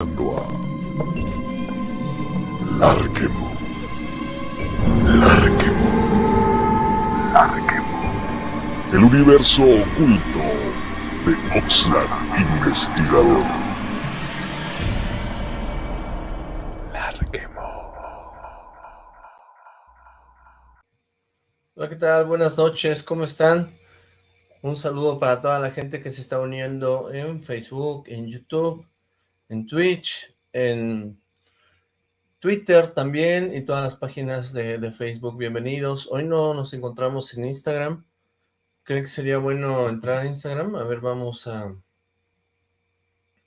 a Larquemo. Larquemo. Larquemo. El universo oculto de Oxlack Investigador. Larquemo. Hola, ¿qué tal? Buenas noches, ¿cómo están? Un saludo para toda la gente que se está uniendo en Facebook, en YouTube, en Twitch, en Twitter también y todas las páginas de, Facebook. Bienvenidos. Hoy no nos encontramos en Instagram. ¿Creen que sería bueno entrar a Instagram? A ver, vamos a...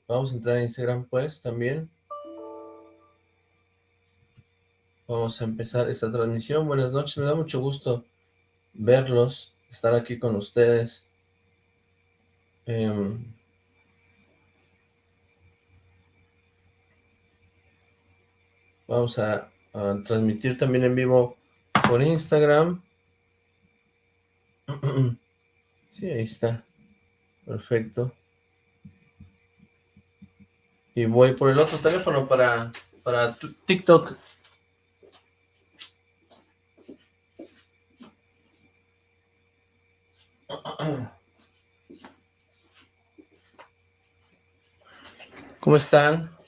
Vamos a entrar a Instagram pues también. Vamos a empezar esta transmisión. Buenas noches, me da mucho gusto verlos, estar aquí con ustedes. Eh, Vamos a, transmitir también en vivo por Instagram. Sí, ahí está. Perfecto. Y voy por el otro teléfono para, para TikTok. ¿Cómo están?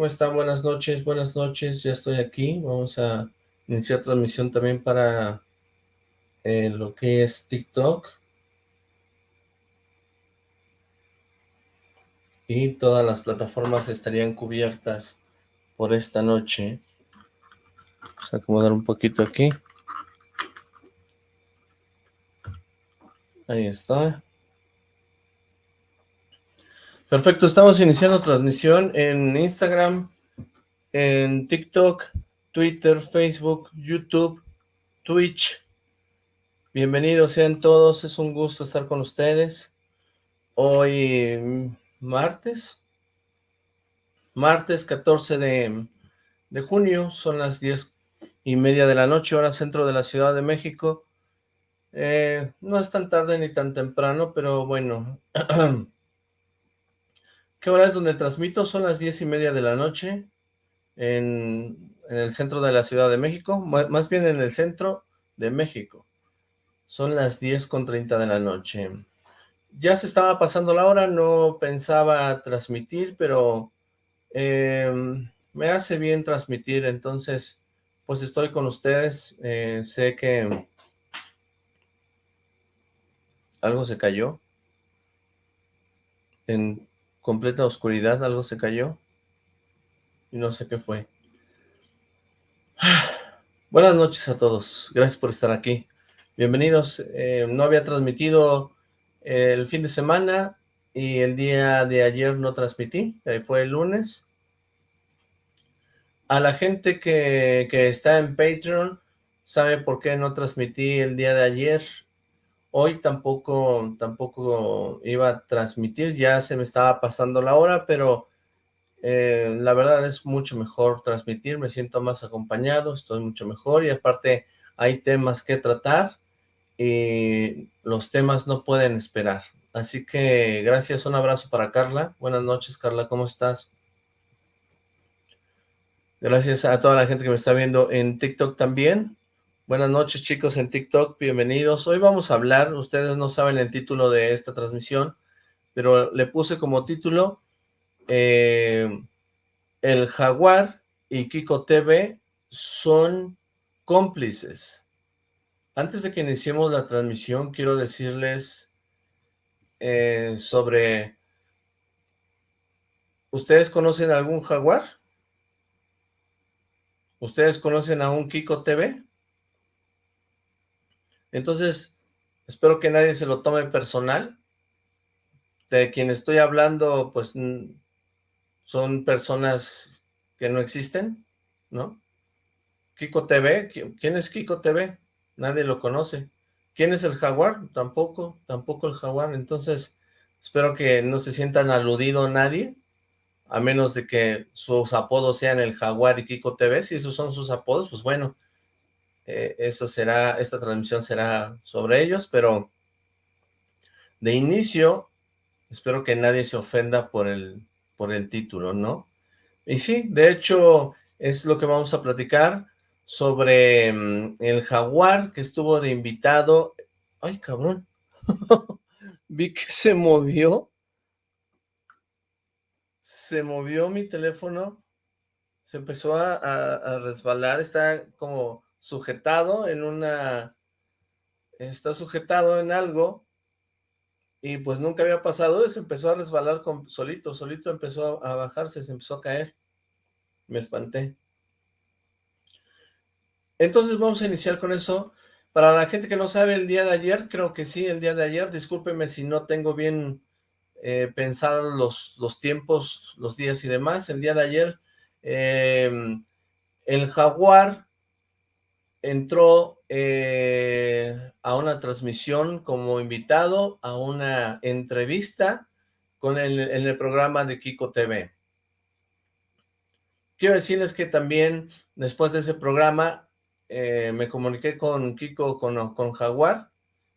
¿Cómo están? Buenas noches, buenas noches, ya estoy aquí. Vamos a iniciar transmisión también para eh, lo que es TikTok. Y todas las plataformas estarían cubiertas por esta noche. Vamos a acomodar un poquito aquí. Ahí está. Perfecto, estamos iniciando transmisión en Instagram, en TikTok, Twitter, Facebook, YouTube, Twitch. Bienvenidos sean todos, es un gusto estar con ustedes. Hoy martes, martes 14 de, de junio, son las 10 y media de la noche, hora centro de la Ciudad de México. Eh, no es tan tarde ni tan temprano, pero bueno, ¿Qué hora es donde transmito? Son las diez y media de la noche en, el centro de la Ciudad de México, más bien en el centro de México. Son las diez con treinta de la noche. Ya se estaba pasando la hora, no pensaba transmitir, pero em, me hace bien transmitir, entonces pues estoy con ustedes. Eh, sé que algo se cayó en completa oscuridad, algo se cayó y no sé qué fue. Buenas noches a todos, gracias por estar aquí. Bienvenidos, eh, no había transmitido el fin de semana y el día de ayer no transmití, fue el lunes. A la gente que, que está en Patreon, sabe por qué no transmití el día de ayer Hoy tampoco, tampoco iba a transmitir, ya se me estaba pasando la hora, pero eh, la verdad es mucho mejor transmitir, me siento más acompañado, estoy mucho mejor y aparte hay temas que tratar y los temas no pueden esperar. Así que gracias, un abrazo para Carla. Buenas noches, Carla, ¿cómo estás? Gracias a toda la gente que me está viendo en TikTok también. Buenas noches chicos en TikTok, bienvenidos. Hoy vamos a hablar, ustedes no saben el título de esta transmisión, pero le puse como título eh, El Jaguar y Kiko TV son cómplices. Antes de que iniciemos la transmisión, quiero decirles eh, sobre... ¿Ustedes conocen algún Jaguar? ¿Ustedes conocen a un Kiko TV? Entonces, espero que nadie se lo tome personal. De quien estoy hablando, pues, son personas que no existen, ¿no? Kiko TV, ¿quién es Kiko TV? Nadie lo conoce. ¿Quién es el jaguar? Tampoco, tampoco el jaguar. Entonces, espero que no se sientan aludido nadie, a menos de que sus apodos sean el jaguar y Kiko TV. Si esos son sus apodos, pues bueno, eh, eso será, esta transmisión será sobre ellos, pero de inicio, espero que nadie se ofenda por el, por el título, ¿no? Y sí, de hecho, es lo que vamos a platicar sobre mm, el jaguar que estuvo de invitado. ¡Ay, cabrón! Vi que se movió. Se movió mi teléfono. Se empezó a resbalar. Está como sujetado en una... Está sujetado en algo y pues nunca había pasado, se empezó a resbalar con, solito, solito empezó a, bajarse, se empezó a caer. Me espanté. Entonces vamos a iniciar con eso. Para la gente que no sabe, el día de ayer, creo que sí, el día de ayer, discúlpeme si no tengo bien eh, pensados los, los tiempos, los días y demás. El día de ayer, em, el Jaguar entró eh, a una transmisión como invitado a una entrevista con en el programa de Kiko TV. Quiero decirles que también después de ese programa eh, me comuniqué con Kiko, con, con Jaguar,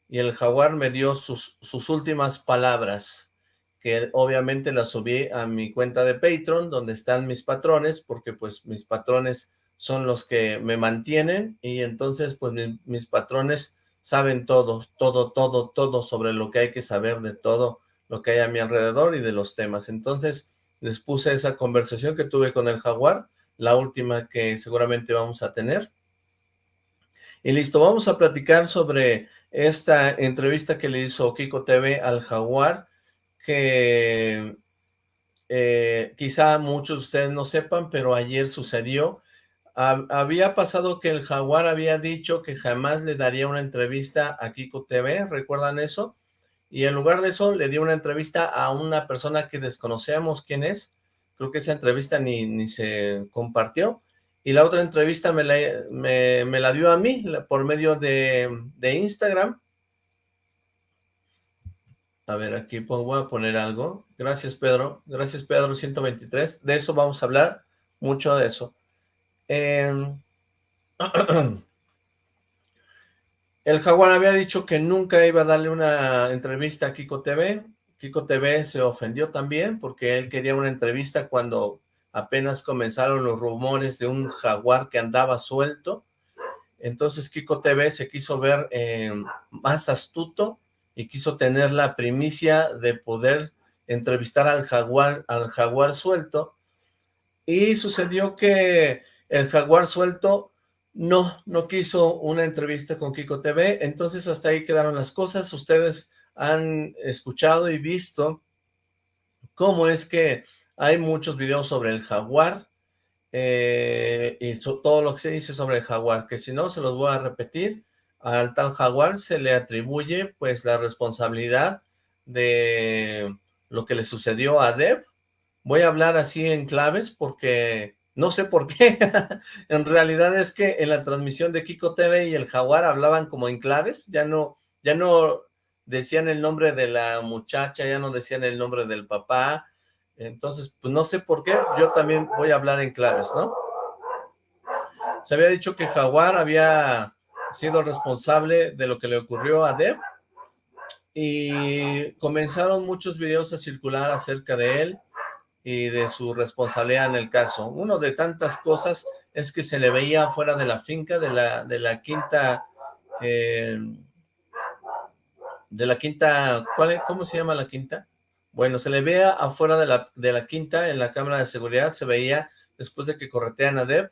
y el Jaguar me dio sus, sus últimas palabras, que obviamente las subí a mi cuenta de Patreon, donde están mis patrones, porque pues mis patrones son los que me mantienen y entonces pues mis patrones saben todo, todo, todo, todo sobre lo que hay que saber de todo lo que hay a mi alrededor y de los temas. Entonces les puse esa conversación que tuve con el jaguar, la última que seguramente vamos a tener. Y listo, vamos a platicar sobre esta entrevista que le hizo Kiko TV al jaguar, que eh, quizá muchos de ustedes no sepan, pero ayer sucedió había pasado que el Jaguar había dicho que jamás le daría una entrevista a Kiko TV, ¿recuerdan eso? Y en lugar de eso le dio una entrevista a una persona que desconocemos quién es, creo que esa entrevista ni, ni se compartió, y la otra entrevista me la, me, la dio a mí por medio de, de Instagram. A ver, aquí voy a poner algo. Gracias, Pedro. Gracias, Pedro 123. De eso vamos a hablar, mucho de eso. Em, el Jaguar había dicho que nunca iba a darle una entrevista a Kiko TV. Kiko TV se ofendió también porque él quería una entrevista cuando apenas comenzaron los rumores de un jaguar que andaba suelto. Entonces Kiko TV se quiso ver em, más astuto y quiso tener la primicia de poder entrevistar al jaguar, al jaguar suelto. Y sucedió que el Jaguar Suelto no, no quiso una entrevista con Kiko TV, entonces hasta ahí quedaron las cosas. Ustedes han escuchado y visto cómo es que hay muchos videos sobre el jaguar eh, y todo lo que se dice sobre el jaguar, que si no se los voy a repetir, al tal jaguar se le atribuye pues la responsabilidad de lo que le sucedió a Deb. Voy a hablar así en claves porque no sé por qué. en realidad es que en la transmisión de Kiko TV y el Jaguar hablaban como en claves. Ya no, ya no decían el nombre de la muchacha, ya no decían el nombre del papá. Entonces, pues no sé por qué. Yo también voy a hablar en claves, ¿no? Se había dicho que Jaguar había sido responsable de lo que le ocurrió a Deb. Y comenzaron muchos videos a circular acerca de él y de su responsabilidad en el caso. Uno de tantas cosas es que se le veía fuera de la finca, de la, de la quinta, eh, de la quinta, ¿cuál, ¿cómo se llama la quinta? Bueno, se le veía afuera de la, de la quinta, en la cámara de seguridad, se veía, después de que corretean a Deb,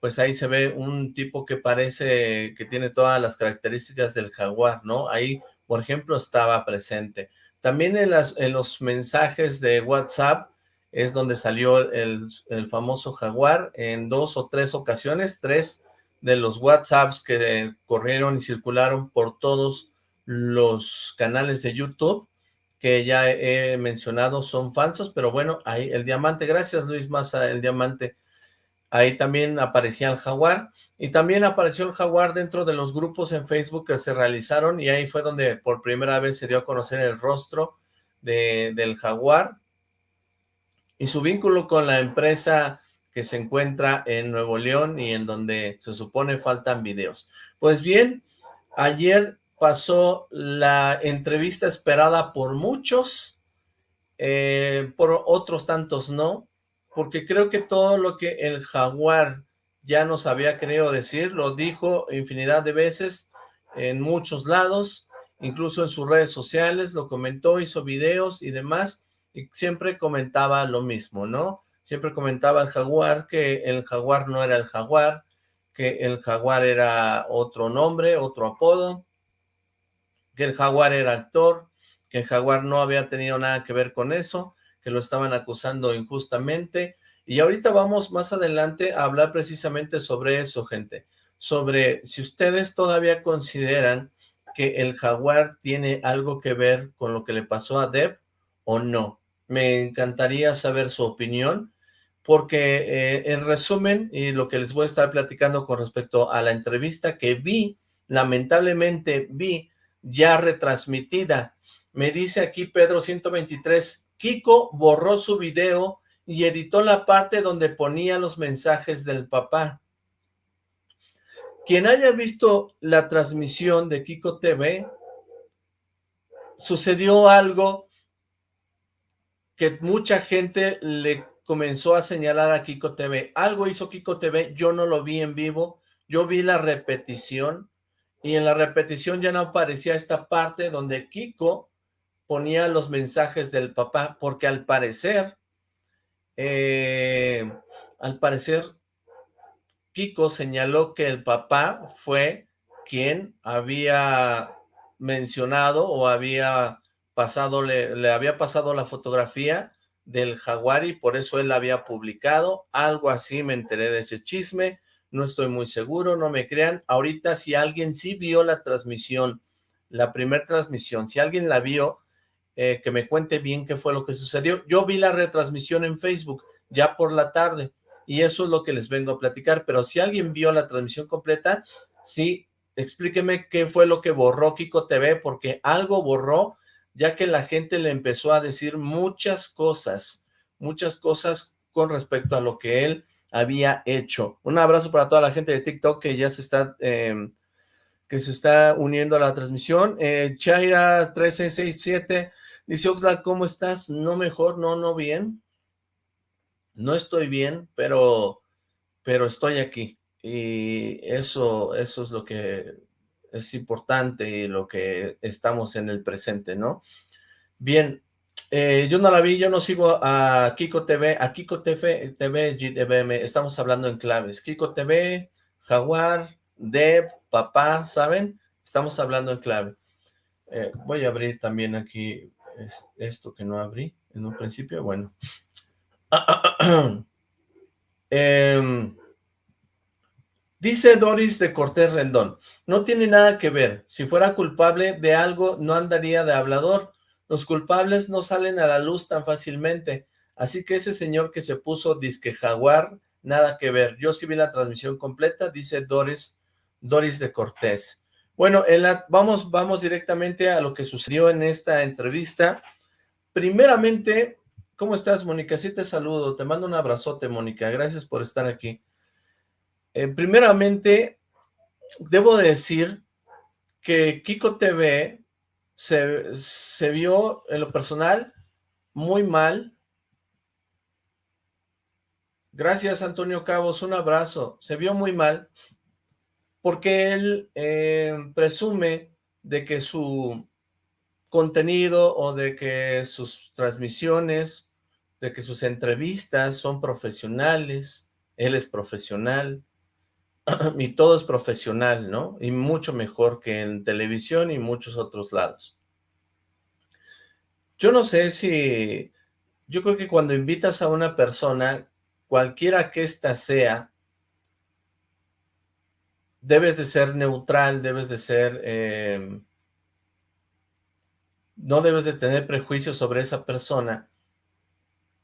pues ahí se ve un tipo que parece que tiene todas las características del jaguar, ¿no? Ahí, por ejemplo, estaba presente. También en, las, en los mensajes de WhatsApp, es donde salió el, famoso jaguar en dos o tres ocasiones, tres de los WhatsApps que corrieron y circularon por todos los canales de YouTube que ya he mencionado son falsos, pero bueno, ahí el diamante, gracias Luis Massa, el diamante, ahí también aparecía el jaguar, y también apareció el jaguar dentro de los grupos en Facebook que se realizaron, y ahí fue donde por primera vez se dio a conocer el rostro de, del jaguar, y su vínculo con la empresa que se encuentra en Nuevo León y en donde se supone faltan videos. Pues bien, ayer pasó la entrevista esperada por muchos eh, por otros tantos no, porque creo que todo lo que el jaguar ya nos había querido decir, lo dijo infinidad de veces en muchos lados, incluso en sus redes sociales, lo comentó, hizo videos y demás, siempre comentaba lo mismo, ¿no? Siempre comentaba el jaguar que el jaguar no era el jaguar, que el jaguar era otro nombre, otro apodo, que el jaguar era actor, que el jaguar no había tenido nada que ver con eso, que lo estaban acusando injustamente, y ahorita vamos más adelante a hablar precisamente sobre eso, gente, sobre si ustedes todavía consideran que el jaguar tiene algo que ver con lo que le pasó a Deb o no. Me encantaría saber su opinión, porque eh, en resumen, y lo que les voy a estar platicando con respecto a la entrevista que vi, lamentablemente vi ya retransmitida. Me dice aquí Pedro 123, Kiko borró su video y editó la parte donde ponía los mensajes del papá. Quien haya visto la transmisión de Kiko TV, sucedió algo que mucha gente le comenzó a señalar a Kiko TV. Algo hizo Kiko TV, yo no lo vi en vivo, yo vi la repetición, y en la repetición ya no aparecía esta parte donde Kiko ponía los mensajes del papá, porque al parecer eh, al parecer, Kiko señaló que el papá fue quien había mencionado o había pasado, le, le había pasado la fotografía del jaguar y por eso él la había publicado, algo así me enteré de ese chisme, no estoy muy seguro, no me crean, ahorita si alguien sí vio la transmisión, la primera transmisión, si alguien la vio, eh, que me cuente bien qué fue lo que sucedió. Yo vi la retransmisión en Facebook ya por la tarde y eso es lo que les vengo a platicar, pero si alguien vio la transmisión completa, sí, explíqueme qué fue lo que borró Kiko TV, porque algo borró, ya que la gente le empezó a decir muchas cosas, muchas cosas con respecto a lo que él había hecho. Un abrazo para toda la gente de TikTok que ya se está... Em, que se está uniendo a la transmisión. Eh, Chaira 1367 Dice Oxlack, ¿cómo estás? No mejor, no, no bien. No estoy bien, pero, pero estoy aquí. Y eso, eso es lo que es importante y lo que estamos en el presente, ¿no? Bien, eh, yo no la vi, yo no sigo a Kiko TV, a Kiko TV, TV GDBM, estamos hablando en claves. Kiko TV, Jaguar, Deb, Papá, ¿saben? Estamos hablando en clave. Eh, voy a abrir también aquí es esto que no abrí en un principio, bueno. Em, dice Doris de Cortés Rendón, no tiene nada que ver, si fuera culpable de algo no andaría de hablador, los culpables no salen a la luz tan fácilmente, así que ese señor que se puso disque jaguar, nada que ver, yo sí vi la transmisión completa, dice Doris, Doris de Cortés. Bueno, vamos, vamos directamente a lo que sucedió en esta entrevista. Primeramente, ¿cómo estás, Mónica? Sí te saludo, te mando un abrazote, Mónica, gracias por estar aquí. Eh, primeramente, debo decir que Kiko TV se, se vio en lo personal muy mal. Gracias, Antonio Cabos, un abrazo. Se vio muy mal porque él eh, presume de que su contenido o de que sus transmisiones, de que sus entrevistas son profesionales, él es profesional, y todo es profesional, ¿no? Y mucho mejor que en televisión y muchos otros lados. Yo no sé si... Yo creo que cuando invitas a una persona, cualquiera que ésta sea, debes de ser neutral, debes de ser... Em, no debes de tener prejuicios sobre esa persona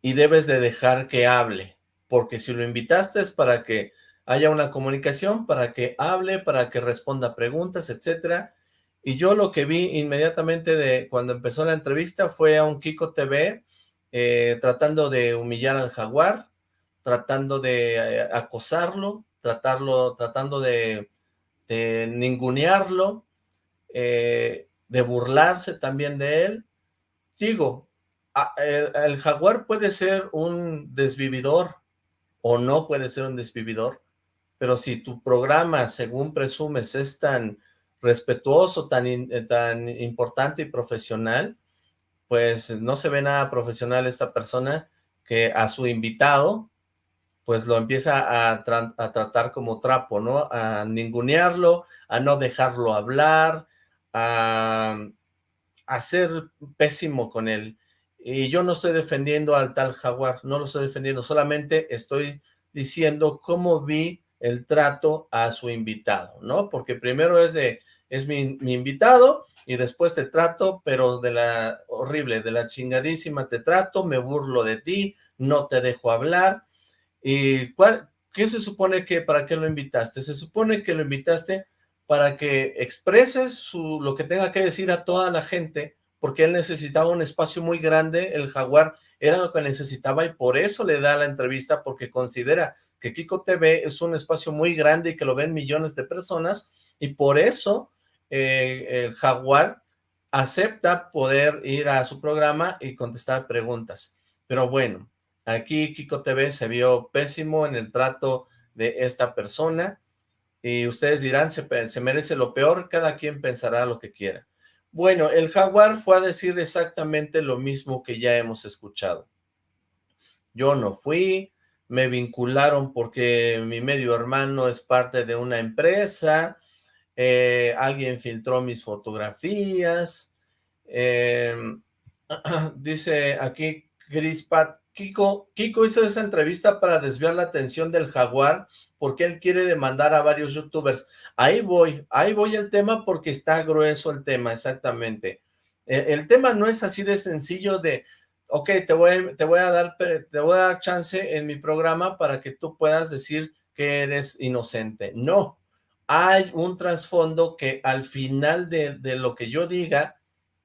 y debes de dejar que hable, porque si lo invitaste es para que haya una comunicación, para que hable, para que responda preguntas, etcétera. Y yo lo que vi inmediatamente de cuando empezó la entrevista fue a un Kiko TV eh, tratando de humillar al jaguar, tratando de eh, acosarlo, tratarlo, tratando de ningunearlo, eh, de burlarse también de él. Digo, el, jaguar puede ser un desvividor o no puede ser un desvividor, pero si tu programa, según presumes, es tan respetuoso, tan, eh, tan importante y profesional, pues no se ve nada profesional esta persona que a su invitado, pues lo empieza a, tratar como trapo, ¿no? A ningunearlo, a no dejarlo hablar, a, a ser pésimo con él. Y yo no estoy defendiendo al tal jaguar, no lo estoy defendiendo, solamente estoy diciendo cómo vi el trato a su invitado, ¿no? Porque primero es de, es mi, invitado, y después te trato, pero de la horrible, de la chingadísima te trato, me burlo de ti, no te dejo hablar. ¿Y cuál, qué se supone que, para qué lo invitaste? Se supone que lo invitaste para que expreses lo que tenga que decir a toda la gente, porque él necesitaba un espacio muy grande, el Jaguar era lo que necesitaba y por eso le da la entrevista, porque considera que Kiko TV es un espacio muy grande y que lo ven millones de personas, y por eso eh, el Jaguar acepta poder ir a su programa y contestar preguntas. Pero bueno, aquí Kiko TV se vio pésimo en el trato de esta persona y ustedes dirán, se, se merece lo peor, cada quien pensará lo que quiera. Bueno, el Jaguar fue a decir exactamente lo mismo que ya hemos escuchado. Yo no fui, me vincularon porque mi medio hermano es parte de una empresa, eh, alguien filtró mis fotografías, em, dice aquí Pat, Kiko, Kiko hizo esa entrevista para desviar la atención del jaguar porque él quiere demandar a varios youtubers. Ahí voy, ahí voy el tema porque está grueso el tema, exactamente. El, el tema no es así de sencillo de, ok, te voy, a dar, te voy a dar chance en mi programa para que tú puedas decir que eres inocente. No, hay un trasfondo que al final de, lo que yo diga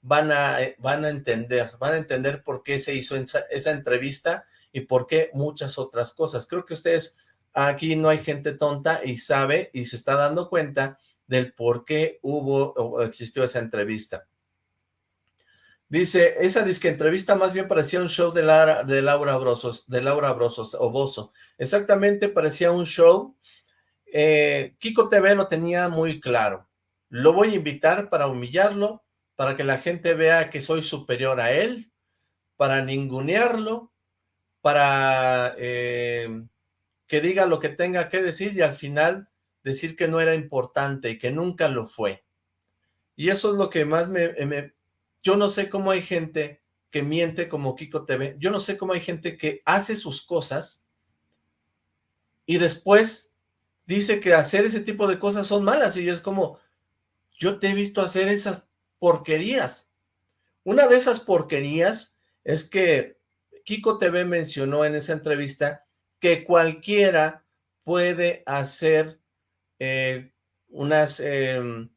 van a, eh, van a entender, van a entender por qué se hizo esa, entrevista y por qué muchas otras cosas. Creo que ustedes, aquí no hay gente tonta y sabe y se está dando cuenta del por qué hubo o existió esa entrevista. Dice, esa disque entrevista más bien parecía un show de, Laura, Brosos, de Laura Brosos o Bozo. Exactamente parecía un show eh, Kiko TV lo tenía muy claro. Lo voy a invitar para humillarlo, para que la gente vea que soy superior a él, para ningunearlo, para eh, que diga lo que tenga que decir y al final decir que no era importante y que nunca lo fue. Y eso es lo que más me... Yo no sé cómo hay gente que miente como Kiko TV. Yo no sé cómo hay gente que hace sus cosas y después dice que hacer ese tipo de cosas son malas y es como, yo te he visto hacer esas porquerías. Una de esas porquerías es que Kiko TV mencionó en esa entrevista que cualquiera puede hacer eh, unas em,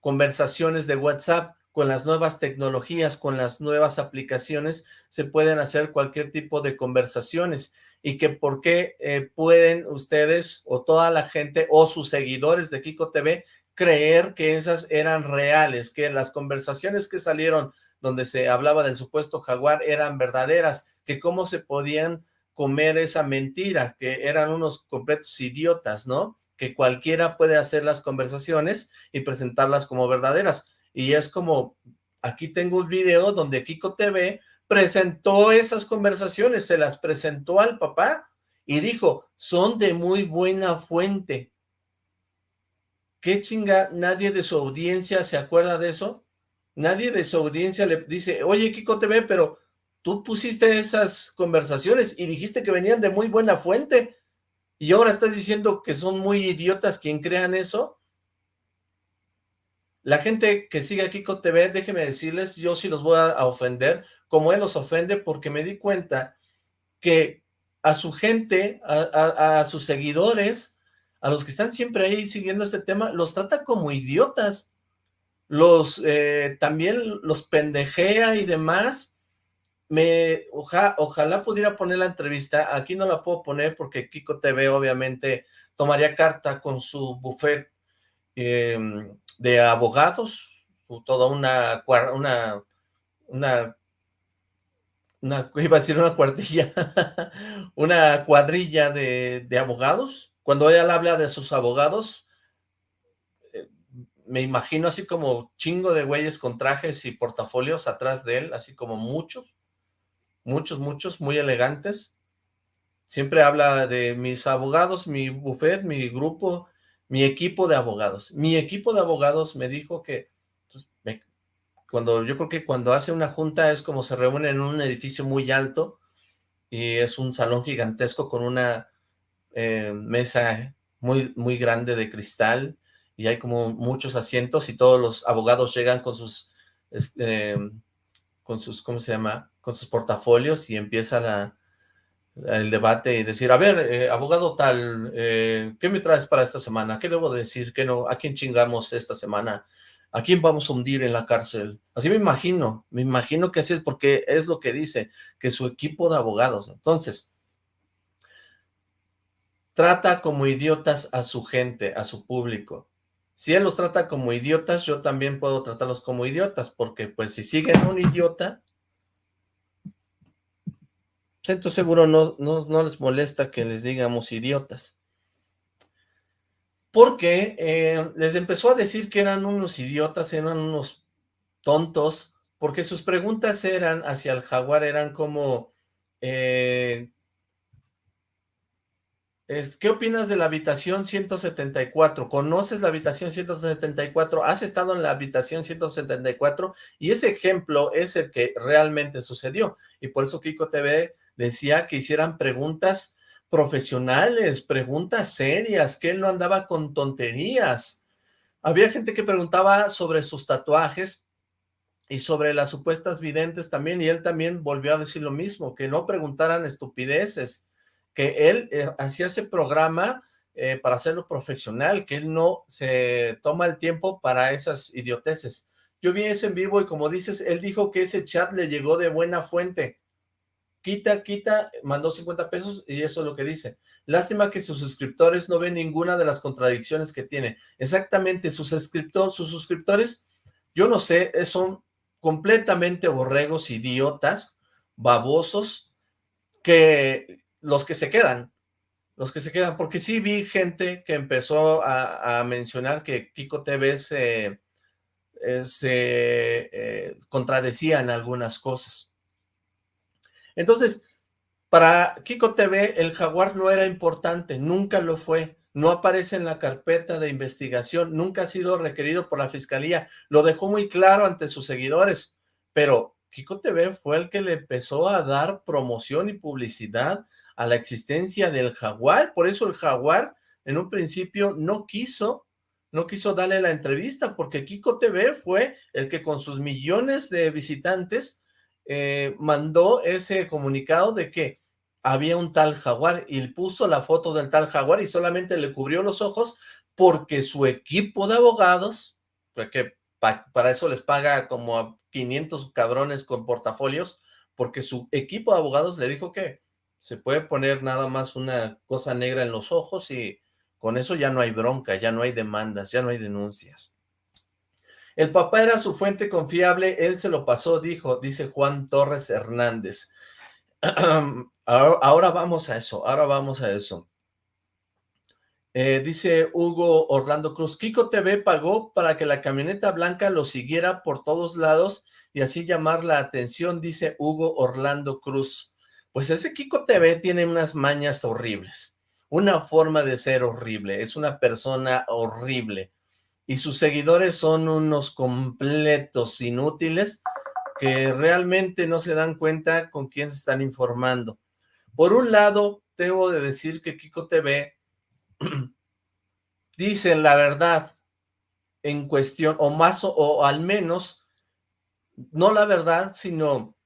conversaciones de WhatsApp con las nuevas tecnologías, con las nuevas aplicaciones, se pueden hacer cualquier tipo de conversaciones y que por qué eh, pueden ustedes o toda la gente o sus seguidores de Kiko TV creer que esas eran reales, que las conversaciones que salieron donde se hablaba del supuesto jaguar eran verdaderas, que cómo se podían comer esa mentira, que eran unos completos idiotas, ¿no? Que cualquiera puede hacer las conversaciones y presentarlas como verdaderas. Y es como, aquí tengo un video donde Kiko TV presentó esas conversaciones, se las presentó al papá y dijo, son de muy buena fuente. ¿Qué chinga? ¿Nadie de su audiencia se acuerda de eso? Nadie de su audiencia le dice, oye Kiko TV, pero tú pusiste esas conversaciones y dijiste que venían de muy buena fuente y ahora estás diciendo que son muy idiotas quien crean eso. La gente que sigue a Kiko TV, déjenme decirles, yo sí los voy a ofender, como él los ofende porque me di cuenta que a su gente, a, sus seguidores, a los que están siempre ahí siguiendo este tema, los trata como idiotas, los eh, también los pendejea y demás, me ojalá pudiera poner la entrevista, aquí no la puedo poner porque Kiko TV obviamente tomaría carta con su buffet em, de abogados, toda una, una, una una, iba a decir una cuartilla, una cuadrilla de, de abogados. Cuando él habla de sus abogados, eh, me imagino así como chingo de güeyes con trajes y portafolios atrás de él, así como muchos, muchos, muchos, muy elegantes. Siempre habla de mis abogados, mi buffet, mi grupo, mi equipo de abogados. Mi equipo de abogados me dijo que cuando yo creo que cuando hace una junta es como se reúne en un edificio muy alto y es un salón gigantesco con una eh, mesa muy, muy grande de cristal y hay como muchos asientos y todos los abogados llegan con sus, este, con sus, ¿cómo se llama? Con sus portafolios y empiezan el debate y decir, a ver, eh, abogado tal, eh, ¿qué me traes para esta semana? ¿Qué debo decir? ¿Qué no? ¿A quién chingamos esta semana? ¿A quién vamos a hundir en la cárcel? Así me imagino, me imagino que así es porque es lo que dice, que su equipo de abogados. Entonces, trata como idiotas a su gente, a su público. Si él los trata como idiotas, yo también puedo tratarlos como idiotas, porque pues si siguen un idiota, pues, seguro no, no, no les molesta que les digamos idiotas porque eh, les empezó a decir que eran unos idiotas, eran unos tontos, porque sus preguntas eran hacia el jaguar, eran como, eh, ¿qué opinas de la habitación 174? ¿Conoces la habitación 174? ¿Has estado en la habitación 174? Y ese ejemplo es el que realmente sucedió, y por eso Kiko TV decía que hicieran preguntas profesionales, preguntas serias, que él no andaba con tonterías. Había gente que preguntaba sobre sus tatuajes y sobre las supuestas videntes también, y él también volvió a decir lo mismo, que no preguntaran estupideces, que él eh, hacía ese programa eh, para hacerlo profesional, que él no se toma el tiempo para esas idioteces. Yo vi ese en vivo y como dices, él dijo que ese chat le llegó de buena fuente, quita, quita, mandó 50 pesos y eso es lo que dice. Lástima que sus suscriptores no ven ninguna de las contradicciones que tiene. Exactamente, sus, suscriptores, sus suscriptores, yo no sé, son completamente borregos, idiotas, babosos, que los que se quedan, los que se quedan, porque sí vi gente que empezó a, mencionar que Kiko TV se, eh, se eh, algunas cosas. Entonces, para Kiko TV, el jaguar no era importante, nunca lo fue, no aparece en la carpeta de investigación, nunca ha sido requerido por la fiscalía, lo dejó muy claro ante sus seguidores, pero Kiko TV fue el que le empezó a dar promoción y publicidad a la existencia del jaguar, por eso el jaguar en un principio no quiso, no quiso darle la entrevista, porque Kiko TV fue el que con sus millones de visitantes eh, mandó ese comunicado de que había un tal jaguar y puso la foto del tal jaguar y solamente le cubrió los ojos porque su equipo de abogados, que para eso les paga como a 500 cabrones con portafolios, porque su equipo de abogados le dijo que se puede poner nada más una cosa negra en los ojos y con eso ya no hay bronca, ya no hay demandas, ya no hay denuncias. El papá era su fuente confiable, él se lo pasó, dijo, dice Juan Torres Hernández. ahora vamos a eso, ahora vamos a eso. Eh, dice Hugo Orlando Cruz, Kiko TV pagó para que la camioneta blanca lo siguiera por todos lados y así llamar la atención, dice Hugo Orlando Cruz. Pues ese Kiko TV tiene unas mañas horribles, una forma de ser horrible, es una persona horrible y sus seguidores son unos completos inútiles que realmente no se dan cuenta con quién se están informando. Por un lado, debo de decir que Kiko TV dicen la verdad en cuestión, o más, o, al menos, no la verdad, sino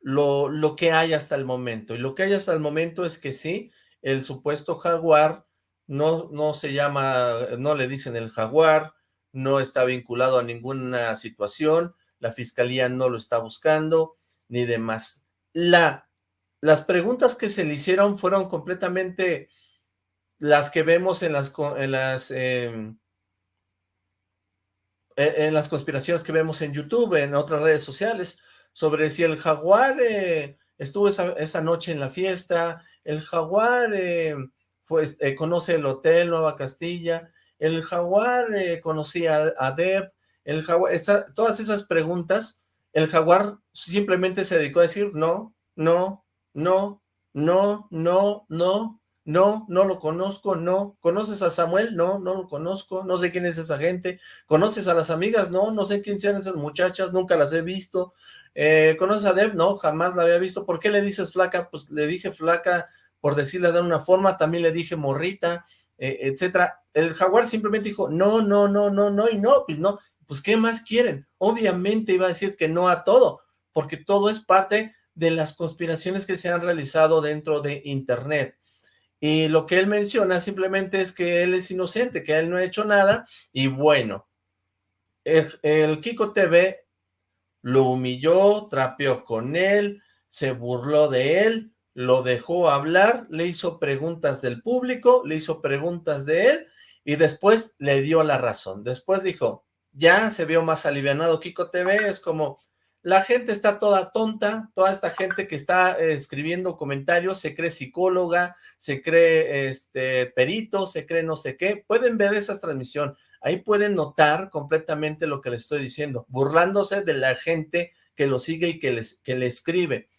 lo, lo que hay hasta el momento. Y lo que hay hasta el momento es que sí, el supuesto jaguar no, no se llama, no le dicen el jaguar, no está vinculado a ninguna situación, la fiscalía no lo está buscando, ni demás. La, las preguntas que se le hicieron fueron completamente las que vemos en las, en las, em, e, en las conspiraciones que vemos en YouTube, en otras redes sociales, sobre si el jaguar eh, estuvo esa, noche en la fiesta, el jaguar eh, pues, eh, conoce el hotel Nueva Castilla, el jaguar eh, conocía a Deb, el jaguar, todas esas preguntas, el jaguar simplemente se dedicó a decir no, no, no, no, no, no, no, no lo conozco, no. ¿Conoces a Samuel? No, no lo conozco, no sé quién es esa gente. ¿Conoces a las amigas? No, no sé quién sean esas muchachas, nunca las he visto. Eh, ¿Conoces a Deb? No, jamás la había visto. ¿Por qué le dices flaca? Pues le dije flaca por decirle de una forma, también le dije morrita, eh, etcétera. El jaguar simplemente dijo, no, no, no, no, no, y no, pues no. Pues, ¿qué más quieren? Obviamente iba a decir que no a todo, porque todo es parte de las conspiraciones que se han realizado dentro de Internet. Y lo que él menciona simplemente es que él es inocente, que él no ha hecho nada, y bueno, el, Kiko TV lo humilló, trapeó con él, se burló de él, lo dejó hablar, le hizo preguntas del público, le hizo preguntas de él, y después le dio la razón. Después dijo, ya se vio más alivianado Kiko TV, es como, la gente está toda tonta, toda esta gente que está eh, escribiendo comentarios se cree psicóloga, se cree este perito, se cree no sé qué. Pueden ver esa transmisión, ahí pueden notar completamente lo que les estoy diciendo, burlándose de la gente que lo sigue y que, les, que le escribe.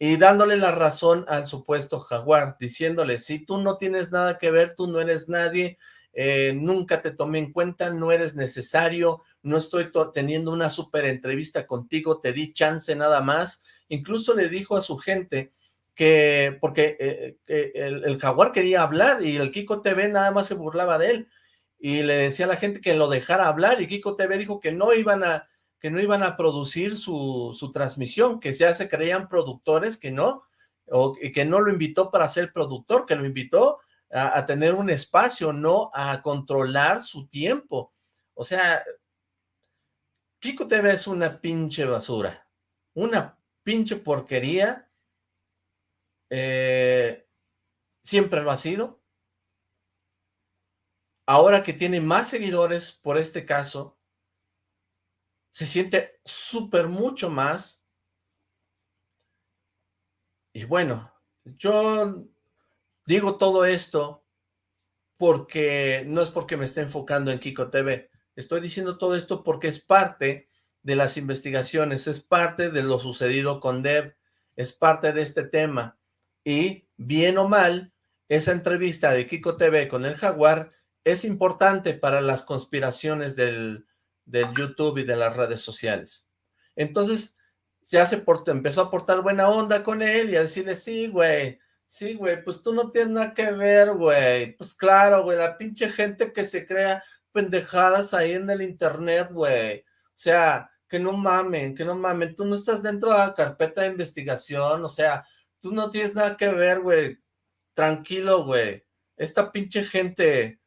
Y dándole la razón al supuesto jaguar, diciéndole, si tú no tienes nada que ver, tú no eres nadie, eh, nunca te tomé en cuenta, no eres necesario, no estoy teniendo una super entrevista contigo, te di chance nada más. Incluso le dijo a su gente que, porque eh, el, jaguar quería hablar y el Kiko TV nada más se burlaba de él. Y le decía a la gente que lo dejara hablar y Kiko TV dijo que no iban a, que no iban a producir su, su transmisión, que ya se creían productores, que no, o que no lo invitó para ser productor, que lo invitó a, tener un espacio, no a controlar su tiempo. O sea, Kiko TV es una pinche basura, una pinche porquería, eh, siempre lo ha sido. Ahora que tiene más seguidores por este caso, se siente súper mucho más. Y bueno, yo digo todo esto porque no es porque me esté enfocando en Kiko TV, Estoy diciendo todo esto porque es parte de las investigaciones, es parte de lo sucedido con Deb, es parte de este tema. Y, bien o mal, esa entrevista de Kiko TV con el Jaguar es importante para las conspiraciones del, YouTube y de las redes sociales. Entonces, ya se portó, empezó a portar buena onda con él y a decirle, sí, güey, sí, güey, pues tú no tienes nada que ver, güey. Pues claro, güey, la pinche gente que se crea pendejadas ahí en el internet, güey. O sea, que no mamen, que no mamen. Tú no estás dentro de la carpeta de investigación, o sea, tú no tienes nada que ver, güey. Tranquilo, güey. Esta pinche gente,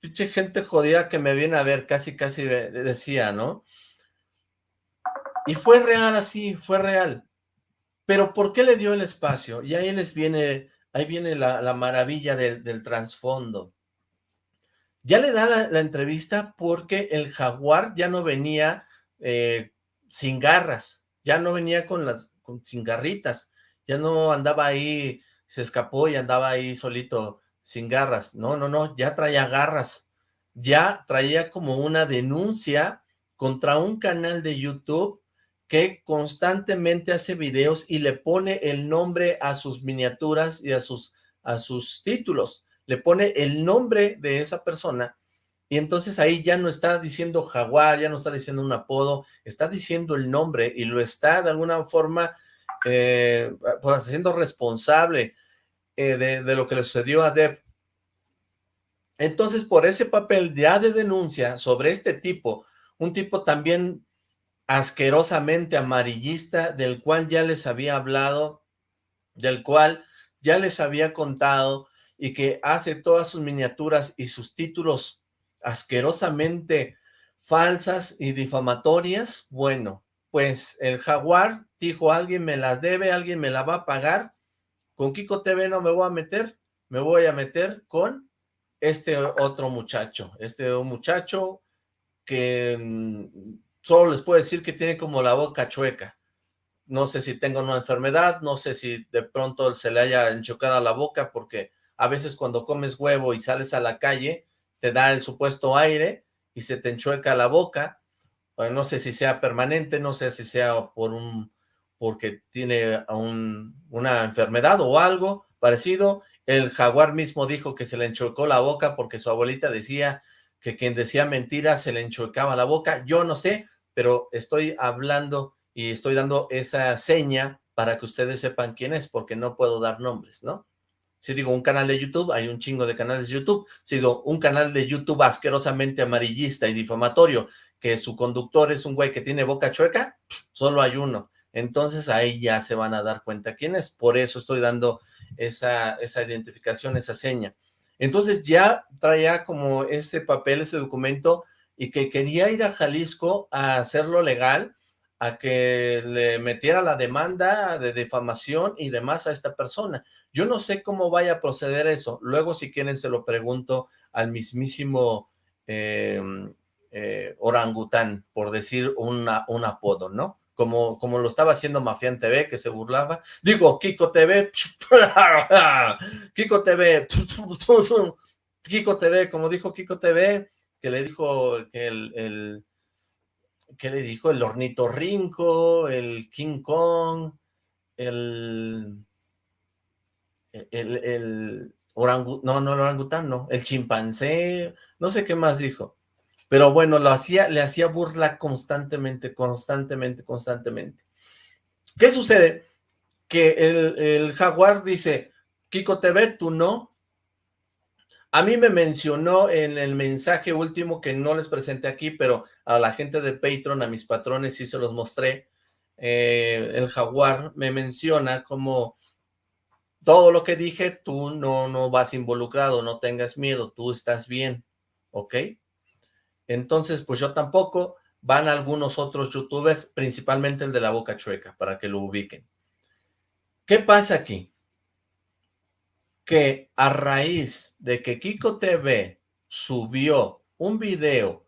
pinche gente jodida que me viene a ver, casi, casi decía, ¿no? Y fue real así, fue real. Pero ¿por qué le dio el espacio? Y ahí les viene, ahí viene la, maravilla del, trasfondo. Ya le da la, entrevista porque el jaguar ya no venía eh, sin garras, ya no venía con las sin garritas, ya no andaba ahí, se escapó y andaba ahí solito sin garras. No, no, no, ya traía garras. Ya traía como una denuncia contra un canal de YouTube que constantemente hace videos y le pone el nombre a sus miniaturas y a sus, a sus títulos le pone el nombre de esa persona y entonces ahí ya no está diciendo jaguar, ya no está diciendo un apodo, está diciendo el nombre y lo está de alguna forma eh, pues haciendo responsable eh, de, lo que le sucedió a Deb. Entonces por ese papel ya de denuncia sobre este tipo, un tipo también asquerosamente amarillista, del cual ya les había hablado, del cual ya les había contado, y que hace todas sus miniaturas y sus títulos asquerosamente falsas y difamatorias, bueno, pues el Jaguar dijo, alguien me las debe, alguien me la va a pagar, con Kiko TV no me voy a meter, me voy a meter con este otro muchacho, este muchacho que mm, solo les puedo decir que tiene como la boca chueca, no sé si tengo una enfermedad, no sé si de pronto se le haya enchocado la boca, porque a veces cuando comes huevo y sales a la calle, te da el supuesto aire y se te enchueca la boca, no sé si sea permanente, no sé si sea por un porque tiene una enfermedad o algo parecido. El jaguar mismo dijo que se le enchuecó la boca porque su abuelita decía que quien decía mentiras se le enchuecaba la boca. Yo no sé, pero estoy hablando y estoy dando esa seña para que ustedes sepan quién es, porque no puedo dar nombres, ¿no? Si digo un canal de YouTube, hay un chingo de canales de YouTube. Si digo un canal de YouTube asquerosamente amarillista y difamatorio, que su conductor es un güey que tiene boca chueca, solo hay uno. Entonces ahí ya se van a dar cuenta quién es. Por eso estoy dando esa, esa identificación, esa seña. Entonces ya traía como ese papel, ese documento, y que quería ir a Jalisco a hacerlo legal, a que le metiera la demanda de difamación y demás a esta persona. Yo no sé cómo vaya a proceder eso. Luego, si quieren, se lo pregunto al mismísimo em, eh, orangután, por decir una, un apodo, ¿no? Como, como lo estaba haciendo Mafián TV, que se burlaba. Digo, Kiko TV, Kiko TV, Kiko TV, como dijo Kiko TV, que le dijo que el, el ¿qué le dijo? El el King Kong, el, el, el no, no el orangután, el chimpancé, no sé qué más dijo. Pero bueno, lo hacía, le hacía burla constantemente, constantemente, constantemente. ¿Qué sucede? Que el, el jaguar dice, Kiko TV, tú no, a mí me mencionó en el mensaje último que no les presenté aquí, pero a la gente de Patreon, a mis patrones sí se los mostré. Eh, el jaguar me menciona como todo lo que dije, tú no, no vas involucrado, no tengas miedo, tú estás bien, ¿ok? Entonces, pues yo tampoco, van algunos otros youtubers, principalmente el de la boca chueca, para que lo ubiquen. ¿Qué pasa aquí? Que a raíz de que Kiko TV subió un video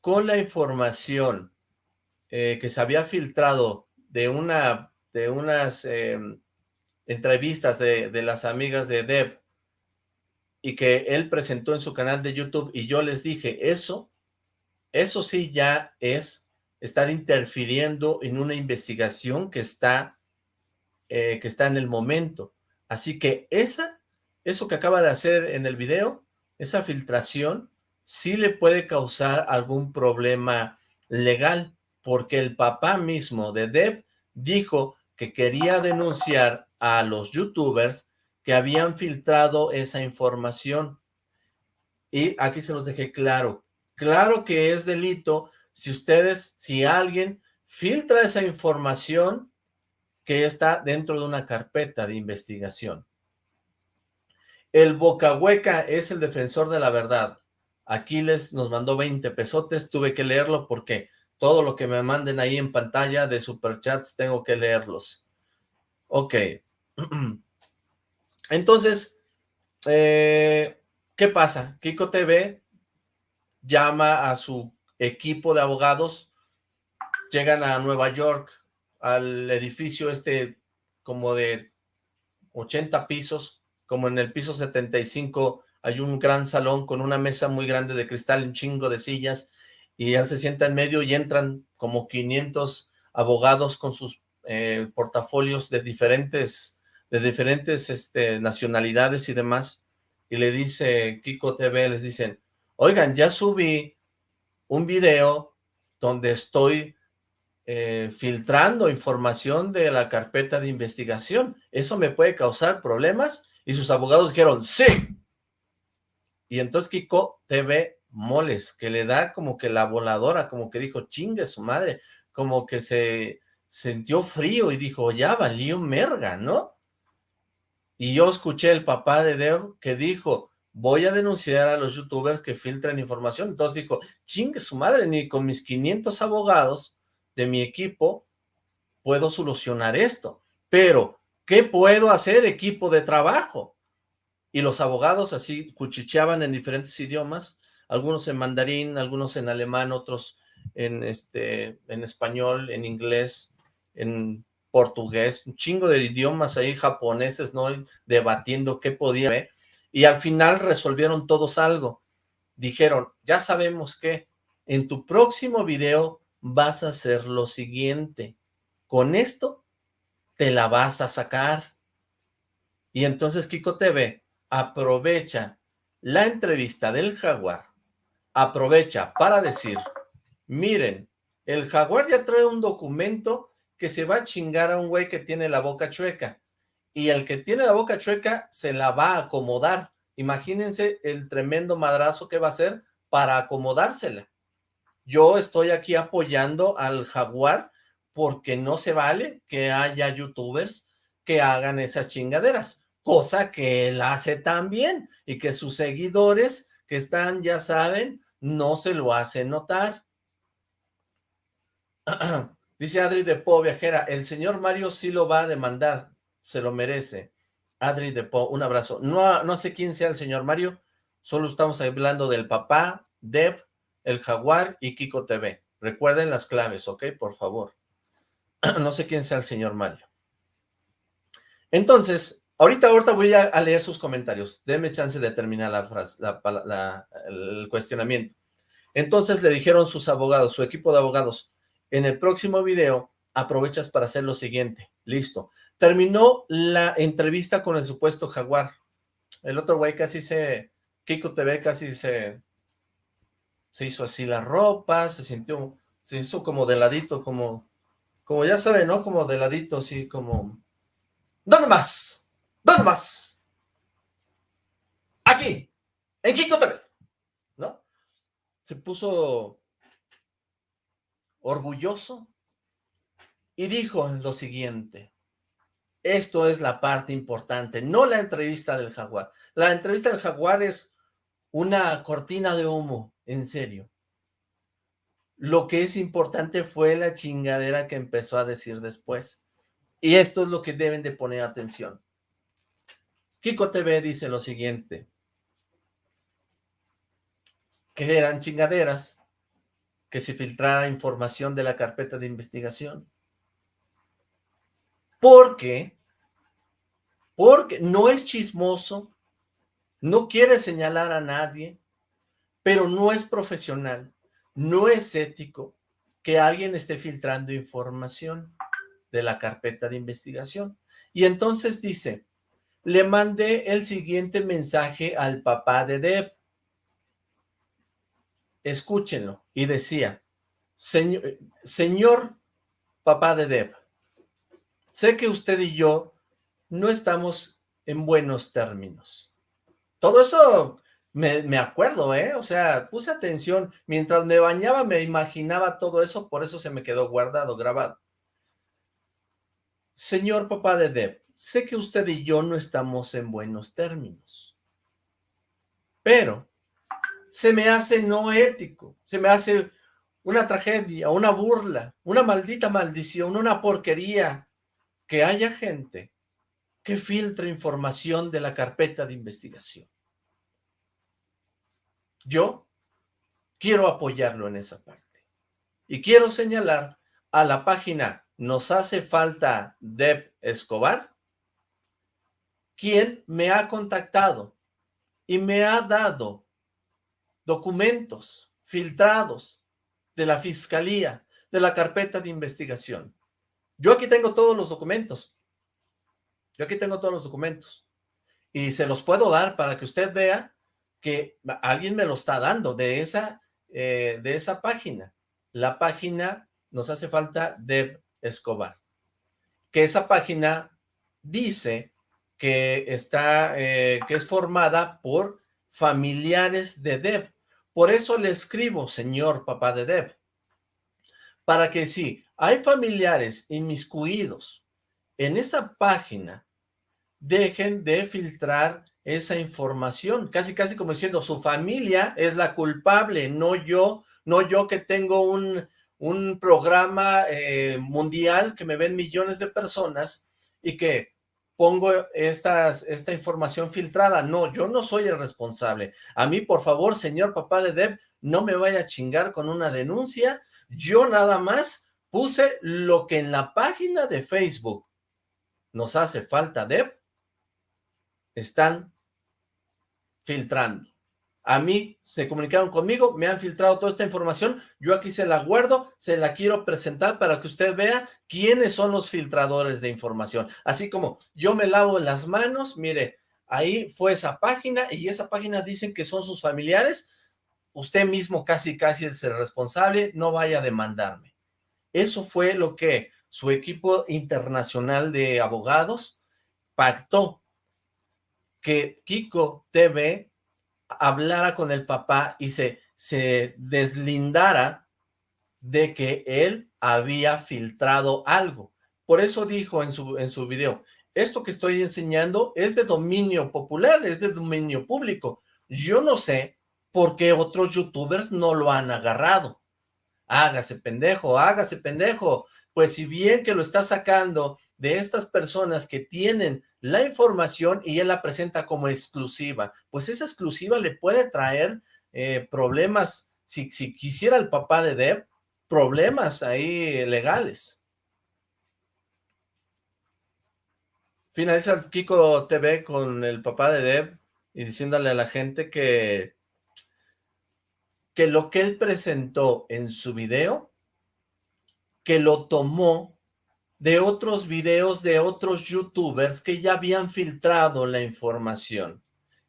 con la información eh, que se había filtrado de una de unas em, entrevistas de, de, las amigas de Deb y que él presentó en su canal de YouTube y yo les dije, eso, eso sí ya es estar interfiriendo en una investigación que está, eh, que está en el momento. Así que esa eso que acaba de hacer en el video, esa filtración, sí le puede causar algún problema legal, porque el papá mismo de Deb dijo que quería denunciar a los youtubers que habían filtrado esa información. Y aquí se los dejé claro. Claro que es delito si ustedes, si alguien filtra esa información que está dentro de una carpeta de investigación. El Boca Hueca es el defensor de la verdad. Aquiles nos mandó 20 pesotes, tuve que leerlo porque todo lo que me manden ahí en pantalla de superchats tengo que leerlos. Ok. Entonces, eh, ¿qué pasa? Kiko TV llama a su equipo de abogados, llegan a Nueva York, al edificio este como de 80 pisos, como en el piso 75 hay un gran salón con una mesa muy grande de cristal, un chingo de sillas, y él se sienta en medio y entran como 500 abogados con sus eh, portafolios de diferentes, de diferentes este, nacionalidades y demás, y le dice Kiko TV, les dicen, oigan, ya subí un video donde estoy eh, filtrando información de la carpeta de investigación, ¿eso me puede causar problemas? Y sus abogados dijeron, ¡sí! Y entonces Kiko TV moles, que le da como que la voladora, como que dijo, chingue su madre, como que se sintió frío y dijo, ya valió merga, ¿no? Y yo escuché el papá de Deo que dijo, voy a denunciar a los youtubers que filtran información. Entonces dijo, chingue su madre, ni con mis 500 abogados de mi equipo puedo solucionar esto. Pero ¿Qué puedo hacer, equipo de trabajo? Y los abogados así cuchicheaban en diferentes idiomas, algunos en mandarín, algunos en alemán, otros en, este, en español, en inglés, en portugués, un chingo de idiomas ahí japoneses, ¿no? Debatiendo qué podía ver. Y al final resolvieron todos algo. Dijeron, ya sabemos que en tu próximo video vas a hacer lo siguiente. Con esto te la vas a sacar. Y entonces Kiko TV aprovecha la entrevista del jaguar, aprovecha para decir, miren, el jaguar ya trae un documento que se va a chingar a un güey que tiene la boca chueca. Y el que tiene la boca chueca se la va a acomodar. Imagínense el tremendo madrazo que va a hacer para acomodársela. Yo estoy aquí apoyando al jaguar porque no se vale que haya youtubers que hagan esas chingaderas, cosa que él hace también y que sus seguidores que están, ya saben, no se lo hacen notar. Dice Adri de Po, viajera, el señor Mario sí lo va a demandar, se lo merece. Adri de Po, un abrazo. No, no sé quién sea el señor Mario, solo estamos hablando del papá, Deb, el Jaguar y Kiko TV. Recuerden las claves, ¿ok? Por favor. no sé quién sea el señor Mario. Entonces, ahorita, ahorita voy a, leer sus comentarios. Denme chance de terminar la frase, el cuestionamiento. Entonces le dijeron sus abogados, su equipo de abogados, en el próximo video aprovechas para hacer lo siguiente. Listo. Terminó la entrevista con el supuesto jaguar. El otro güey casi se... Kiko TV casi se... Se hizo así la ropa, se sintió... Se hizo como de ladito, como... Como ya saben, ¿no? Como de ladito, así como... ¿Dónde más? ¿Dónde más? Aquí, en Kiko TV, ¿no? Se puso orgulloso, y dijo lo siguiente, esto es la parte importante, no la entrevista del jaguar. La entrevista del jaguar es una cortina de humo, en serio. Lo que es importante fue la chingadera que empezó a decir después. Y esto es lo que deben de poner atención. Kiko TV dice lo siguiente. Que eran chingaderas, que se filtrara información de la carpeta de investigación. Porque, porque no es chismoso, no quiere señalar a nadie, pero no es profesional, no es ético que alguien esté filtrando información de la carpeta de investigación. Y entonces dice, le mandé el siguiente mensaje al papá de Deb escúchenlo, y decía, señor, señor papá de Deb, sé que usted y yo no estamos en buenos términos. Todo eso me, acuerdo, ¿eh? O sea, puse atención. Mientras me bañaba me imaginaba todo eso, por eso se me quedó guardado, grabado. Señor papá de Deb, sé que usted y yo no estamos en buenos términos. Pero se me hace no ético, se me hace una tragedia, una burla, una maldita maldición, una porquería, que haya gente que filtre información de la carpeta de investigación. Yo quiero apoyarlo en esa parte. Y quiero señalar a la página Nos hace falta Deb Escobar, quien me ha contactado y me ha dado documentos filtrados de la fiscalía, de la carpeta de investigación. Yo aquí tengo todos los documentos. Yo aquí tengo todos los documentos. Y se los puedo dar para que usted vea que alguien me lo está dando de esa, eh, de esa página. La página nos hace falta de Escobar. Que esa página dice que está, eh, que es formada por familiares de Deb. Por eso le escribo, señor papá de Deb, para que si hay familiares inmiscuidos en esa página, dejen de filtrar esa información, casi casi como diciendo, su familia es la culpable, no yo, no yo que tengo un, un programa eh, mundial que me ven millones de personas y que pongo esta información filtrada. No, yo no soy el responsable. A mí, por favor, señor papá de Deb, no me vaya a chingar con una denuncia. Yo nada más Puse lo que en la página de Facebook nos hace falta, Deb, están filtrando. A mí se comunicaron conmigo, me han filtrado toda esta información, yo aquí se la guardo, se la quiero presentar para que usted vea quiénes son los filtradores de información. Así como yo me lavo las manos, mire, ahí fue esa página y esa página dicen que son sus familiares, usted mismo casi casi es el responsable, no vaya a demandarme. Eso fue lo que su equipo internacional de abogados pactó que Kiko TV hablara con el papá y se, se deslindara de que él había filtrado algo. Por eso dijo en su, en su video, esto que estoy enseñando es de dominio popular, es de dominio público. Yo no sé por qué otros youtubers no lo han agarrado. Hágase pendejo, hágase pendejo. Pues si bien que lo está sacando de estas personas que tienen la información y él la presenta como exclusiva, pues esa exclusiva le puede traer eh, problemas, si, si quisiera el papá de Deb, problemas ahí legales. Finaliza Kiko TV con el papá de Deb y diciéndole a la gente que, que lo que él presentó en su video, que lo tomó de otros videos de otros youtubers que ya habían filtrado la información,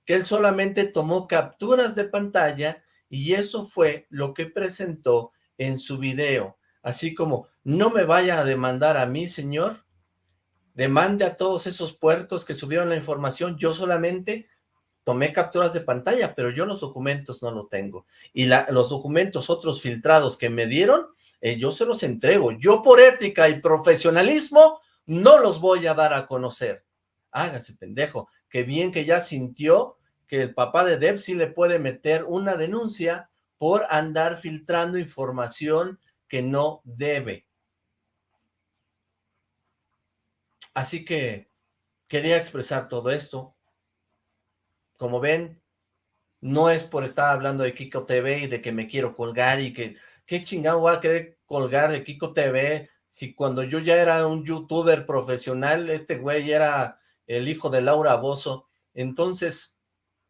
que él solamente tomó capturas de pantalla y eso fue lo que presentó en su video, así como, no me vaya a demandar a mí, señor, demande a todos esos puercos que subieron la información, yo solamente tomé capturas de pantalla, pero yo los documentos no los tengo, y los documentos otros filtrados que me dieron, eh, yo se los entrego. Yo por ética y profesionalismo no los voy a dar a conocer. Hágase pendejo. Qué bien que ya sintió que el papá de Deb le puede meter una denuncia por andar filtrando información que no debe. Así que quería expresar todo esto. Como ven, no es por estar hablando de Kiko TV y de que me quiero colgar y que ¿qué chingado voy a querer colgar de Kiko TV? Si cuando yo ya era un youtuber profesional, este güey era el hijo de Laura Bozo. Entonces,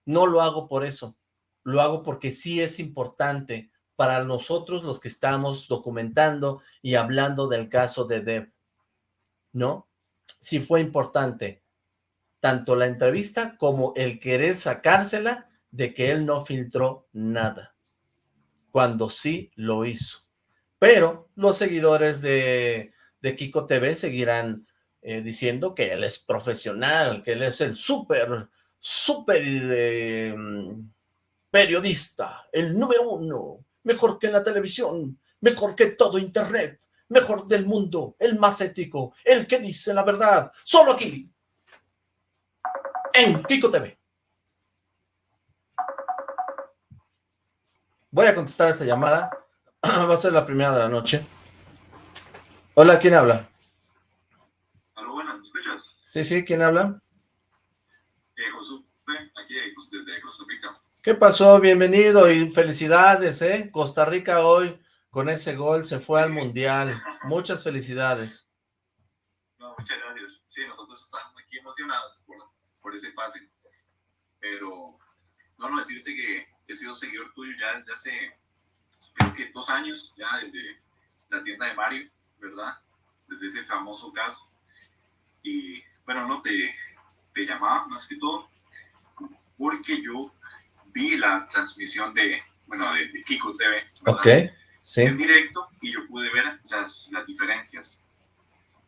no lo hago por eso. Lo hago porque sí es importante para nosotros los que estamos documentando y hablando del caso de Deb. ¿No? Sí fue importante tanto la entrevista como el querer sacársela de que él no filtró nada cuando sí lo hizo. Pero los seguidores de, Kiko TV seguirán eh, diciendo que él es profesional, que él es el súper, súper eh, periodista, el número uno, mejor que la televisión, mejor que todo internet, mejor del mundo, el más ético, el que dice la verdad, solo aquí, en Kiko TV. Voy a contestar esta llamada. Va a ser la primera de la noche. Hola, ¿quién habla? Hola, buenas, ¿me escuchas? Sí, sí, ¿quién habla? Eh, Josué, aquí desde Costa Rica. ¿Qué pasó? Bienvenido y felicidades, ¿eh? Costa Rica hoy, con ese gol, se fue al Mundial. Muchas felicidades. No, muchas gracias. Sí, nosotros estamos aquí emocionados por, por ese pase. Pero, no, no, decirte que he sido seguidor tuyo ya desde hace, creo que dos años, ya desde la tienda de Mario, ¿verdad? Desde ese famoso caso. Y bueno, no te, te llamaba más que todo porque yo vi la transmisión de, bueno, de, Kiko TV. ¿verdad? Ok, sí. En directo y yo pude ver las, las diferencias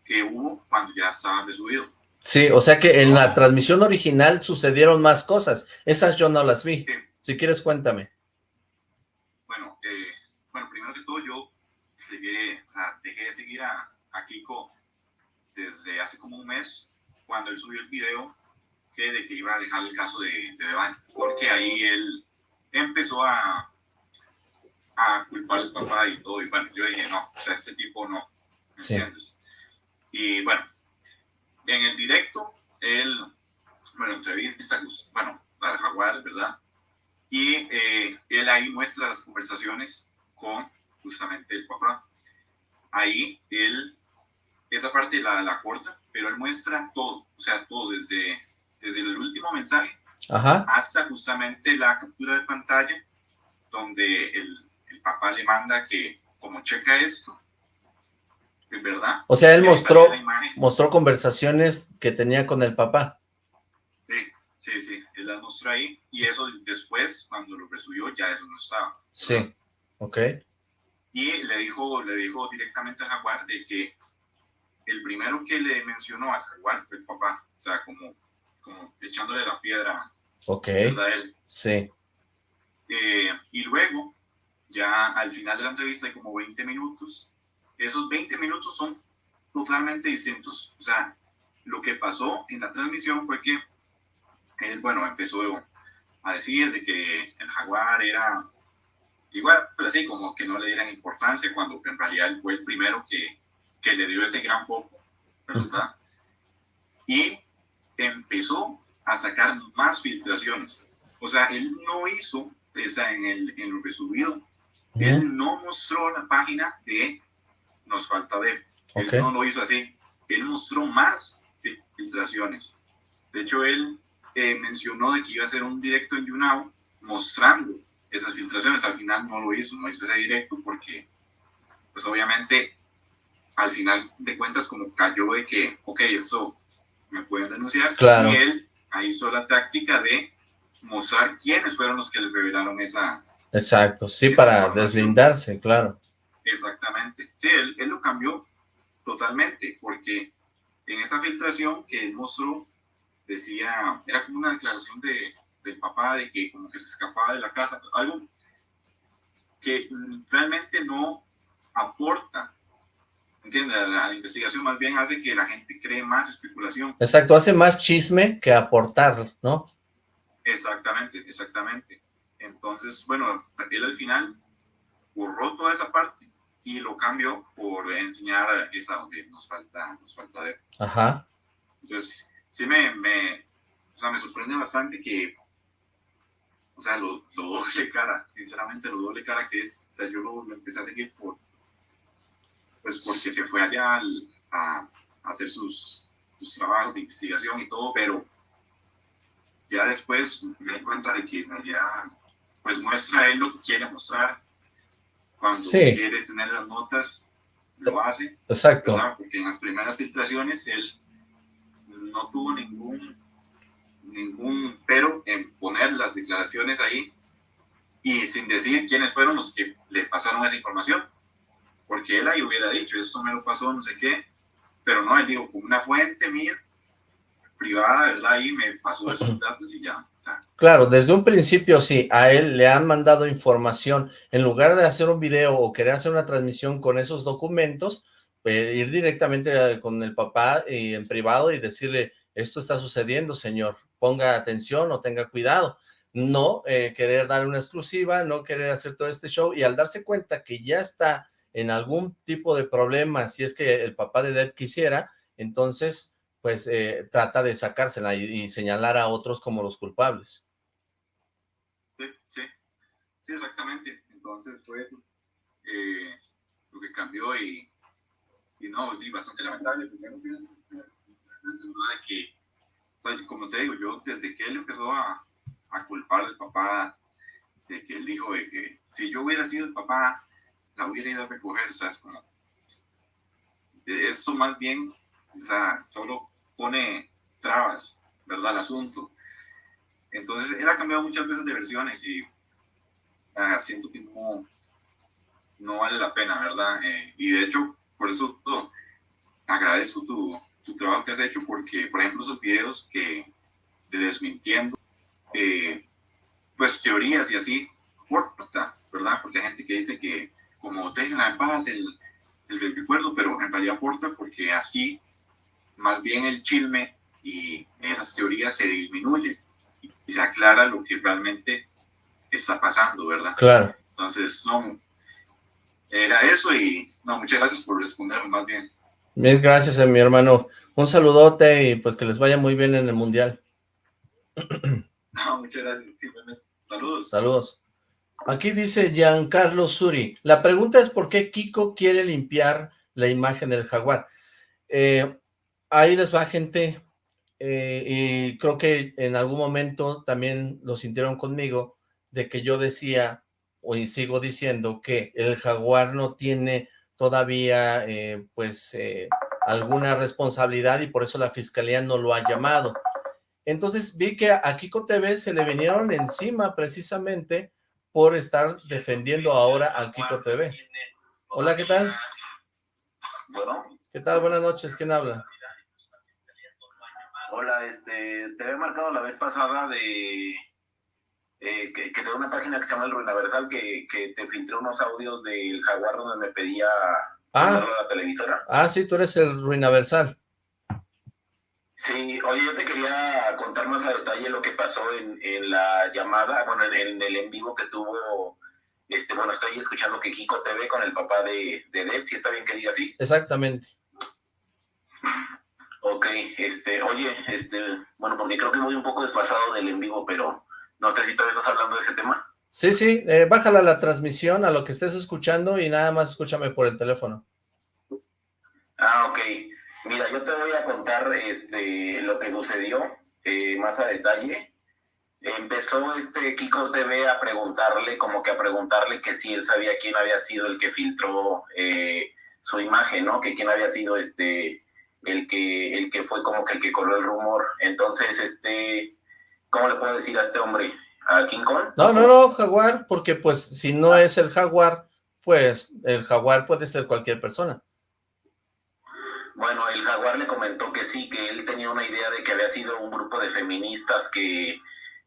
que hubo cuando ya estaba resubido. Sí, o sea que en la transmisión original sucedieron más cosas. Esas yo no las vi. Sí. Si quieres, cuéntame. Bueno, eh, bueno, primero que todo yo seguí, o sea, dejé de seguir a, a, Kiko desde hace como un mes, cuando él subió el video que de que iba a dejar el caso de, de Devani, porque ahí él empezó a, a culpar al papá y todo, y bueno, yo dije, no, o sea, este tipo no, ¿me sí. entiendes? Y bueno, en el directo, él, bueno, entrevista, bueno, a Jaguar, ¿verdad? Y eh, él ahí muestra las conversaciones con justamente el papá. ahí él, esa parte la, la corta, pero él muestra todo, o sea, todo, desde, desde el último mensaje hasta justamente la captura de pantalla, donde el, el papá le manda que, como checa esto, es verdad. O sea, él mostró, mostró conversaciones que tenía con el papá. Sí, sí, él las mostró ahí, y eso después, cuando lo resubió, ya eso no estaba. Sí, ok. Y le dijo, le dijo directamente al jaguar de que el primero que le mencionó al jaguar fue el papá, o sea, como, como echándole la piedra. Ok, Él. sí. Eh, y luego, ya al final de la entrevista, hay como 20 minutos, esos 20 minutos son totalmente distintos. O sea, lo que pasó en la transmisión fue que él, bueno, empezó a decir de que el jaguar era igual, pues así como que no le dieran importancia cuando en realidad él fue el primero que, que le dio ese gran foco, ¿verdad? Y empezó a sacar más filtraciones. O sea, él no hizo, esa en, el, en lo resubido, él no mostró la página de Nos Falta Ver. Él no lo hizo así. Él mostró más filtraciones. De hecho, él eh, mencionó de que iba a hacer un directo en YouNow mostrando esas filtraciones. Al final no lo hizo, no hizo ese directo porque, pues obviamente, al final de cuentas como cayó de que, ok, eso me pueden denunciar. Claro. Y él hizo la táctica de mostrar quiénes fueron los que le revelaron esa... Exacto, sí, para deslindarse, claro. Exactamente. Sí, él, él lo cambió totalmente porque en esa filtración que él mostró decía, era como una declaración de, del papá de que como que se escapaba de la casa, algo que mm, realmente no aporta ¿entiendes? La, la, investigación más bien hace que la gente cree más especulación. Exacto, hace más chisme que aportar, ¿no? Exactamente, exactamente. Entonces, bueno, él al final borró toda esa parte y lo cambió por enseñar esa donde nos falta, nos falta ver. Ajá. Entonces, sí me, me, o sea, me sorprende bastante que o sea, lo, lo, doble cara, sinceramente lo doble cara que es, o sea, yo lo, lo empecé a seguir por, pues porque se fue allá al, a, a, hacer sus, sus, trabajos de investigación y todo, pero ya después me di cuenta de que realidad, pues muestra él lo que quiere mostrar, cuando sí. quiere tener las notas, lo hace. Exacto. ¿verdad? Porque en las primeras filtraciones él no tuvo ningún ningún pero en poner las declaraciones ahí y sin decir quiénes fueron los que le pasaron esa información. Porque él ahí hubiera dicho, esto me lo pasó, no sé qué, pero no, él dijo, una fuente mía privada, ¿verdad? Ahí me pasó esos datos y ya. Claro, desde un principio sí, a él le han mandado información, en lugar de hacer un video o querer hacer una transmisión con esos documentos, ir directamente con el papá eh, en privado y decirle, esto está sucediendo, señor, ponga atención o tenga cuidado. No eh, querer dar una exclusiva, no querer hacer todo este show y al darse cuenta que ya está en algún tipo de problema, si es que el papá de Dead quisiera, entonces pues eh, trata de sacársela y, y, señalar a otros como los culpables. Sí, sí, sí, exactamente. Entonces fue eh, lo que cambió y, y no, y bastante lamentable. Pues, tiene duda de que o sea, como te digo, yo desde que él empezó a, a culpar al papá, de que él dijo de que si yo hubiera sido el papá, la hubiera ido a recoger, o sea, es como, esto más bien, o sea, solo pone trabas, ¿verdad? El asunto. Entonces, él ha cambiado muchas veces de versiones y uh, siento que no, no vale la pena, ¿verdad? Eh, y de hecho, por eso todo, agradezco tu, tu trabajo que has hecho porque, por ejemplo, esos videos que de desmintiendo, eh, pues teorías y así, aporta, ¿verdad? Porque hay gente que dice que como dejen en paz el, el recuerdo, pero en realidad aporta porque así más bien el chisme y esas teorías se disminuye y se aclara lo que realmente está pasando, ¿verdad? Claro. Entonces, no, era eso y no, muchas gracias por responderme más bien. Bien, gracias a mi hermano. Un saludote y pues que les vaya muy bien en el Mundial. No, muchas gracias. Saludos. Saludos. Aquí dice Giancarlo Suri, la pregunta es por qué Kiko quiere limpiar la imagen del jaguar. Eh, ahí les va gente, eh, y creo que en algún momento también lo sintieron conmigo, de que yo decía, o sigo diciendo, que el jaguar no tiene todavía, eh, pues, alguna responsabilidad y por eso la fiscalía no lo ha llamado. Entonces vi que a Kiko TV se le vinieron encima precisamente por estar defendiendo ahora al Kiko TV. Hola, ¿qué tal? Bueno. ¿Qué tal? Buenas noches, ¿quién habla? Hola, este, te había marcado la vez pasada de eh, que, que una página que se llama El Ruinaversal que, que te filtré unos audios del Jaguar donde me pedía ah. la televisora. Ah, sí, tú eres el Ruinaversal. Sí, oye, yo te quería contar más a detalle lo que pasó en, en la llamada, bueno, en, el en vivo que tuvo, este, bueno, estoy escuchando que Kiko TV con el papá de, de Dev, si está bien que diga así. Exactamente. Ok, este, oye, este, bueno, porque creo que voy un poco desfasado del en vivo, pero no sé si todavía estás hablando de ese tema. Sí, sí, eh, bájala la transmisión a lo que estés escuchando y nada más escúchame por el teléfono. Ah, ok. Mira, yo te voy a contar este, lo que sucedió eh, más a detalle. Empezó este Kiko TV a preguntarle, como que a preguntarle que si él sabía quién había sido el que filtró eh, su imagen, ¿no? Que quién había sido este el que el que fue como que el que corrió el rumor. Entonces, este, ¿cómo le puedo decir a este hombre? ¿A King Kong? No, no, no, Jaguar, porque pues si no es el Jaguar, pues el Jaguar puede ser cualquier persona. Bueno, el jaguar le comentó que sí, que él tenía una idea de que había sido un grupo de feministas que,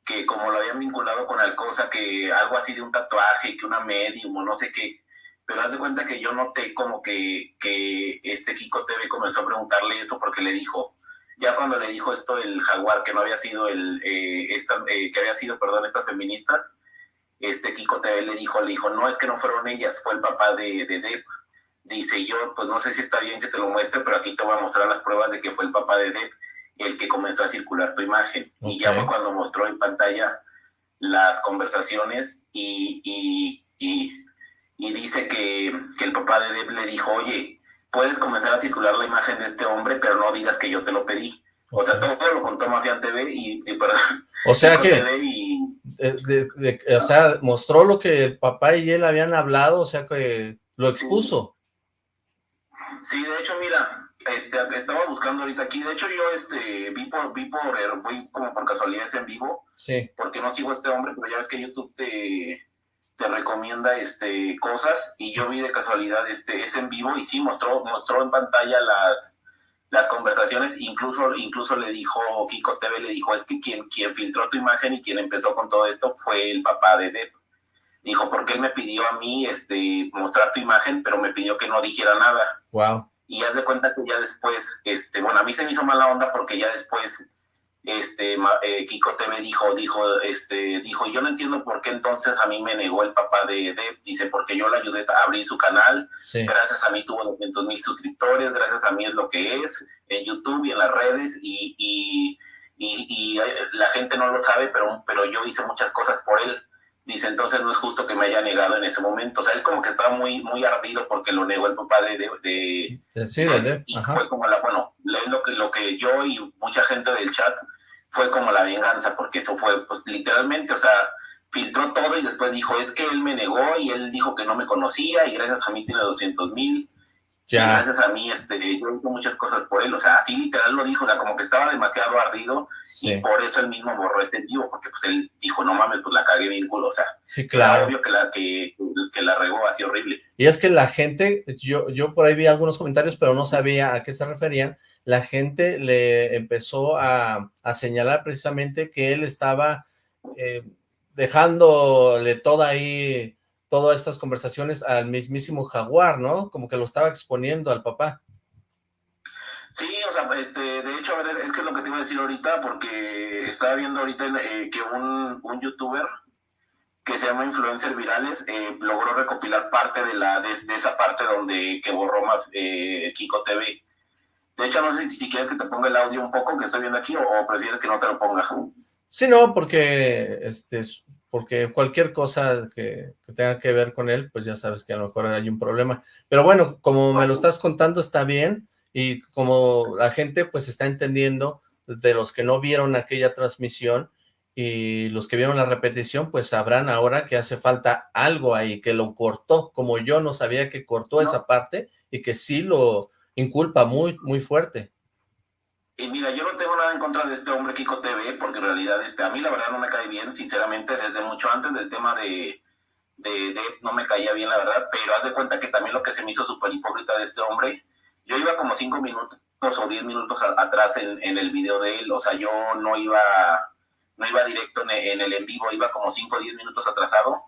que como lo habían vinculado con Alcosa, que algo así de un tatuaje, que una medium o no sé qué. Pero haz de cuenta que yo noté como que, que este Kiko TV comenzó a preguntarle eso porque le dijo, ya cuando le dijo esto el jaguar, que no había sido el, eh, esta, eh, que había sido, perdón, estas feministas, este Kiko TV le dijo, le dijo, no, es que no fueron ellas, fue el papá de, de dice yo, pues no sé si está bien que te lo muestre, pero aquí te voy a mostrar las pruebas de que fue el papá de Deb el que comenzó a circular tu imagen. Y ya fue cuando mostró en pantalla las conversaciones y, y, y, dice que, que, el papá de Deb le dijo, oye, puedes comenzar a circular la imagen de este hombre, pero no digas que yo te lo pedí. O sea, todo, lo contó Mafian TV y, perdón. O sea que, o sea, mostró lo que el papá y él habían hablado, o sea que lo expuso. Sí, de hecho, mira, este, estaba buscando ahorita aquí, de hecho yo este, vi por, vi por, voy como por casualidad en vivo, sí. porque no sigo a este hombre, pero ya ves que YouTube te, te recomienda este, cosas, y yo vi de casualidad este, es en vivo, y sí, mostró, mostró en pantalla las, las conversaciones, incluso, incluso le dijo, Kiko TV le dijo, es que quien, quien filtró tu imagen y quien empezó con todo esto fue el papá de Depp. Dijo, porque él me pidió a mí este, mostrar tu imagen, pero me pidió que no dijera nada. Wow. Y haz de cuenta que ya después, este, bueno, a mí se me hizo mala onda porque ya después, este, eh, Kiko TV dijo, dijo, este, dijo, yo no entiendo por qué entonces a mí me negó el papá de Deb, dice, porque yo le ayudé a abrir su canal, gracias a mí tuvo 200 mil suscriptores, gracias a mí es lo que es, en YouTube y en las redes, y, y, y, y eh, la gente no lo sabe, pero, pero yo hice muchas cosas por él, Dice, entonces no es justo que me haya negado en ese momento. O sea, él como que estaba muy, muy ardido porque lo negó el papá de... de, de, y fue como la, bueno, lo que, lo que yo y mucha gente del chat fue como la venganza, porque eso fue, pues literalmente, o sea, filtró todo y después dijo, es que él me negó y él dijo que no me conocía y gracias a mí tiene 200 mil gracias a mí, este, yo hice muchas cosas por él, o sea, así literal lo dijo, o sea, como que estaba demasiado ardido y por eso él mismo borró este vivo, porque pues él dijo, no mames, pues la cagué bien culo, o sea, sí, claro. obvio que la, que, que la regó así horrible. Y es que la gente, yo, yo por ahí vi algunos comentarios, pero no sabía a qué se referían, la gente le empezó a, a señalar precisamente que él estaba eh, dejándole toda ahí todas estas conversaciones al mismísimo Jaguar, ¿no? Como que lo estaba exponiendo al papá. Sí, o sea, este, de hecho, es que es lo que te iba a decir ahorita, porque estaba viendo ahorita eh, que un, un, youtuber que se llama Influencer Virales eh, logró recopilar parte de la de, esa parte donde que borró más eh, Kiko TV. De hecho, no sé si, quieres que te ponga el audio un poco que estoy viendo aquí o, prefieres que no te lo ponga. Sí, no, porque este, porque cualquier cosa que, tenga que ver con él, pues ya sabes que a lo mejor hay un problema. Pero bueno, como me lo estás contando está bien, y como la gente pues está entendiendo de los que no vieron aquella transmisión, y los que vieron la repetición, pues sabrán ahora que hace falta algo ahí, que lo cortó, como yo no sabía que cortó esa parte, y que sí lo inculpa muy, muy fuerte. Y mira, yo no tengo nada en contra de este hombre Kiko TV, porque en realidad este, a mí la verdad no me cae bien, sinceramente, desde mucho antes del tema de, de, no me caía bien, la verdad, pero haz de cuenta que también lo que se me hizo súper hipócrita de este hombre, yo iba como cinco minutos o diez minutos atrás en, en, el video de él, o sea, yo no iba, no iba directo en, el en vivo, iba como cinco o diez minutos atrasado,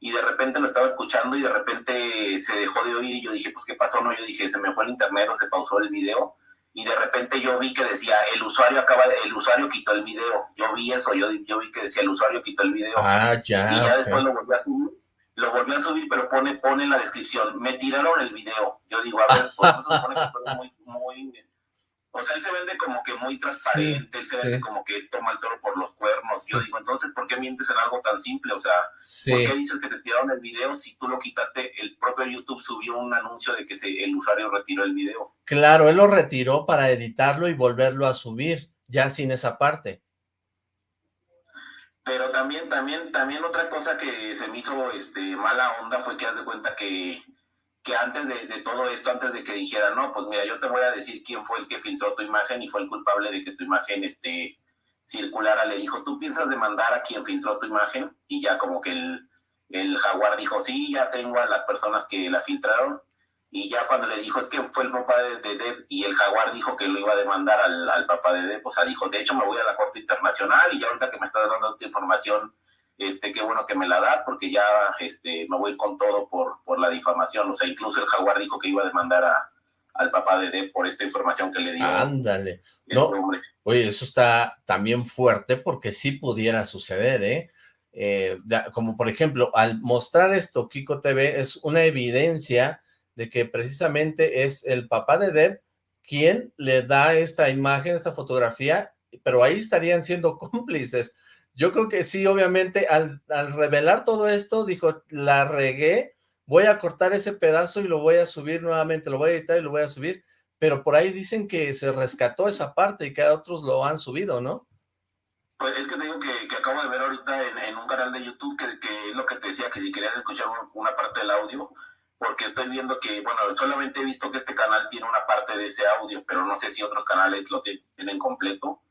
y de repente lo estaba escuchando y de repente se dejó de oír y yo dije, pues, ¿qué pasó? No, yo dije, se me fue el internet o se pausó el video, y de repente yo vi que decía, el usuario acaba de, el usuario quitó el video. Yo vi eso, yo, yo vi que decía, el usuario quitó el video. Ah, ya. Y ya después lo volví a subir, lo volví a subir, pero pone, pone en la descripción, me tiraron el video. Yo digo, a ver, pues eso supone que fue muy, muy o sea, él se vende como que muy transparente, él se vende como que toma el toro por los cuernos. Yo digo, entonces, ¿por qué mientes en algo tan simple? O sea, ¿por qué dices que te tiraron el video si tú lo quitaste? El propio YouTube subió un anuncio de que el usuario retiró el video. Claro, él lo retiró para editarlo y volverlo a subir, ya sin esa parte. Pero también, también, también otra cosa que se me hizo este, mala onda fue que haz de cuenta que que antes de, todo esto, antes de que dijera, no, pues mira, yo te voy a decir quién fue el que filtró tu imagen y fue el culpable de que tu imagen este, circulara, le dijo, ¿tú piensas demandar a quien filtró tu imagen? Y ya como que el, el jaguar dijo, sí, ya tengo a las personas que la filtraron. Y ya cuando le dijo, es que fue el papá de, de y el jaguar dijo que lo iba a demandar al, al papá de Deb, o sea, dijo, de hecho me voy a la Corte Internacional y ya ahorita que me estás dando esta información, este, qué bueno que me la das porque ya este, me voy con todo por, por la difamación. O sea, incluso el jaguar dijo que iba a demandar a, al papá de Deb por esta información que le dio. Ándale. Este no, oye, eso está también fuerte porque sí pudiera suceder, ¿eh? ¿eh? como por ejemplo, al mostrar esto, Kiko TV es una evidencia de que precisamente es el papá de Deb quien le da esta imagen, esta fotografía, pero ahí estarían siendo cómplices yo creo que sí, obviamente, al, revelar todo esto, dijo, la regué, voy a cortar ese pedazo y lo voy a subir nuevamente, lo voy a editar y lo voy a subir, pero por ahí dicen que se rescató esa parte y que otros lo han subido, ¿no? Pues es que te digo que, acabo de ver ahorita en, un canal de YouTube que, es lo que te decía, que si querías escuchar una parte del audio, porque estoy viendo que, bueno, solamente he visto que este canal tiene una parte de ese audio, pero no sé si otros canales lo tienen completo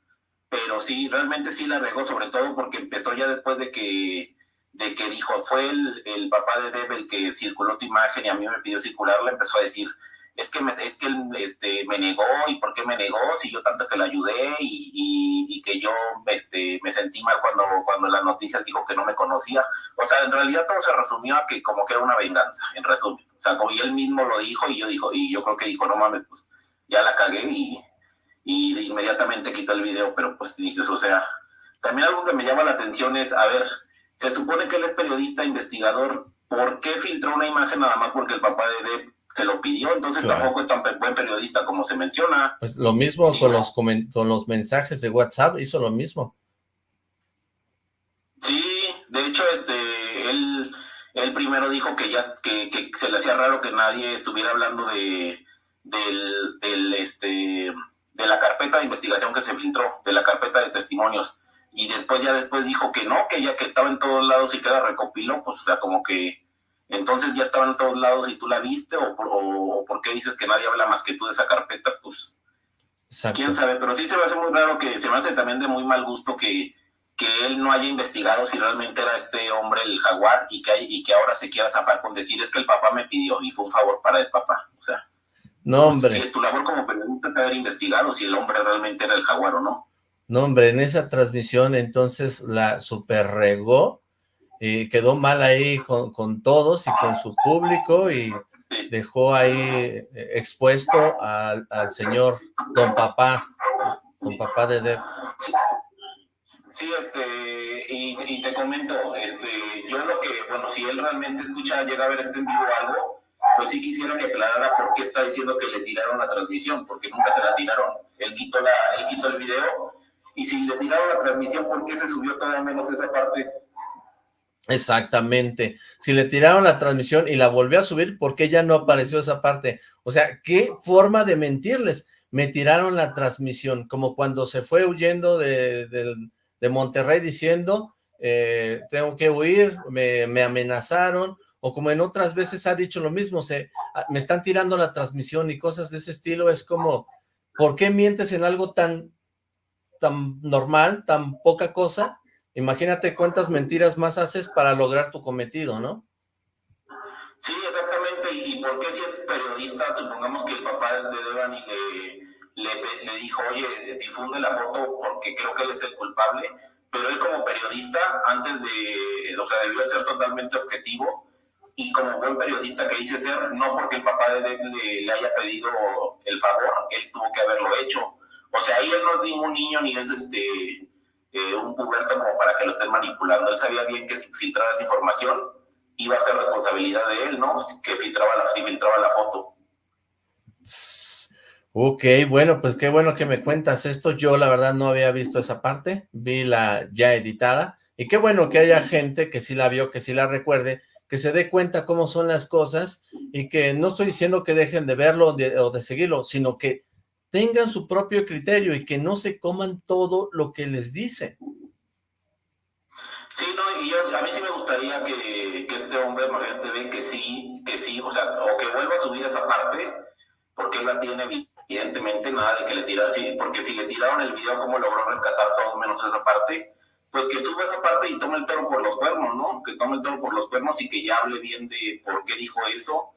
pero sí, realmente sí la regó, sobre todo porque empezó ya después de que, de que dijo, fue el, el papá de Deb el que circuló tu imagen y a mí me pidió circularla, empezó a decir, es que, me, es que él este, me negó, ¿y por qué me negó? Si yo tanto que le ayudé y, y, que yo este, me sentí mal cuando, cuando las noticias dijo que no me conocía. O sea, en realidad todo se resumió a que como que era una venganza, en resumen. O sea, como y él mismo lo dijo y yo, dijo, y yo creo que dijo, no mames, pues ya la cagué y, y inmediatamente quitó el video, pero pues dices, o sea, también algo que me llama la atención es, a ver, se supone que él es periodista, investigador, ¿por qué filtró una imagen nada más porque el papá de Deb se lo pidió? Entonces tampoco es tan buen periodista como se menciona. Pues lo mismo con los, con los mensajes de WhatsApp, hizo lo mismo. Sí, de hecho, este, él, él primero dijo que ya, que, que se le hacía raro que nadie estuviera hablando de, del, del, este, de la carpeta de investigación que se filtró, de la carpeta de testimonios. Y después ya después dijo que no, que ya que estaba en todos lados y que la recopiló, pues o sea, como que entonces ya estaba en todos lados y tú la viste, o, o, por qué dices que nadie habla más que tú de esa carpeta, pues quién sabe, pero sí se me hace muy raro que se me hace también de muy mal gusto que, que él no haya investigado si realmente era este hombre el jaguar y que, y que ahora se quiera zafar con decir es que el papá me pidió y fue un favor para el papá, o sea. No, hombre. Si tu labor como periodista haber investigado si el hombre realmente era el jaguar o no. No, hombre, en esa transmisión entonces la super regó y quedó mal ahí con, todos y con su público y dejó ahí eh, expuesto al, señor Don Papá, Don Papá de Deb. Sí. este, y, te comento, este, yo lo que, bueno, si él realmente escucha, llega a ver este en vivo algo, pues sí quisiera que aclarara por qué está diciendo que le tiraron la transmisión, porque nunca se la tiraron. Él quitó, la, él quitó el video, y si le tiraron la transmisión, ¿por qué se subió todavía menos esa parte? Exactamente. Si le tiraron la transmisión y la volvió a subir, ¿por qué ya no apareció esa parte? O sea, ¿qué forma de mentirles? Me tiraron la transmisión, como cuando se fue huyendo de, Monterrey diciendo, eh, tengo que huir, me, amenazaron, o como en otras veces ha dicho lo mismo, se, ah, me están tirando la transmisión y cosas de ese estilo, es como, ¿por qué mientes en algo tan, tan normal, tan poca cosa? Imagínate cuántas mentiras más haces para lograr tu cometido, ¿no? Sí, exactamente. ¿Y por qué si es periodista, supongamos que el papá de Devani le, le, dijo, oye, difunde la foto porque creo que él es el culpable, pero él como periodista, antes de, o sea, debió ser totalmente objetivo y como buen periodista que dice ser, no porque el papá de Dev le, haya pedido el favor, él tuvo que haberlo hecho. O sea, ahí él no es ningún niño ni es este eh, un puberto como para que lo estén manipulando. Él sabía bien que si filtrara esa información iba a ser responsabilidad de él, ¿no? Que filtraba la, si filtraba la foto. Ok, bueno, pues qué bueno que me cuentas esto. Yo la verdad no había visto esa parte, vi la ya editada. Y qué bueno que haya gente que sí la vio, que sí la recuerde, que se dé cuenta cómo son las cosas y que no estoy diciendo que dejen de verlo o de seguirlo, sino que tengan su propio criterio y que no se coman todo lo que les dice. Sí, no, y yo, a mí sí me gustaría que, este hombre, gente ve que sí, que sí, o sea, o que vuelva a subir esa parte, porque él la tiene evidentemente nada de que le tiraron, sí, porque si le tiraron el video, cómo logró rescatar todo menos esa parte, pues que suba esa parte y tome el toro por los cuernos, ¿no? Que tome el toro por los cuernos y que ya hable bien de por qué dijo eso,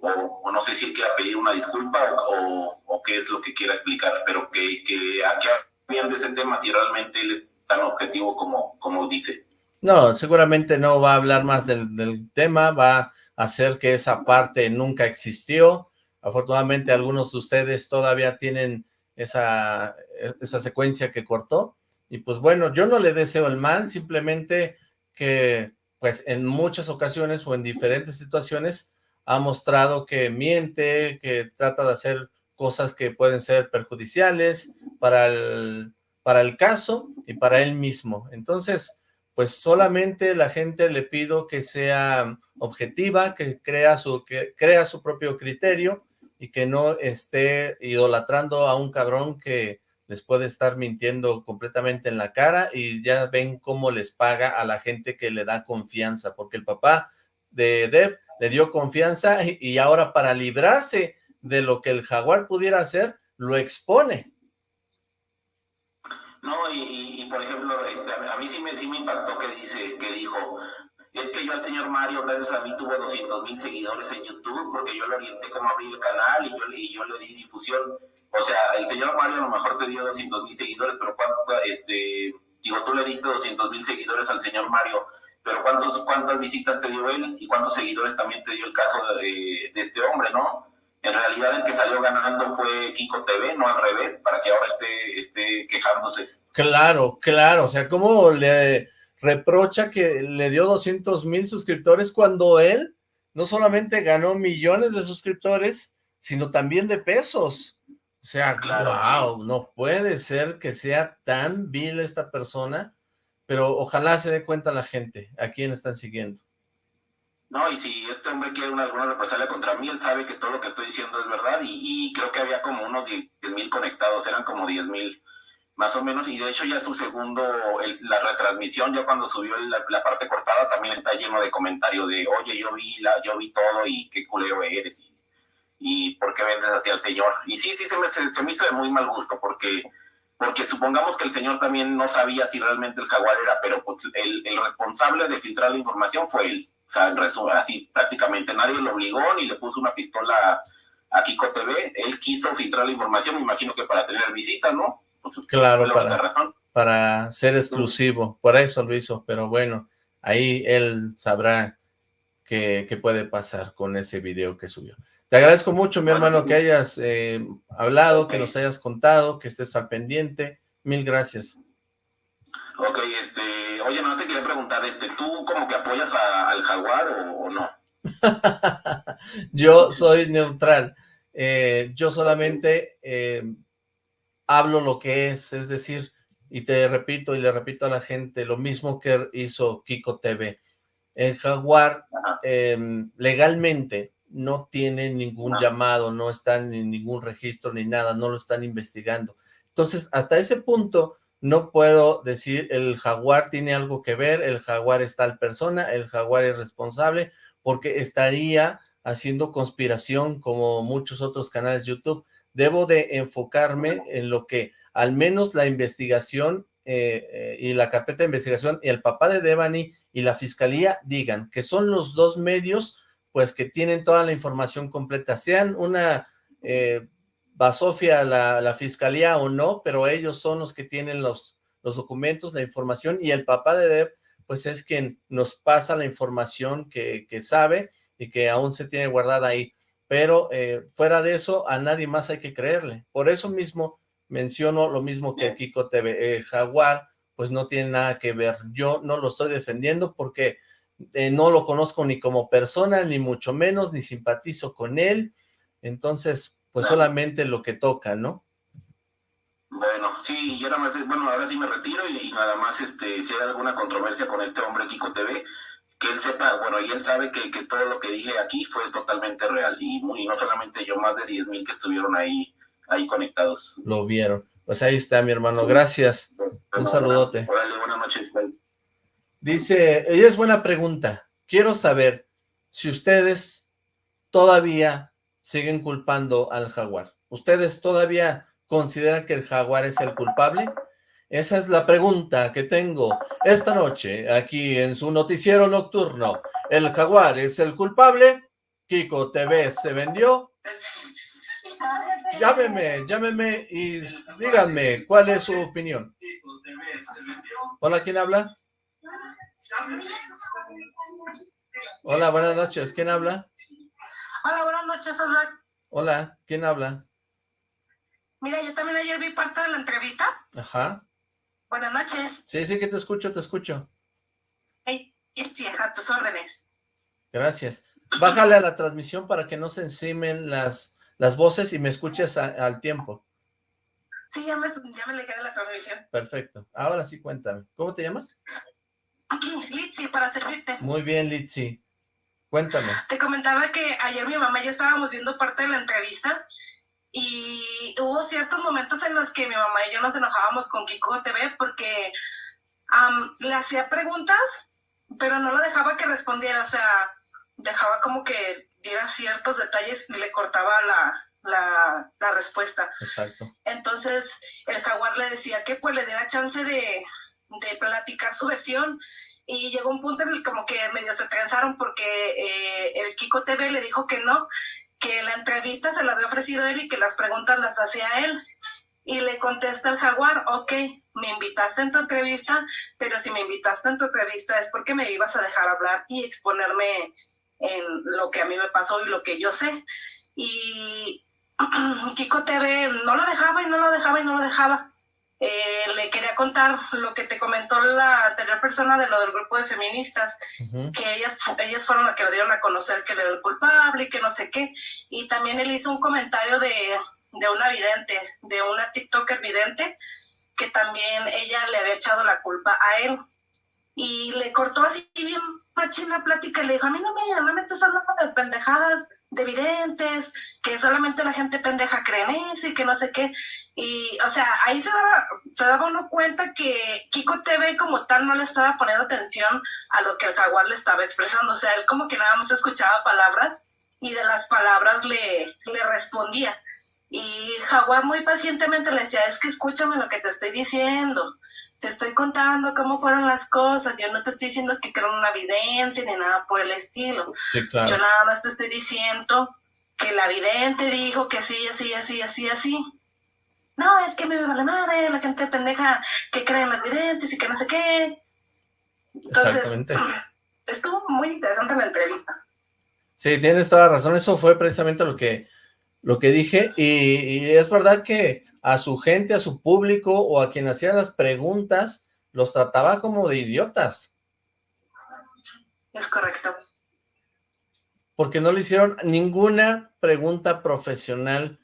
o, no sé si él quiera pedir una disculpa o, qué es lo que quiera explicar, pero que, que aquí bien de ese tema si realmente él es tan objetivo como, como dice. No, seguramente no va a hablar más del, del tema, va a hacer que esa parte nunca existió. Afortunadamente algunos de ustedes todavía tienen esa, esa secuencia que cortó. Y pues bueno, yo no le deseo el mal, simplemente que pues en muchas ocasiones o en diferentes situaciones ha mostrado que miente, que trata de hacer cosas que pueden ser perjudiciales para el, para el caso y para él mismo. Entonces, pues solamente la gente le pido que sea objetiva, que crea su, que crea su propio criterio y que no esté idolatrando a un cabrón que les puede estar mintiendo completamente en la cara y ya ven cómo les paga a la gente que le da confianza, porque el papá de Deb le dio confianza y, ahora para librarse de lo que el jaguar pudiera hacer, lo expone. No, y, por ejemplo, este, a mí sí me, sí me impactó que dice, que dijo, es que yo al señor Mario, gracias a mí, tuvo 200 mil seguidores en YouTube, porque yo le orienté cómo abrir el canal y yo, y yo le di difusión. O sea, el señor Mario a lo mejor te dio 200 mil seguidores, pero cuando, este, digo, tú le diste 200 mil seguidores al señor Mario, pero ¿cuántos, ¿cuántas visitas te dio él y cuántos seguidores también te dio el caso de, este hombre, no? En realidad el que salió ganando fue Kiko TV, no al revés, para que ahora esté, esté quejándose. Claro, claro, o sea, ¿cómo le reprocha que le dio 200 mil suscriptores cuando él no solamente ganó millones de suscriptores, sino también de pesos? O sea, claro, wow, no puede ser que sea tan vil esta persona pero ojalá se dé cuenta la gente a quién están siguiendo. No, y si este hombre quiere una, alguna represalia contra mí, él sabe que todo lo que estoy diciendo es verdad y, creo que había como unos 10 mil conectados, eran como 10 mil más o menos, y de hecho ya su segundo, la retransmisión, ya cuando subió la, parte cortada, también está lleno de comentarios de, oye, yo vi, la, yo vi todo y qué culero eres y, y por qué vendes así al señor. Y sí, sí, se me, se me hizo de muy mal gusto porque porque supongamos que el señor también no sabía si realmente el jaguar era, pero pues el, responsable de filtrar la información fue él. O sea, en resumen, así prácticamente nadie lo obligó ni le puso una pistola a Kiko TV. Él quiso filtrar la información, me imagino que para tener visita, ¿no? Pues, claro, para, razón. para ser exclusivo. Por eso lo hizo, pero bueno, ahí él sabrá qué, qué puede pasar con ese video que subió. Te agradezco mucho, mi hermano, que hayas eh, hablado, que nos hayas contado, que estés al pendiente. Mil gracias. Ok, este, oye, no te quería preguntar, este, ¿tú como que apoyas al jaguar o, no? yo soy neutral. Eh, yo solamente eh, hablo lo que es, es decir, y te repito y le repito a la gente, lo mismo que hizo Kiko TV. el jaguar em, legalmente no tiene ningún llamado, no está en ningún registro ni nada, no lo están investigando. Entonces, hasta ese punto, no puedo decir el jaguar tiene algo que ver, el jaguar es tal persona, el jaguar es responsable, porque estaría haciendo conspiración como muchos otros canales de YouTube. Debo de enfocarme en lo que al menos la investigación eh, eh, y la carpeta de investigación y el papá de Devani y la fiscalía digan que son los dos medios pues que tienen toda la información completa, sean una eh, basofia la, la, fiscalía o no, pero ellos son los que tienen los, los documentos, la información y el papá de Dev pues es quien nos pasa la información que, que sabe y que aún se tiene guardada ahí, pero eh, fuera de eso a nadie más hay que creerle, por eso mismo menciono lo mismo que Kiko TV, Jaguar pues no tiene nada que ver, yo no lo estoy defendiendo porque eh, no lo conozco ni como persona, ni mucho menos, ni simpatizo con él, entonces, pues solamente lo que toca, ¿no? Bueno, sí, yo nada más, bueno, ahora sí me retiro y, nada más, este, si hay alguna controversia con este hombre Kiko TV, que él sepa, bueno, y él sabe que, que todo lo que dije aquí fue totalmente real, y, y no solamente yo, más de 10 mil que estuvieron ahí, ahí conectados. Lo vieron. Pues ahí está, mi hermano, gracias. Un saludote. Dice, ella es buena pregunta. Quiero saber si ustedes todavía siguen culpando al jaguar. ¿Ustedes todavía consideran que el jaguar es el culpable? Esa es la pregunta que tengo esta noche aquí en su noticiero nocturno. ¿El jaguar es el culpable? Kiko TV se vendió. Llámeme, llámeme y díganme cuál es su opinión. Hola, ¿quién habla? Hola, buenas noches. ¿Quién habla? Hola, buenas noches, hola. Hola, ¿quién habla? Mira, yo también ayer vi parte de la entrevista. Ajá. Buenas noches. Sí, sí que te escucho, te escucho. Hey, sí, a tus órdenes. Gracias. Bájale a la transmisión para que no se encimen las, las voces y me escuches al tiempo. Sí, ya me, ya me de la transmisión. Perfecto. Ahora sí, cuéntame. ¿Cómo te llamas? Litsi, para servirte. Muy bien, Litsi. Cuéntame. Te comentaba que ayer mi mamá y yo estábamos viendo parte de la entrevista y hubo ciertos momentos en los que mi mamá y yo nos enojábamos con Kiko TV porque le hacía preguntas, pero no lo dejaba que respondiera, o sea, dejaba como que diera ciertos detalles y le cortaba la, la respuesta. Exacto. Entonces el jaguar le decía que pues le diera chance de, de platicar su versión y llegó un punto en el como que medio se transaron porque eh, el Kiko TV le dijo que no, que la entrevista se la había ofrecido él y que las preguntas las hacía él. Y le contesta el jaguar, ok, me invitaste en tu entrevista, pero si me invitaste en tu entrevista es porque me ibas a dejar hablar y exponerme en lo que a mí me pasó y lo que yo sé. Y Kiko TV no lo dejaba y no lo dejaba y no lo dejaba. Eh, le quería contar lo que te comentó la anterior persona de lo del grupo de feministas, que ellas, ellas fueron las que lo dieron a conocer que él era el culpable y que no sé qué. Y también él hizo un comentario de, de una vidente, de una TikToker vidente, que también ella le había echado la culpa a él. Y le cortó así bien machina la plática le dijo, a mí no me, no me estás hablando de pendejadas, de evidentes, que solamente la gente pendeja cree en eso y que no sé qué. Y, o sea, ahí se daba, se daba uno cuenta que Kiko TV como tal no le estaba poniendo atención a lo que el jaguar le estaba expresando. O sea, él como que nada más escuchaba palabras y de las palabras le, le respondía. Y Jaguar muy pacientemente le decía, es que escúchame lo que te estoy diciendo, te estoy contando cómo fueron las cosas, yo no te estoy diciendo que creo una vidente ni nada por el estilo. Yo nada más te estoy diciendo que la vidente dijo que sí, así, así, así, así. No, es que me vale madre, la gente pendeja que cree en las videntes y que no sé qué. Entonces, estuvo muy interesante la entrevista. Sí, tienes toda la razón, eso fue precisamente lo que lo que dije, y, es verdad que a su gente, a su público o a quien hacía las preguntas, los trataba como de idiotas. Es correcto. Porque no le hicieron ninguna pregunta profesional.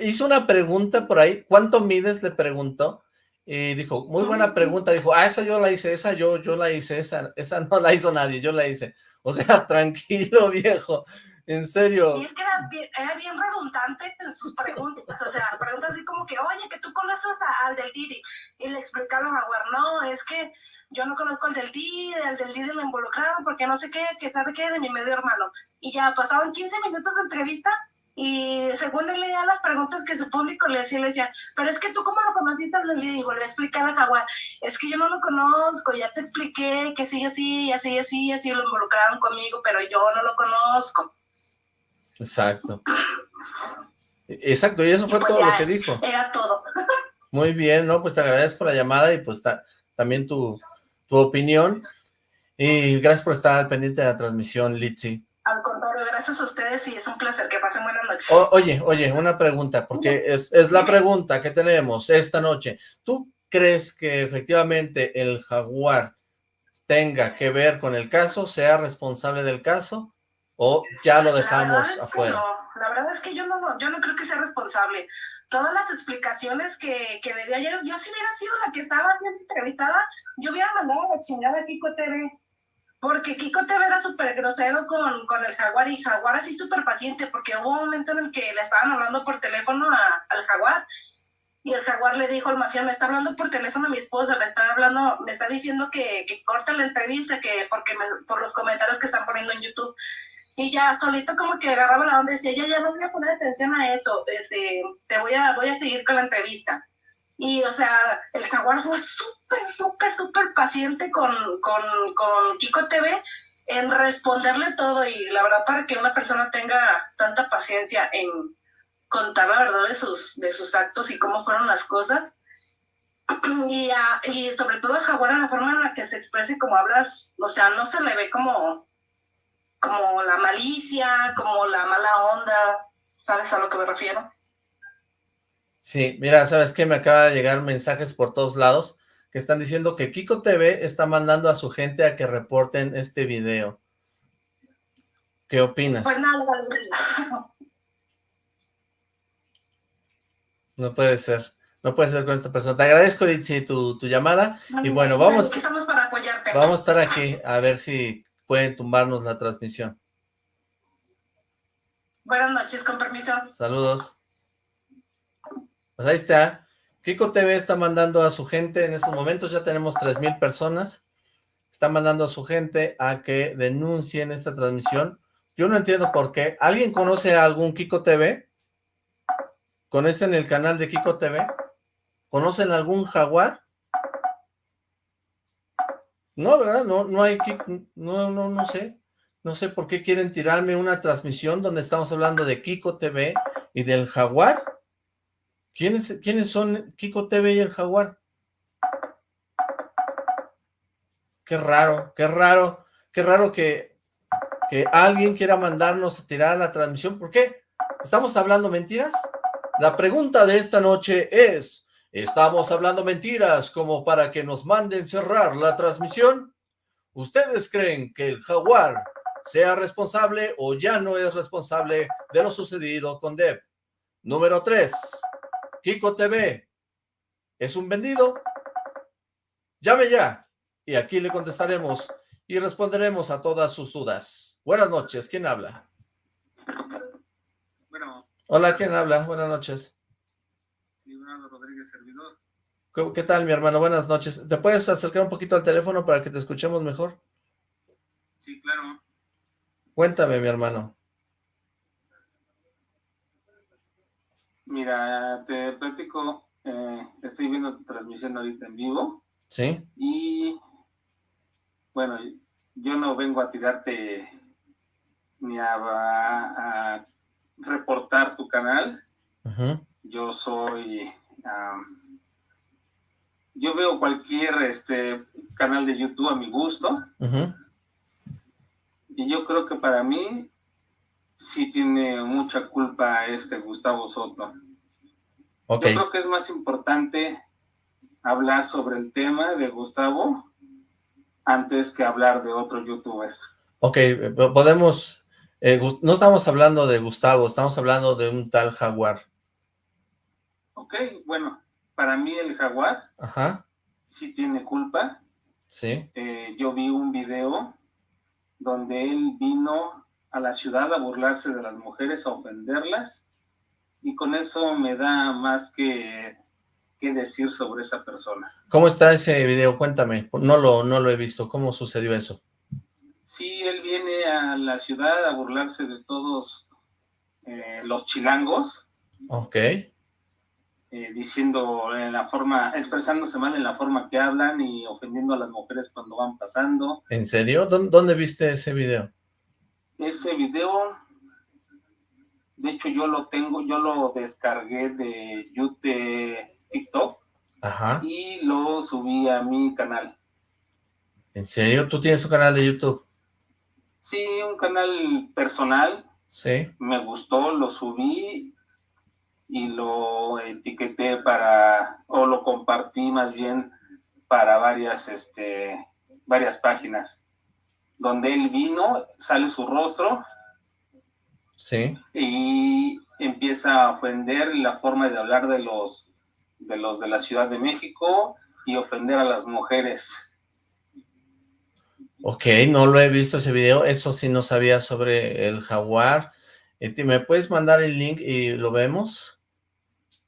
Hizo una pregunta por ahí, ¿cuánto mides? Le preguntó, y dijo, muy buena pregunta, dijo, ah, esa yo la hice, esa yo, yo la hice, esa, esa no la hizo nadie, yo la hice. O sea, tranquilo, viejo, en serio. Y es que era bien, redundante en sus preguntas, o sea, preguntas así como que, oye, que tú conoces al del Didi, y le explicaron a Jaguar, no, es que yo no conozco al del Didi, al del Didi lo involucraron, porque no sé qué, que sabe qué, de mi medio hermano. Y ya pasaban 15 minutos de entrevista, y según él leía las preguntas que su público le hacía, le decía, pero es que tú cómo lo conociste, le digo, le explicaba a Jaguar, es que yo no lo conozco, ya te expliqué que sigue así, así, así, así lo involucraron conmigo, pero yo no lo conozco. Exacto. Exacto, y eso fue pues todo lo que dijo. Era todo. Muy bien, ¿no? Pues te agradezco la llamada y pues también tu, tu opinión. Y gracias por estar al pendiente de la transmisión, Litsi. Al contrario, gracias a ustedes y es un placer. Que pasen buenas noches. oye, oye, una pregunta, porque es, es la pregunta que tenemos esta noche. ¿Tú crees que efectivamente el jaguar tenga que ver con el caso, sea responsable del caso, o ya lo dejamos afuera? No, la verdad es que yo no, yo no creo que sea responsable. Todas las explicaciones que, que le dio ayer, yo si hubiera sido la que estaba siendo entrevistada, yo hubiera mandado a la chingada a Kiko TV porque Kiko TV era súper grosero con, con, el jaguar y jaguar así súper paciente, porque hubo un momento en el que le estaban hablando por teléfono al jaguar y el jaguar le dijo al mafia, me está hablando por teléfono a mi esposa, me está hablando, me está diciendo que, que corte la entrevista, que porque por los comentarios que están poniendo en YouTube. Y ya solito como que agarraba la onda y decía, yo ya no voy a poner atención a eso, este, te voy a, voy a seguir con la entrevista. Y, o sea, el jaguar fue súper, súper, súper paciente con, con, con TV en responderle todo. Y la verdad, para que una persona tenga tanta paciencia en contar la verdad de sus, de sus actos y cómo fueron las cosas. Y, y sobre todo el jaguar, en la forma en la que se expresa y como hablas, o sea, no se le ve como, como la malicia, como la mala onda, ¿sabes a lo que me refiero? Sí, mira, ¿sabes qué? Me acaba de llegar mensajes por todos lados que están diciendo que Kiko TV está mandando a su gente a que reporten este video. ¿Qué opinas? Pues nada, no puede ser. No puede ser con esta persona. Te agradezco, Litsi, tu, tu llamada. y bueno, vamos... Estamos para apoyarte. Vamos a estar aquí a ver si pueden tumbarnos la transmisión. Buenas noches, con permiso. Saludos. Pues ahí está. Kiko TV está mandando a su gente en estos momentos, ya tenemos 3,000 personas. Está mandando a su gente a que denuncien esta transmisión. Yo no entiendo por qué. ¿Alguien conoce a algún Kiko TV? ¿Conocen el canal de Kiko TV? ¿Conocen algún jaguar? No, ¿verdad? No, no hay no, no, no sé. No sé por qué quieren tirarme una transmisión donde estamos hablando de Kiko TV y del jaguar. ¿Quiénes, ¿Quiénes son Kiko TV y el Jaguar? Qué raro, qué raro, qué raro que, que alguien quiera mandarnos a tirar la transmisión. ¿Por qué? ¿Estamos hablando mentiras? La pregunta de esta noche es, ¿estamos hablando mentiras como para que nos manden cerrar la transmisión? ¿Ustedes creen que el Jaguar sea responsable o ya no es responsable de lo sucedido con Deb? Número 3. Kiko TV, ¿es un vendido? Llame ya y aquí le contestaremos y responderemos a todas sus dudas. Buenas noches, ¿quién habla? Bueno. Hola, ¿quién habla? Buenas noches. Leonardo Rodríguez, servidor. ¿Qué tal, mi hermano? Buenas noches. ¿Te puedes acercar un poquito al teléfono para que te escuchemos mejor? Sí, claro. Cuéntame, mi hermano. Mira, te platico, eh, estoy viendo tu transmisión ahorita en vivo. Sí. Y, bueno, yo no vengo a tirarte ni a, reportar tu canal. Yo soy... yo veo cualquier este canal de YouTube a mi gusto. Y yo creo que para mí sí tiene mucha culpa este Gustavo Soto. Yo creo que es más importante hablar sobre el tema de Gustavo antes que hablar de otro youtuber. Ok, podemos... Eh, no estamos hablando de Gustavo, estamos hablando de un tal Jaguar. Ok, bueno, para mí el jaguar Ajá. sí tiene culpa. Sí. Eh, yo vi un video donde él vino a la ciudad a burlarse de las mujeres, a ofenderlas, y con eso me da más que, que decir sobre esa persona. ¿Cómo está ese video? Cuéntame, no lo, no lo he visto, ¿cómo sucedió eso? Sí, él viene a la ciudad a burlarse de todos eh, los chilangos. Ok. Eh, diciendo en la forma, expresándose mal en la forma que hablan y ofendiendo a las mujeres cuando van pasando. ¿En serio? ¿Dónde, viste ese video? Ese video, de hecho yo lo tengo, yo lo descargué de YouTube, TikTok, Ajá. y lo subí a mi canal. ¿En serio? ¿Tú tienes un canal de YouTube? Sí, un canal personal. Sí. Me gustó, lo subí y lo etiqueté para, o lo compartí más bien para varias, este, varias páginas. Donde él vino, sale su rostro. Sí. Y empieza a ofender la forma de hablar de los, de los de la Ciudad de México y ofender a las mujeres. Ok, no lo he visto ese video, eso sí no sabía sobre el jaguar. ¿Me puedes mandar el link y lo vemos?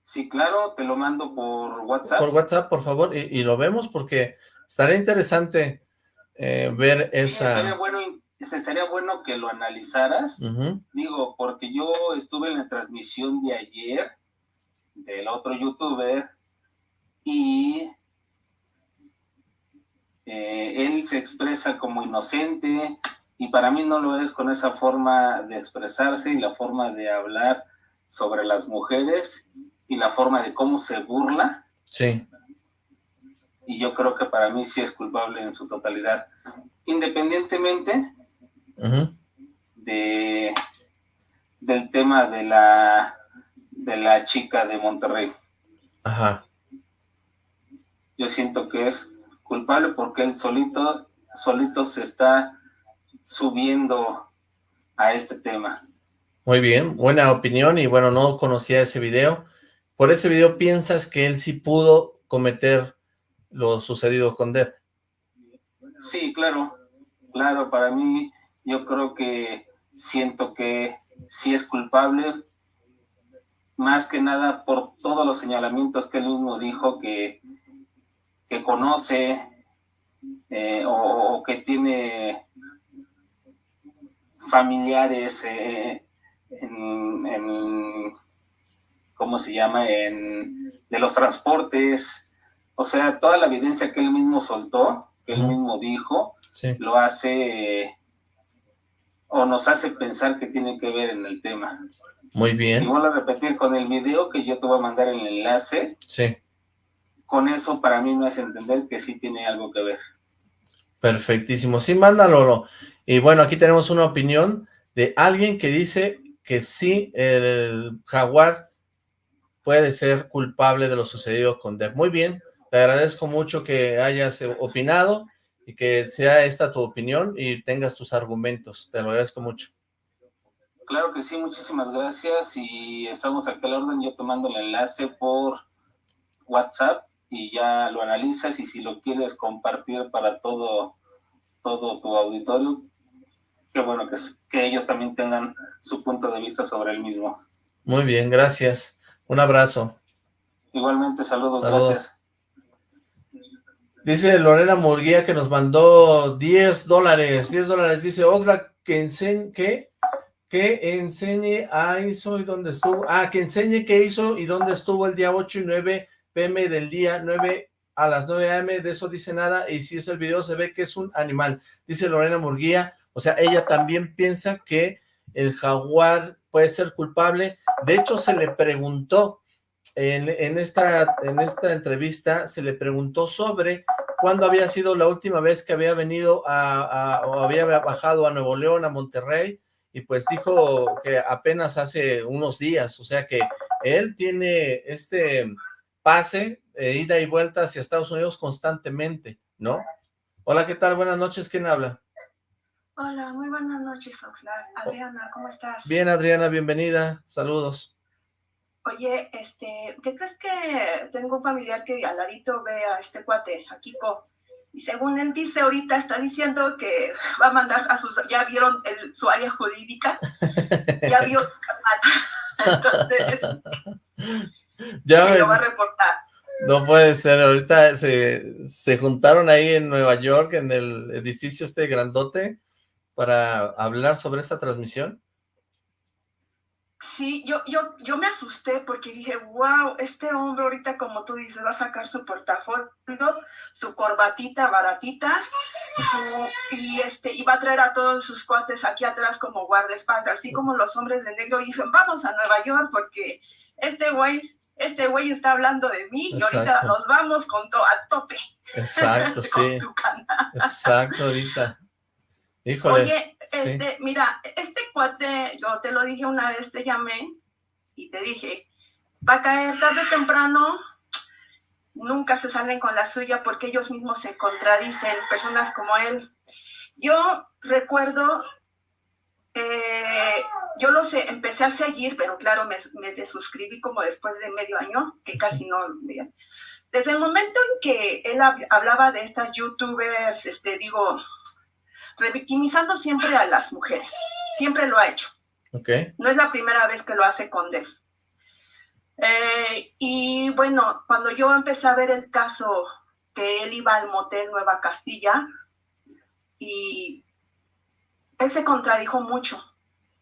Sí, claro, te lo mando por WhatsApp. Por WhatsApp, por favor, y, lo vemos porque estaría interesante eh, ver esa... Estaría bueno, estaría bueno que lo analizaras, digo, porque yo estuve en la transmisión de ayer del otro youtuber y eh, él se expresa como inocente y para mí no lo es con esa forma de expresarse y la forma de hablar sobre las mujeres y la forma de cómo se burla. Sí. Y yo creo que para mí sí es culpable en su totalidad. Independientemente de del tema de la de la chica de Monterrey. Ajá. Yo siento que es culpable porque él solito, solito se está subiendo a este tema. Muy bien, buena opinión y bueno, no conocía ese video. ¿Por ese video piensas que él sí pudo cometer lo sucedido con Deb? Sí, claro, claro, para mí yo creo que siento que sí es culpable, más que nada por todos los señalamientos que él mismo dijo que que conoce eh, o, que tiene familiares eh, en, ¿cómo se llama? En, de los transportes, o sea, toda la evidencia que él mismo soltó, que él mismo dijo, lo hace o nos hace pensar que tiene que ver en el tema. Muy bien. Y vuelvo a repetir con el video que yo te voy a mandar el enlace. Sí con eso para mí me hace entender que sí tiene algo que ver. Perfectísimo, sí, mándalo. Y bueno, aquí tenemos una opinión de alguien que dice que sí, el jaguar puede ser culpable de lo sucedido con Dev. Muy bien, te agradezco mucho que hayas opinado y que sea esta tu opinión y tengas tus argumentos. Te lo agradezco mucho. Claro que sí, muchísimas gracias y estamos aquí a la orden, yo tomando el enlace por WhatsApp y ya lo analizas y si lo quieres compartir para todo, todo tu auditorio, qué bueno que, que ellos también tengan su punto de vista sobre el mismo. Muy bien, gracias. Un abrazo. Igualmente, saludos, gracias. Dice Lorena Murguía que nos mandó 10 dólares, 10 dólares. Dice Oxlack que enseñe, que, que enseñe a hizo y dónde estuvo. Ah, que enseñe qué hizo y dónde estuvo el día 8 y 9 pm del día 9 a las 9 am, de eso dice nada, y si es el video se ve que es un animal, dice Lorena Murguía, o sea, ella también piensa que el jaguar puede ser culpable, de hecho se le preguntó, en, esta, en esta entrevista se le preguntó sobre cuándo había sido la última vez que había venido a, o había bajado a Nuevo León, a Monterrey, y pues dijo que apenas hace unos días, o sea que él tiene este pase, eh, ida y vuelta hacia Estados Unidos constantemente, ¿no? Hola, ¿qué tal? Buenas noches, ¿quién habla? Hola, muy buenas noches, Oxlack. Adriana, ¿cómo estás? Bien, Adriana, bienvenida, saludos. Oye, este, ¿qué crees que tengo un familiar que al ladito ve a este cuate, a Kiko? Y según él dice ahorita, está diciendo que va a mandar a sus, ya vieron el, su área jurídica, ya vio entonces ya me, lo va a reportar. No puede ser, ahorita se, se juntaron ahí en Nueva York, en el edificio este grandote, para hablar sobre esta transmisión. Sí, yo, yo, yo me asusté porque dije, wow, este hombre ahorita, como tú dices, va a sacar su portafolio, su corbatita baratita, y este, y va a traer a todos sus cuates aquí atrás como guardaespaldas, así como los hombres de negro dicen, vamos a Nueva York porque este güey, este güey está hablando de mí y ahorita nos vamos con todo a tope. Exacto, sí. Exacto, ahorita. Oye, este, mira, este cuate, yo te lo dije una vez, te llamé y te dije, va a caer tarde o temprano, nunca se salen con la suya porque ellos mismos se contradicen, personas como él. Yo recuerdo, eh, yo lo sé, empecé a seguir, pero claro, me, me desuscribí como después de medio año, que casi no. Desde el momento en que él hablaba de estas youtubers, este, digo, revictimizando siempre a las mujeres. Siempre lo ha hecho. Okay. No es la primera vez que lo hace con Def. Eh, y bueno, cuando yo empecé a ver el caso que él iba al motel Nueva Castilla y él se contradijo mucho.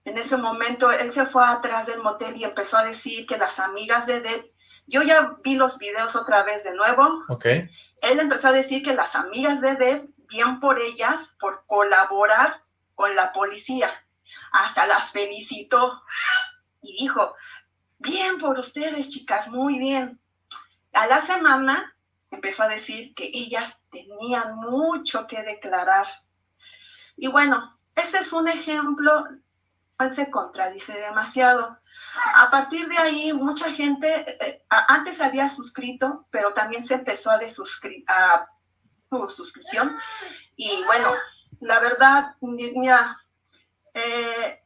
En ese momento él se fue atrás del motel y empezó a decir que las amigas de Def, yo ya vi los videos otra vez de nuevo. Okay. Él empezó a decir que las amigas de Deb bien por ellas por colaborar con la policía. Hasta las felicitó y dijo, bien por ustedes, chicas, muy bien. A la semana empezó a decir que ellas tenían mucho que declarar. Y bueno, ese es un ejemplo, se contradice demasiado. A partir de ahí, mucha gente, eh, eh, antes había suscrito, pero también se empezó a desuscribir, suscripción. Y bueno, la verdad, mira, eh,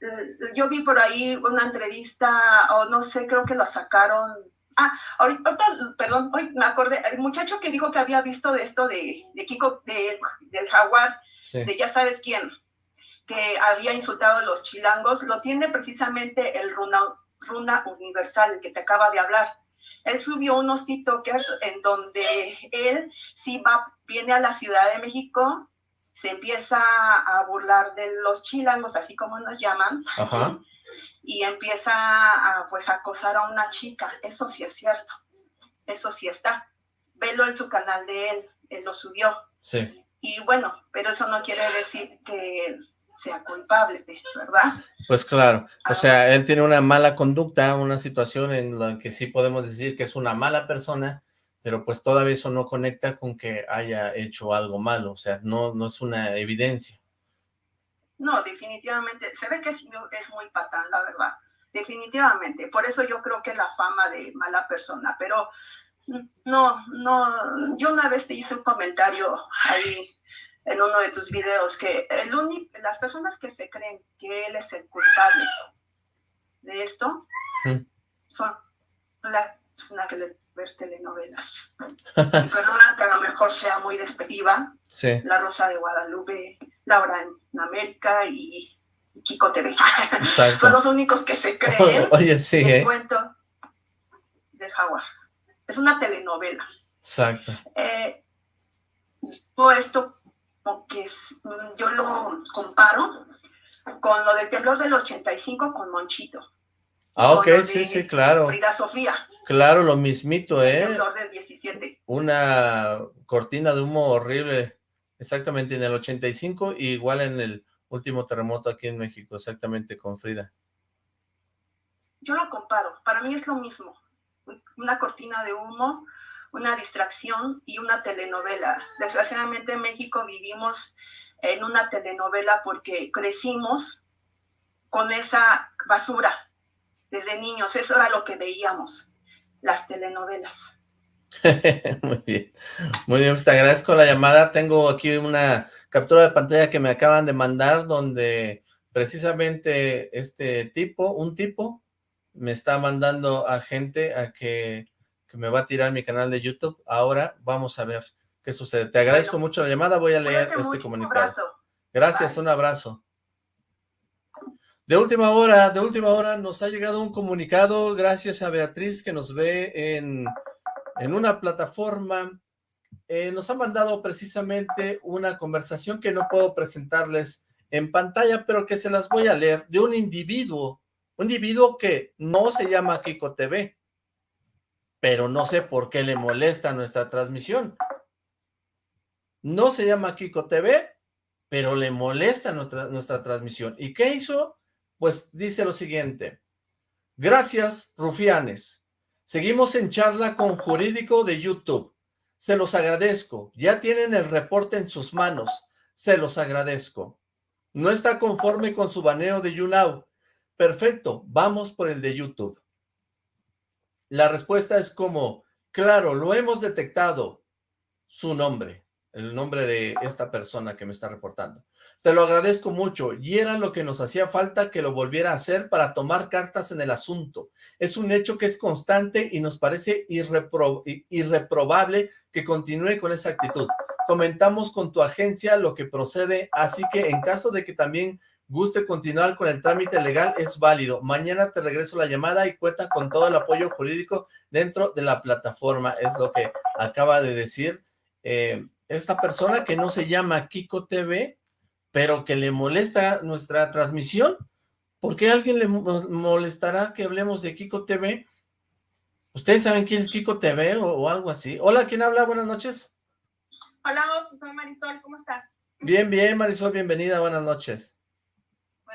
yo vi por ahí una entrevista, o no sé, creo que la sacaron. Ah, ahorita, perdón, hoy me acordé, el muchacho que dijo que había visto de esto de, de Kiko, de, del jaguar, de ya sabes quién, que había insultado a los chilangos, lo tiene precisamente el Runa, Runa Universal, que te acaba de hablar. Él subió unos TikTokers en donde él sí va, viene a la Ciudad de México, se empieza a burlar de los chilangos, así como nos llaman, y empieza a pues acosar a una chica. Eso sí es cierto, eso sí está. Velo en su canal de él, él lo subió. Sí. Y bueno, pero eso no quiere decir que sea culpable, ¿verdad? Pues claro, o sea, él tiene una mala conducta, una situación en la que sí podemos decir que es una mala persona, pero pues todavía eso no conecta con que haya hecho algo malo, o sea, no, no es una evidencia. No, definitivamente, se ve que es, es muy patán, la verdad, definitivamente, por eso yo creo que la fama de mala persona, pero no, no, yo una vez te hice un comentario ahí en uno de tus videos que el las personas que se creen que él es el culpable de esto son las una que le ver telenovelas. perdona que a lo mejor sea muy despectiva. La Rosa de Guadalupe, Laura en América y Kiko TV. son los únicos que se creen Oye, sí, el ¿eh? cuento del jaguar. Es una telenovela. Exacto. Eh, todo esto que mm, yo lo comparo con lo del temblor del 85 con Monchito. Ah, ok, sí, sí, claro. Frida Sofía. Claro, lo mismito, ¿eh? El temblor del 17. Una cortina de humo horrible, exactamente en el 85, y igual en el último terremoto aquí en México, exactamente con Frida. Yo lo comparo, para mí es lo mismo. Una cortina de humo una distracción y una telenovela. Desgraciadamente en México vivimos en una telenovela porque crecimos con esa basura desde niños. Eso era lo que veíamos, las telenovelas. Muy bien. Muy bien, pues te agradezco la llamada. Tengo aquí una captura de pantalla que me acaban de mandar donde precisamente este tipo, un tipo, me está mandando a gente a que, me va a tirar mi canal de YouTube. Ahora vamos a ver qué sucede. Te agradezco mucho la llamada, voy a leer este comunicado. Gracias, un abrazo. De última hora, de última hora nos ha llegado un comunicado gracias a Beatriz que nos ve en, en una plataforma. Eh, nos ha mandado precisamente una conversación que no puedo presentarles en pantalla, pero que se las voy a leer, de un individuo, un individuo que no se llama Kiko TV, pero no sé por qué le molesta nuestra transmisión. No se llama Kiko TV, pero le molesta nuestra, nuestra transmisión. ¿Y qué hizo? Pues dice lo siguiente. Gracias, rufianes. Seguimos en charla con Jurídico de YouTube. Se los agradezco. Ya tienen el reporte en sus manos. Se los agradezco. No está conforme con su baneo de YouNow. Perfecto, vamos por el de YouTube. La respuesta es como, claro, lo hemos detectado. Su nombre, el nombre de esta persona que me está reportando. Te lo agradezco mucho y era lo que nos hacía falta que lo volviera a hacer para tomar cartas en el asunto. Es un hecho que es constante y nos parece irreprobable que continúe con esa actitud comentamos con tu agencia lo que procede, así que en caso de que también guste continuar con el trámite legal, es válido. Mañana te regreso la llamada y cuenta con todo el apoyo jurídico dentro de la plataforma, es lo que acaba de decir eh, esta persona que no se llama Kiko TV, pero que le molesta nuestra transmisión. ¿Por qué a alguien le molestará que hablemos de Kiko TV? ¿Ustedes saben quién es Kiko TV o, o algo así? Hola, ¿quién habla? Buenas noches. Hola, soy Marisol, ¿cómo estás? Bien, bien, Marisol, bienvenida, buenas noches.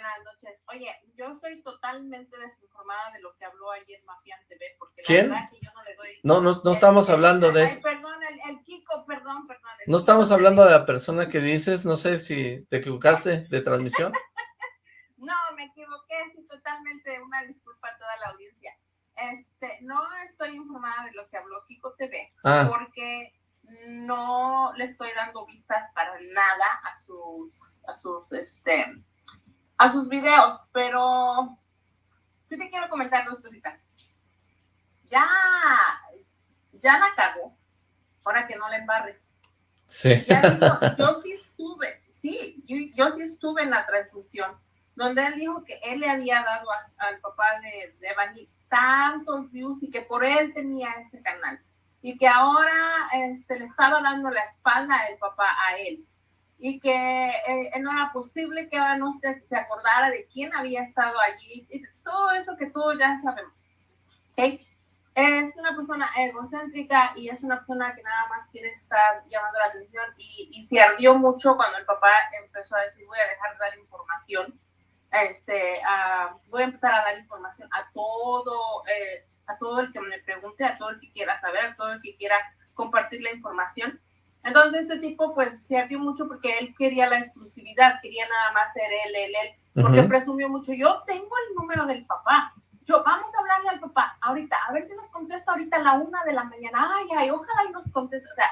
Buenas noches. Oye, yo estoy totalmente desinformada de lo que habló ayer Mafian TV, porque ¿Quién? la verdad que yo no le doy... No, no, no estamos hablando de eso. perdón, el, Kiko, perdón, perdón. No estamos hablando de la persona que dices, no sé si te equivocaste de transmisión. no, me equivoqué, sí, totalmente, una disculpa a toda la audiencia. Este, no estoy informada de lo que habló Kiko TV, ah. porque no le estoy dando vistas para nada a sus, a sus, este, a sus videos, pero sí te quiero comentar dos cositas. Ya, ya la cagó, ahora que no le embarre. Sí. yo sí estuve, sí, yo, sí estuve en la transmisión, donde él dijo que él le había dado al papá de, de Bani tantos views y que por él tenía ese canal y que ahora este, le estaba dando la espalda el papá a él y que eh, no era posible que ahora no se, se, acordara de quién había estado allí y todo eso que todos ya sabemos. ¿okay? Es una persona egocéntrica y es una persona que nada más quiere estar llamando la atención y, y se ardió mucho cuando el papá empezó a decir voy a dejar de dar información, este, voy a empezar a dar información a todo, eh, a todo el que me pregunte, a todo el que quiera saber, a todo el que quiera compartir la información. Entonces este tipo pues se ardió mucho porque él quería la exclusividad, quería nada más ser él, él, él, porque presumió mucho, yo tengo el número del papá, yo vamos a hablarle al papá ahorita, a ver si nos contesta ahorita a la una de la mañana, ay, ay, ojalá y nos conteste, o sea,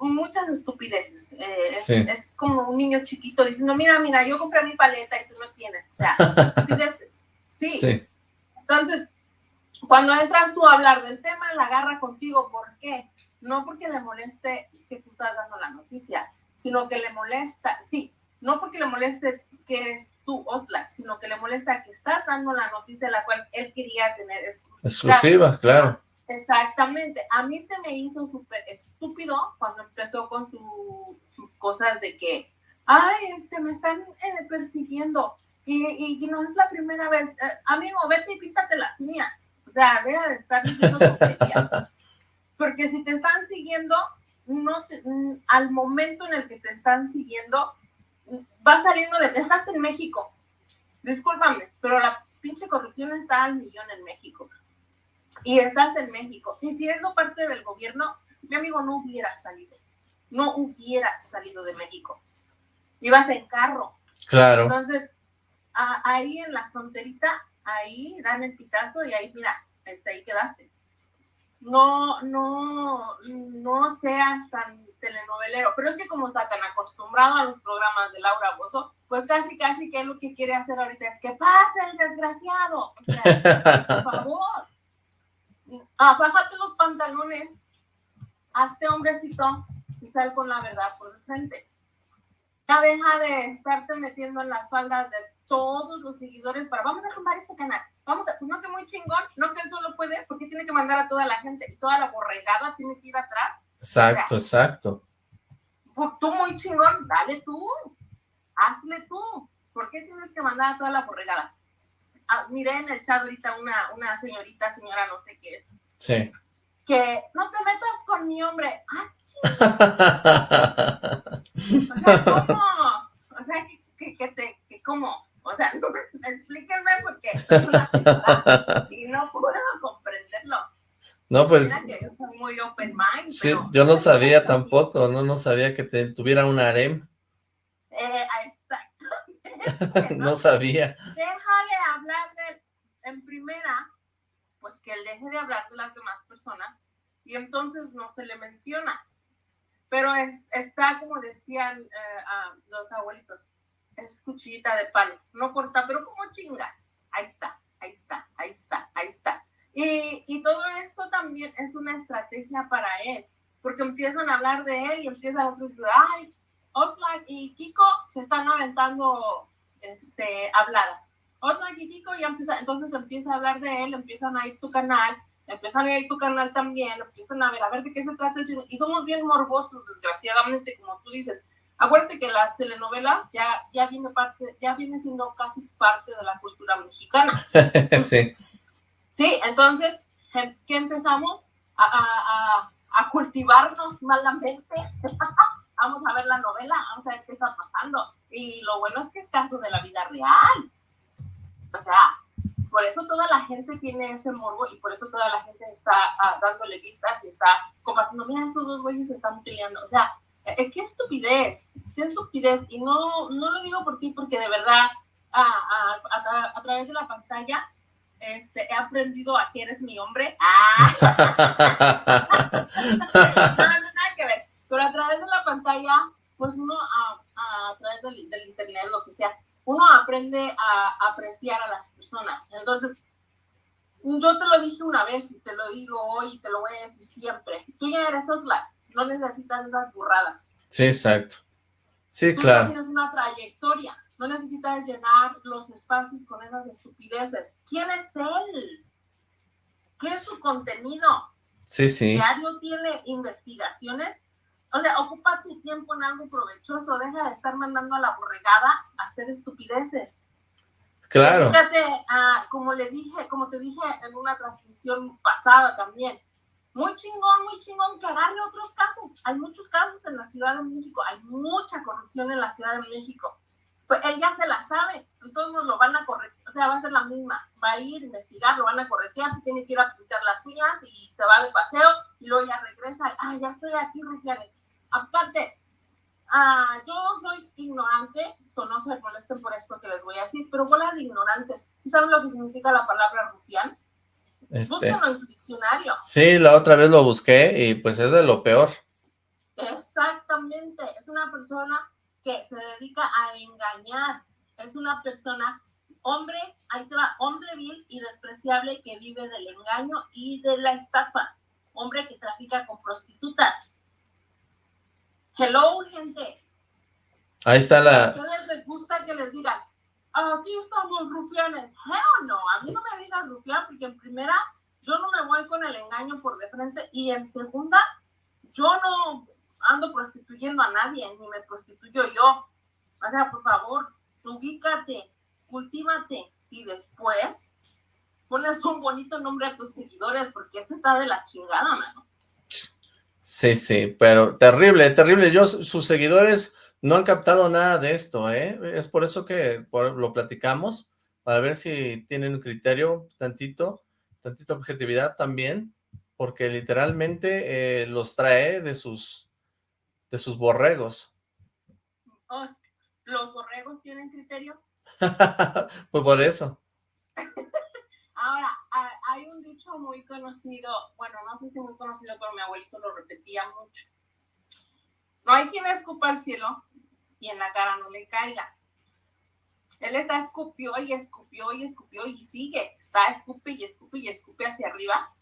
muchas estupideces, eh, es, es, como un niño chiquito diciendo, mira, mira, yo compré mi paleta y tú no tienes, o sea, estupideces, sí. sí. Entonces, cuando entras tú a hablar del tema, la agarra contigo. ¿Por qué? No porque le moleste que tú estás dando la noticia, sino que le molesta, sí, no porque le moleste que eres tú, Osla, sino que le molesta que estás dando la noticia la cual él quería tener exclusiva. Exclusiva, claro. Exactamente. A mí se me hizo súper estúpido cuando empezó con sus cosas de que, ay, este, me están eh, persiguiendo y, y, no es la primera vez. Eh, amigo, vete y píntate las mías. O sea, deja de estar diciendo tonterías. Porque si te están siguiendo, no mm, al momento en el que te están siguiendo, vas saliendo de... Estás en México. Discúlpame, pero la pinche corrupción está al millón en México. Y estás en México. Y si eres parte del gobierno, mi amigo no hubiera salido. No hubiera salido de México. Ibas en carro. Claro. Entonces, ahí en la fronterita, ahí dan el pitazo y ahí, mira, este, ahí quedaste. No, no, no seas tan telenovelero, pero es que como está tan acostumbrado a los programas de Laura Bozo, pues casi, casi que lo que quiere hacer ahorita es que pase el desgraciado. O sea, por favor. Ah, bájate los pantalones, hazte hombrecito y sal con la verdad por el frente. Ya deja de estarte metiendo en las faldas de todos los seguidores para vamos a tumbar este canal. Vamos a, no que muy chingón, no que él solo puede, porque tiene que mandar a toda la gente y toda la borregada tiene que ir atrás. Exacto, exacto. Pues, tú muy chingón, dale tú, hazle tú. ¿Por qué tienes que mandar a toda la borregada? Ah, miré en el chat ahorita una, una señorita, señora no sé qué es. Sí. Que no te metas con mi hombre. Ah, o sea, ¿cómo? O sea, que, que, te, que cómo. O sea, no, explíquenme porque soy una señora y no puedo comprenderlo. No, pues... que yo soy muy open mind. Sí, yo no sabía tampoco, no, no sabía que te, tuviera un harem. Eh, exactamente. ¿no? sabía. Déjale hablar de, en primera, pues que él deje de hablar de las demás personas y entonces no se le menciona. Pero es, está, como decían eh, a los abuelitos, es cuchillita de palo, no corta, pero como chinga. Ahí está, ahí está, ahí está, ahí está. Y, y todo esto también es una estrategia para él, porque empiezan a hablar de él y empiezan otros, ay, Oslan y Kiko se están aventando este, habladas. Oslan y Kiko ya empieza, entonces empieza a hablar de él, empiezan a ir su canal, empiezan a ir tu canal también, empiezan a ver, a ver de qué se trata el Y somos bien morbosos, desgraciadamente, como tú dices. Acuérdate que las telenovelas ya, ya viene parte, ya viene siendo casi parte de la cultura mexicana. sí. Sí, entonces, em, ¿qué empezamos? A, a, a, cultivarnos malamente. vamos a ver la novela, vamos a ver qué está pasando. Y lo bueno es que es caso de la vida real. O sea, por eso toda la gente tiene ese morbo y por eso toda la gente está ah, dándole vistas y está compartiendo, mira, estos dos güeyes se están peleando. O sea, eh, qué estupidez, qué estupidez. Y no, no lo digo por ti, porque de verdad, a, a, a, través de la pantalla, este, he aprendido a que eres mi hombre. ¡Ah! no, nada que ver. Pero a través de la pantalla, pues uno a través del, del internet, lo que sea, uno aprende a apreciar a las personas. Entonces, yo te lo dije una vez y te lo digo hoy y te lo voy a decir siempre. Tú ya eres Osla, no necesitas esas burradas. Sí, exacto. Sí, claro. Tú tienes una trayectoria, no necesitas llenar los espacios con esas estupideces. ¿Quién es él? ¿Qué es su contenido? Sí, sí. Diario tiene investigaciones o sea, ocupa tu tiempo en algo provechoso, deja de estar mandando a la borregada a hacer estupideces. Claro. Fíjate, ah, como le dije, como te dije en una transmisión pasada también, muy chingón, muy chingón que agarre otros casos. Hay muchos casos en la Ciudad de México, hay mucha corrupción en la Ciudad de México. Pues él ya se la sabe, entonces nos lo van a corregir, o sea, va a ser la misma, va a ir a investigar, lo van a corretear, se tiene que ir a pintar las uñas y se va de paseo y luego ya regresa, ah, ya estoy aquí, Rufianes Aparte, ah, yo soy ignorante, so no se molesten por esto que les voy a decir, pero bola de ignorantes. ¿Sí saben lo que significa la palabra rufián? Este, Búsquenlo en su diccionario. Sí, la otra vez lo busqué y pues es de lo peor. Exactamente, es una persona que se dedica a engañar, es una persona, hombre, hay hombre vil y despreciable que vive del engaño y de la estafa, hombre que trafica con prostitutas, Hello, gente. Ahí está la... ¿A ustedes les gusta que les digan, aquí estamos rufianes? Hell no, a mí no me digan rufián porque en primera yo no me voy con el engaño por de frente y en segunda yo no ando prostituyendo a nadie, ni me prostituyo yo. O sea, por favor, ubícate, cultívate y después pones un bonito nombre a tus seguidores porque eso está de la chingada, mano. Sí, sí, pero terrible, terrible. Yo, sus seguidores no han captado nada de esto, ¿eh? Es por eso que lo platicamos, para ver si tienen un criterio tantito, tantita objetividad también, porque literalmente eh, los trae de sus, de sus borregos. ¿Los borregos tienen criterio? pues por eso. Ahora, hay un dicho muy conocido, bueno, no sé si muy conocido, pero mi abuelito lo repetía mucho. No hay quien escupa al cielo y en la cara no le caiga. Él está escupió y escupió y escupió y sigue, está escupe y escupe y escupe hacia arriba.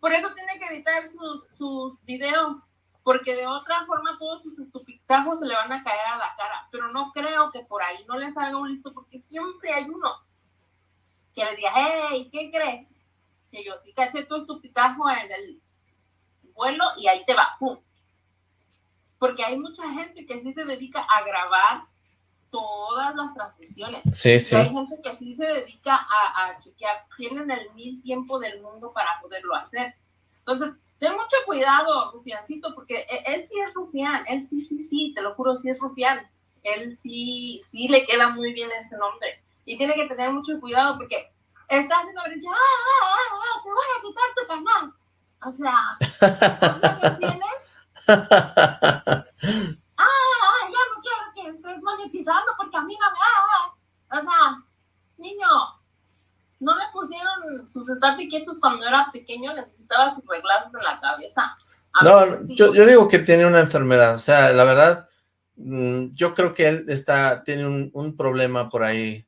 Por eso tiene que editar sus, videos, porque de otra forma todos sus estupitajos se le van a caer a la cara. Pero no creo que por ahí no le salga un listo, porque siempre hay uno que le diga, hey, ¿qué crees? Que yo sí caché tu estupitajo en el vuelo y ahí te va, ¡pum! Porque hay mucha gente que sí se dedica a grabar todas las transmisiones. Sí, sí. hay gente que sí se dedica a, a, chequear, tienen el mil tiempo del mundo para poderlo hacer. Entonces, ten mucho cuidado, Rufiancito, porque e, él, sí es rufián, él sí, sí, sí, te lo juro, sí es rufián. Él sí, sí le queda muy bien ese nombre. Y tiene que tener mucho cuidado porque está haciendo brincar, ¡ah, ah, ah, ah, te voy a quitar tu canal! O sea, ¿qué tienes? ah, ya no quiero que estés monetizando porque a mí no me... Ah, o sea, niño, no le pusieron sus estate quietos cuando era pequeño, necesitaba sus reglazos en la cabeza. no, yo, yo, digo que tiene una enfermedad, o sea, la verdad, mm, yo creo que él está, tiene un, un problema por ahí,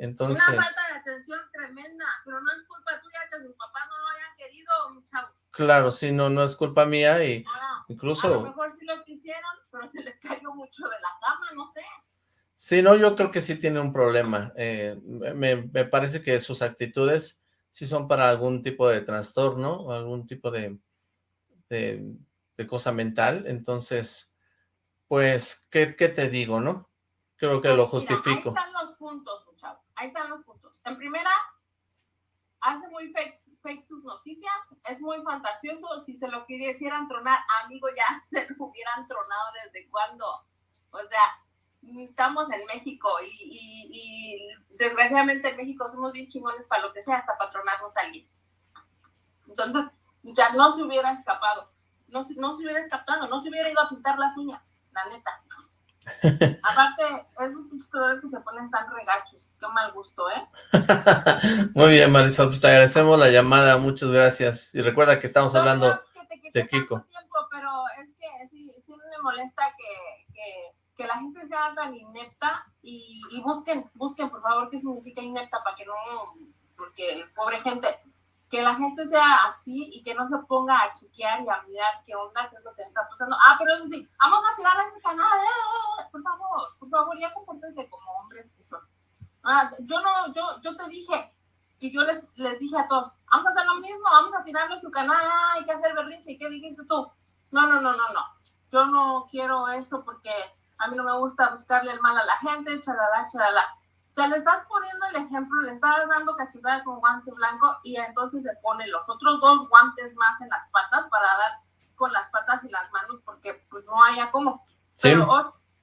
entonces... Una falta de atención tremenda, pero no es culpa tuya que sus papás no lo hayan querido, mi chavo. Claro, sí, no, no es culpa mía y incluso... A lo mejor sí lo quisieron, pero se les cayó mucho de la cama, no sé. Sí, no, yo creo que sí tiene un problema. Eh, me, me, parece que sus actitudes sí son para algún tipo de trastorno o algún tipo de, de, de cosa mental. Entonces, pues, ¿qué, ¿qué, te digo, no? Creo que pues lo justifico. Mira, ahí están los puntos. Ahí están los puntos. En primera, hace muy fake, sus noticias, es muy fantasioso, si se lo quisieran tronar, amigo, ya se lo hubieran tronado desde cuando, o sea, estamos en México y, y, desgraciadamente en México somos bien chingones para lo que sea, hasta patronarnos a alguien. Entonces, ya no se hubiera escapado, no, no se hubiera escapado, no se hubiera ido a pintar las uñas, la neta. Aparte, esos colores que se ponen están regachos. Qué mal gusto, ¿eh? Muy bien, Marisol, pues te agradecemos la llamada. Muchas gracias. Y recuerda que estamos hablando de Kiko. Tiempo, pero es que sí, sí me molesta que, que, que, la gente sea tan inepta y, y busquen, busquen, por favor, qué significa inepta para que no, porque pobre gente, que la gente sea así y que no se ponga a chequear y a mirar qué onda, qué es lo que está pasando. Ah, pero eso sí, vamos a tirar a ese canal, eh, por favor, por favor, ya compórtense como hombres que son. Ah, yo no, yo, yo te dije, y yo les, les dije a todos, vamos a hacer lo mismo, vamos a tirarle su canal, ah, hay que hacer berrinche, ¿y qué dijiste tú? No, no, no, no, no, yo no quiero eso porque a mí no me gusta buscarle el mal a la gente, chalala, chalala le estás poniendo el ejemplo, le estás dando cachetada con guante blanco y entonces se pone los otros dos guantes más en las patas para dar con las patas y las manos porque pues no haya como. Pero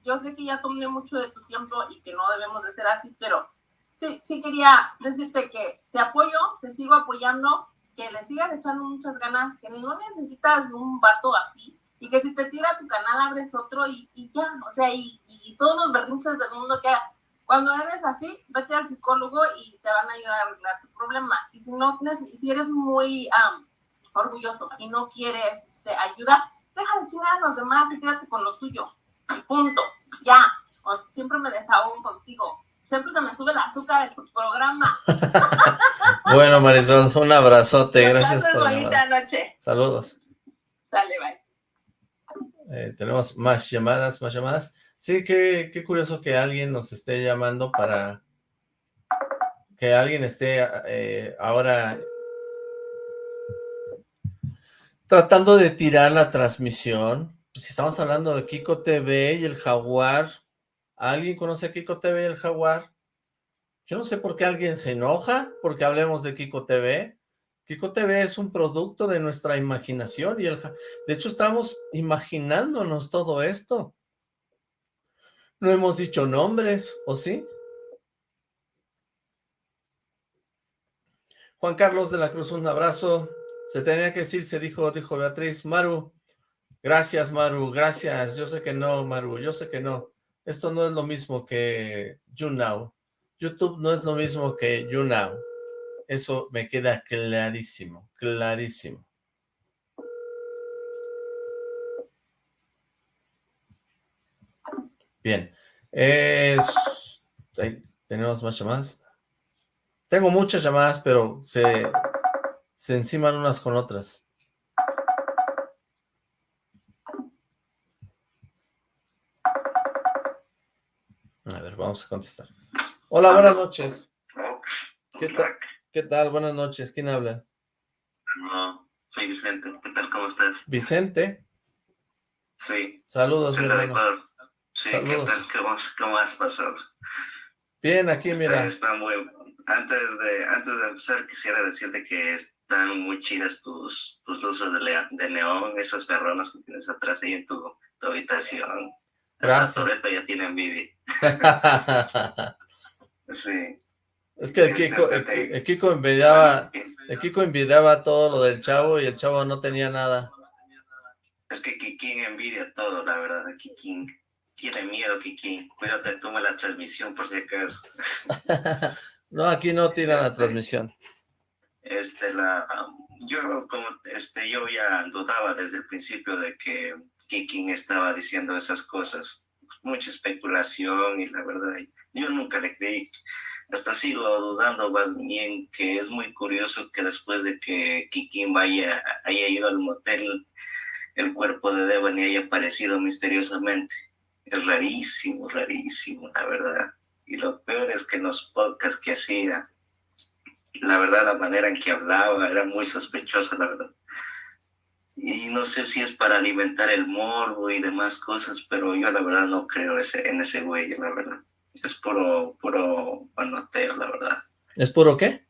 yo sé que ya tomé mucho de tu tiempo y que no debemos de ser así, pero sí, sí quería decirte que te apoyo, te sigo apoyando, que le sigas echando muchas ganas, que no necesitas de un vato así y que si te tira tu canal abres otro y, y ya, o sea, y, y todos los berrinches del mundo que cuando eres así, vete al psicólogo y te van a ayudar a arreglar tu problema. Y si no, si eres muy orgulloso y no quieres este, ayuda, deja de chingar a los demás y quédate con lo tuyo. Y punto. Ya. O siempre me desahogo contigo. Siempre se me sube el azúcar de tu programa. bueno, Marisol, un abrazote. Gracias por bonita noche. Saludos. Dale, bye. Eh, tenemos más llamadas, más llamadas. Sí, qué, qué curioso que alguien nos esté llamando para que alguien esté eh, ahora tratando de tirar la transmisión. Pues, si estamos hablando de Kiko TV y el Jaguar, ¿alguien conoce a Kiko TV y el Jaguar? Yo no sé por qué alguien se enoja porque hablemos de Kiko TV. Kiko TV es un producto de nuestra imaginación y el, de hecho estamos imaginándonos todo esto. No hemos dicho nombres, ¿o sí? Juan Carlos de la Cruz, un abrazo. Se tenía que decir, se dijo, dijo Beatriz. Maru, gracias Maru, gracias. Yo sé que no, Maru, yo sé que no. Esto no es lo mismo que YouNow. YouTube no es lo mismo que YouNow. Eso me queda clarísimo, clarísimo. Bien. tenemos más llamadas. Tengo muchas llamadas, pero se, se enciman unas con otras. A ver, vamos a contestar. Hola, buenas noches. ¿Qué tal? ¿Qué tal? Buenas noches. ¿Quién habla? No, soy Vicente. ¿Qué tal? ¿Cómo estás? ¿Vicente? Sí. Saludos, mi hermano. Sí, Saludos. ¿qué tal? ¿Cómo, has pasado? Bien, aquí mira. Está muy... Antes de, antes de empezar, quisiera decirte que están muy chidas tus, tus luces de, de neón, esas perronas que tienes atrás ahí en tu, tu habitación. Gracias. Hasta Toreto ya tiene envidia. sí. Es que el Kiko, el, Kiko envidiaba, el Kiko envidiaba todo lo del chavo y el chavo no tenía nada. Es que Kikín envidia todo, la verdad. Kikín tiene miedo, Kikín. Cuídate, toma la transmisión por si acaso. no, aquí no tira la este, transmisión. Este, la, yo como, este, yo ya dudaba desde el principio de que Kikín estaba diciendo esas cosas. Mucha especulación y la verdad, yo nunca le creí hasta sigo dudando más bien que es muy curioso que después de que Kikín vaya, haya ido al motel, el cuerpo de Devani haya aparecido misteriosamente. Es rarísimo, rarísimo, la verdad. Y lo peor es que en los podcasts que hacía, la verdad, la manera en que hablaba era muy sospechosa, la verdad. Y no sé si es para alimentar el morbo y demás cosas, pero yo la verdad no creo ese, en ese güey, la verdad es puro, puro manoteo, la verdad. ¿Es puro qué?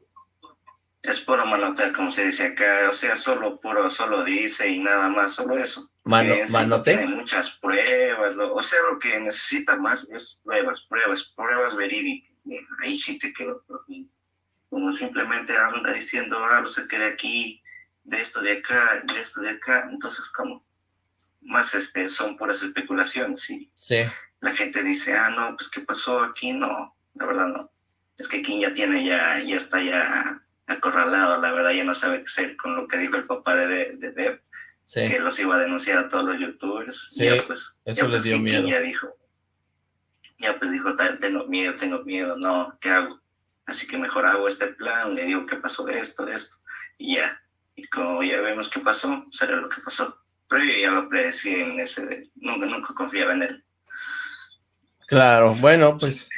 Es puro manoteo, como se dice acá, o sea, solo puro, solo dice y nada más, solo eso. Mano, manoteo. Tiene muchas pruebas, o sea, lo que necesita más es pruebas, pruebas, pruebas verídicas. Ahí sí te quedo. Como simplemente anda diciendo, ah, no sé qué de aquí, de esto de acá, de esto de acá, entonces como más este, son puras especulaciones, sí. Sí la gente dice, ah, no, pues ¿qué pasó aquí? No, la verdad no. Es que King ya tiene, ya, ya está ya acorralado, la verdad ya no sabe qué hacer con lo que dijo el papá de, de Deb, que los iba a denunciar a todos los youtubers. Sí, ya, pues, eso ya, pues, dio miedo. ya dijo, ya pues dijo, tengo miedo, tengo miedo, no, ¿qué hago? Así que mejor hago este plan, le digo qué pasó de esto, de esto, y ya. Y como ya vemos qué pasó, será lo que pasó. Pero yo ya lo predecí en ese, nunca, nunca confiaba en él. Claro, bueno, pues...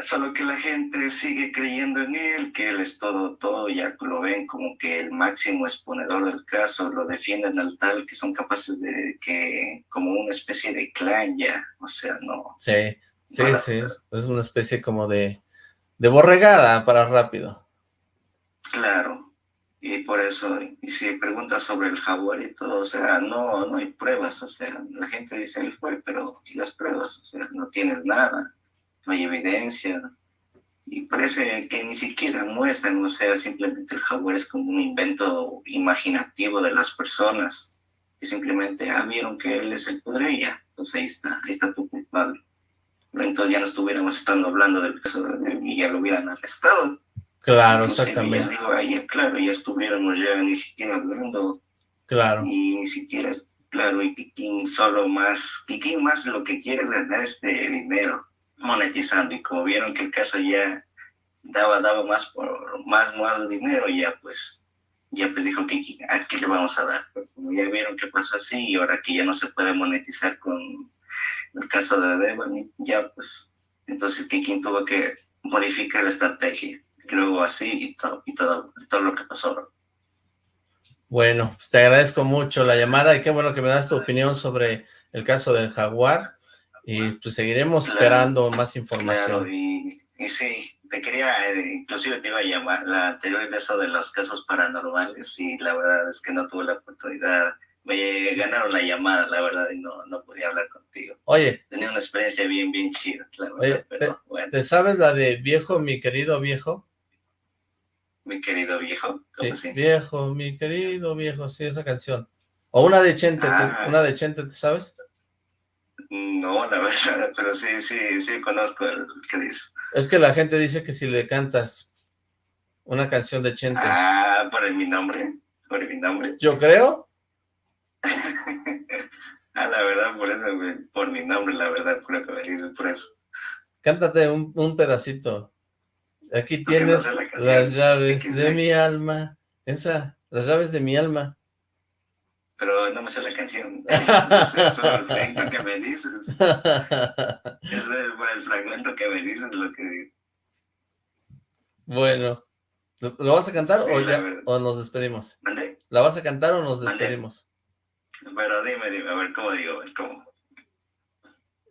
Solo que la gente sigue creyendo en él, que él es todo, todo, ya lo ven como que el máximo exponedor del caso, lo defienden al tal que son capaces de que, como una especie de clan ya, o sea, no. Sí, sí, sí, es una especie como de, de borregada para rápido. Claro, y por eso, y si preguntas sobre el jaguar y todo, o sea, no, no hay pruebas, o sea, la gente dice él fue, pero ¿y las pruebas? O sea, no tienes nada, no hay evidencia, y parece que ni siquiera muestran, o sea, simplemente el jaguar es como un invento imaginativo de las personas, que simplemente, ah, vieron que él es el ya, entonces ahí está, ahí está tu culpable. Entonces ya no estuviéramos estando hablando del caso de, y ya lo hubieran arrestado. Claro, exactamente. ahí, claro, ya estuviéramos ya ni siquiera hablando. Claro. Y ni siquiera, claro, y Piquín solo más, Piquín más lo que quiere es ganar este dinero monetizando. Y como vieron que el caso ya daba, daba más por más, más dinero, ya pues, ya pues dijo que ¿a qué le vamos a dar? como ya vieron que pasó así y ahora que ya no se puede monetizar con el caso de Devani, ya pues, entonces Piquín tuvo que modificar la estrategia luego así y todo, y todo, todo lo que pasó. Bueno, pues te agradezco mucho la llamada y qué bueno que me das tu opinión sobre el caso del jaguar y pues seguiremos esperando más información. y, sí, te quería, eh, inclusive te iba a llamar la anterior eso de los casos paranormales y la verdad es que no tuve la oportunidad me ganaron la llamada, la verdad, y no, no podía hablar contigo. Oye. Tenía una experiencia bien, bien chida, la verdad, pero bueno. ¿Te sabes la de viejo, mi querido viejo? Mi querido viejo, ¿cómo sí, viejo, mi querido viejo, sí, esa canción. O una de Chente, ah. una de Chente, ¿te sabes? No, la verdad, pero sí, sí, sí conozco el que dice. Es que la gente dice que si le cantas una canción de Chente. Ah, por mi nombre, por mi nombre. Yo creo Ah, la verdad, por eso, por mi nombre, la verdad, por lo que me dices, por eso. Cántate un, un pedacito. Aquí tienes las llaves de mi alma. Esa, las llaves de mi alma. Pero no me sé la canción. Ese es el fragmento que me dices. Ese es el, fragmento que me dices, lo que digo. Bueno. ¿Lo vas a cantar o, ya, o nos despedimos? ¿La vas a cantar o nos despedimos? Pero dime, dime, a ver cómo digo, a ver cómo.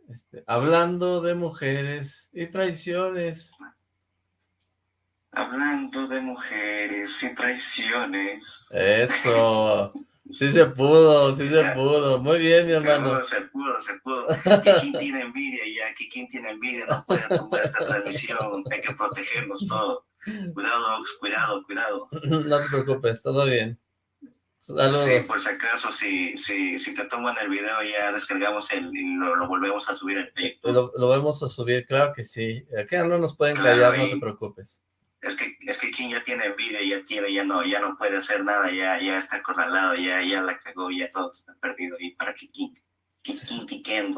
Este, hablando de mujeres y traiciones. Hablando de mujeres y traiciones. Eso. Sí se pudo, sí se pudo. Muy bien, mi hermano. Se pudo, se pudo, se pudo. ¿Quién tiene envidia ya? ¿Quién tiene envidia? No puede tomar esta transmisión. Hay que protegernos todos. Cuidado, cuidado, cuidado. No te preocupes, todo bien. Saludos. Sí, por si acaso, si, si, si te toman el video, ya descargamos el, y lo, volvemos a subir en Lo, lo vamos a subir, claro que sí. Acá no nos pueden callar, no te preocupes. Es que, es que quien ya tiene envidia, ya tiene, ya no, ya no puede hacer nada, ya, ya está acorralado, ya, ya la cagó, ya todo está perdido. ¿Y para qué King?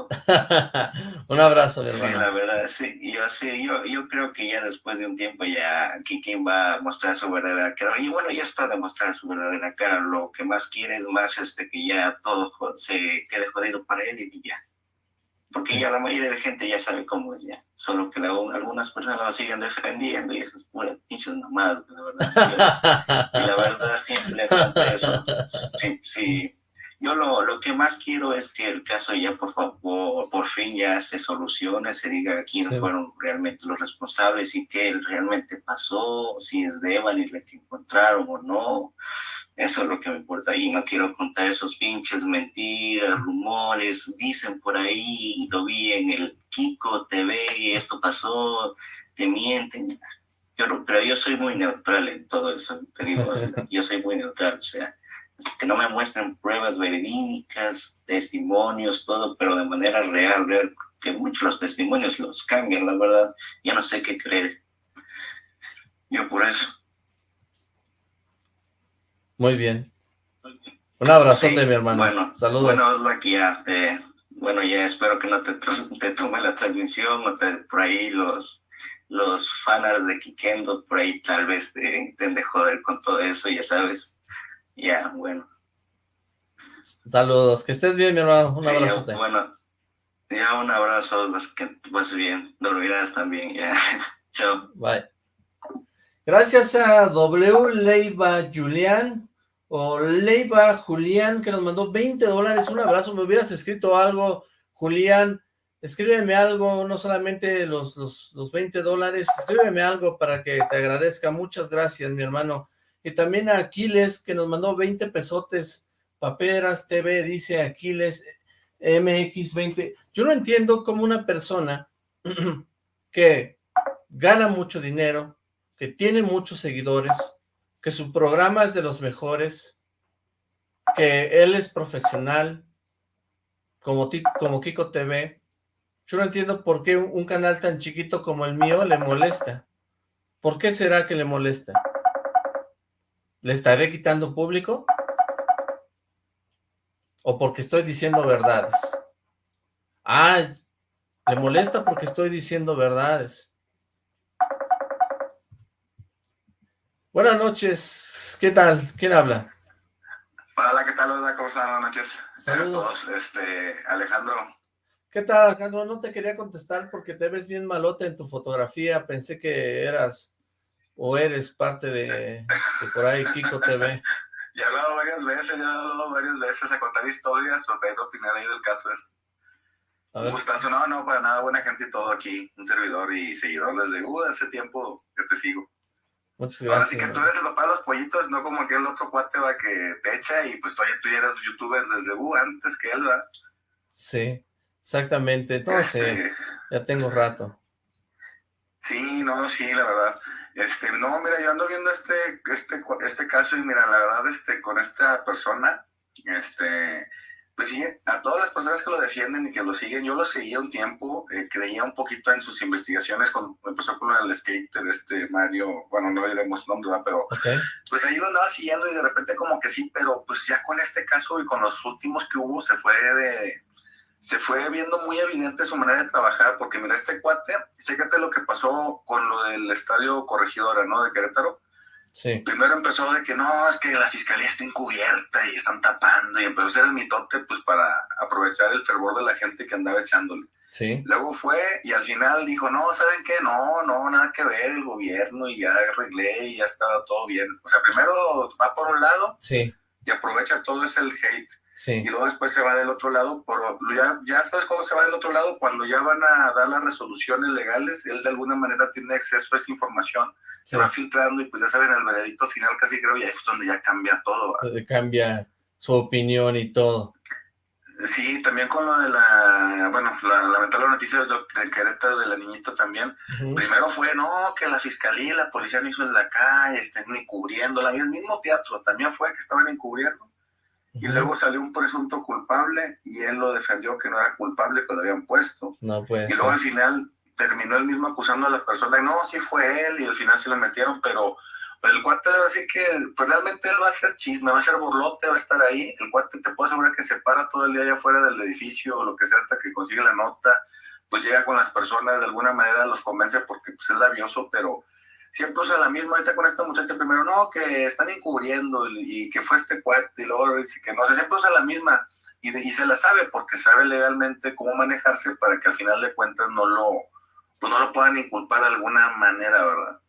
un abrazo, mi hermano. Sí, la verdad, sí, yo sí, yo, yo creo que ya después de un tiempo ya Kikin va a mostrar su verdadera cara. Y bueno, ya está demostrando su verdadera cara. Lo que más quiere es más este que ya todo se quede jodido para él y ya. Porque ya la mayoría de la gente ya sabe cómo es ya. Solo que algunas personas lo siguen defendiendo y eso es pura pinche nomás, la verdad. y la verdad siempre eso. Sí, sí yo lo, lo, que más quiero es que el caso ya por favor, por fin ya se solucione, se diga quiénes fueron realmente los responsables y qué realmente pasó, si es de Evan la que encontraron o no. Eso es lo que me importa y no quiero contar esos pinches mentiras, rumores, dicen por ahí, lo vi en el Kiko TV y esto pasó, te mienten. Yo, pero yo soy muy neutral en todo eso, te digo, yo soy muy neutral, o sea, que no me muestren pruebas verídicas, testimonios, todo, pero de manera real, real, que muchos los testimonios los cambian, la verdad, ya no sé qué creer. Yo por eso. Muy bien. Un abrazo de mi hermano. Bueno, saludos. Bueno, aquí ya, eh, bueno, ya espero que no te, te tome la transmisión, te, por ahí los los fanars de Kikendo, por ahí tal vez te intenten joder con todo eso, ya sabes, ya, bueno. Saludos, que estés bien, mi hermano. Un abrazo. Bueno, ya un abrazo, que pues bien, dormirás también, ya. Chao. Bye. Gracias a W. Leiva Julián, o Leiva Julián, que nos mandó 20 dólares. Un abrazo, me hubieras escrito algo, Julián. Escríbeme algo, no solamente los, los, los 20 dólares, escríbeme algo para que te agradezca. Muchas gracias, mi hermano. Y también a Aquiles, que nos mandó 20 pesotes. Paperas TV, dice Aquiles MX20. Yo no entiendo cómo una persona que gana mucho dinero, que tiene muchos seguidores, que su programa es de los mejores, que él es profesional, como, como Kiko TV, yo no entiendo por qué un canal tan chiquito como el mío le molesta. ¿Por qué será que le molesta? ¿Le estaré quitando público? ¿O porque estoy diciendo verdades? Ah, le molesta porque estoy diciendo verdades. Buenas noches, ¿qué tal? ¿Quién habla? Hola, ¿qué tal? Hola, ¿cómo están? Buenas noches. Saludos. Este, Alejandro. ¿Qué tal, Alejandro? No te quería contestar porque te ves bien malote en tu fotografía. Pensé que eras o eres parte de, por ahí Kiko TV? Ya he hablado varias veces, ya he hablado varias veces a contar historias, o a opinar ahí del caso este. Gustazo, no, no, para nada, buena gente y todo aquí, un servidor y seguidor desde uh, hace tiempo que te sigo. Muchas gracias. Así que tú eres el papá de los pollitos, no como aquel otro cuate va que te echa y pues tú, tú ya eres youtuber desde uh, antes que él, ¿verdad? Sí, exactamente, entonces este ya tengo rato. Sí, no, sí, la verdad. Este, no, mira, yo ando viendo este, este, este caso y mira, la verdad, este, con esta persona, este, Pues sí, a todas las personas que lo defienden y que lo siguen, yo lo seguía un tiempo, eh, creía un poquito en sus investigaciones, cuando empezó con el skater, este Mario, bueno, no diremos nombre, pero pues ahí lo andaba siguiendo y de repente como que sí, pero pues ya con este caso y con los últimos que hubo, se fue de, se fue viendo muy evidente su manera de trabajar, porque mira, este cuate, chécate lo que pasó con lo del estadio Corregidora, ¿no? De Querétaro, Primero empezó de que no, es que la fiscalía está encubierta y están tapando, y empezó a hacer el mitote pues para aprovechar el fervor de la gente que andaba echándole. Sí. Luego fue y al final dijo, no, ¿saben qué? No, no, nada que ver el gobierno y ya arreglé y ya estaba todo bien. O sea, primero va por un lado sí. y aprovecha todo ese hate Sí. Y luego después se va del otro lado, por, ya, ya sabes cómo se va del otro lado, cuando ya van a dar las resoluciones legales, él de alguna manera tiene acceso a esa información, se va filtrando y pues ya saben, el veredicto final casi creo ya es donde ya cambia todo. Cambia su opinión y todo. Sí, también con lo de la, bueno, la lamentable noticia de, de Querétaro de la niñita también. Primero fue, no, que la fiscalía y la policía no hizo en la calle, estén encubriendo, el mismo teatro también fue que estaban encubriendo y luego salió un presunto culpable y él lo defendió que no era culpable, que lo habían puesto. No puede Y luego al final terminó él mismo acusando a la persona, no, sí fue él, y al final sí lo metieron, pero el cuate así que pues realmente él va a ser chisme, va a ser burlote, va a estar ahí, el cuate te puedo asegurar que se para todo el día allá afuera del edificio o lo que sea hasta que consigue la nota, pues llega con las personas, de alguna manera los convence porque pues es labioso, pero siempre usa la misma, ahorita con esta muchacha primero, no, que están encubriendo y, que fue este cuate, y luego dice que no, sé, siempre usa la misma y, y, se la sabe porque sabe legalmente cómo manejarse para que al final de cuentas no lo, pues no lo puedan inculpar de alguna manera, ¿verdad?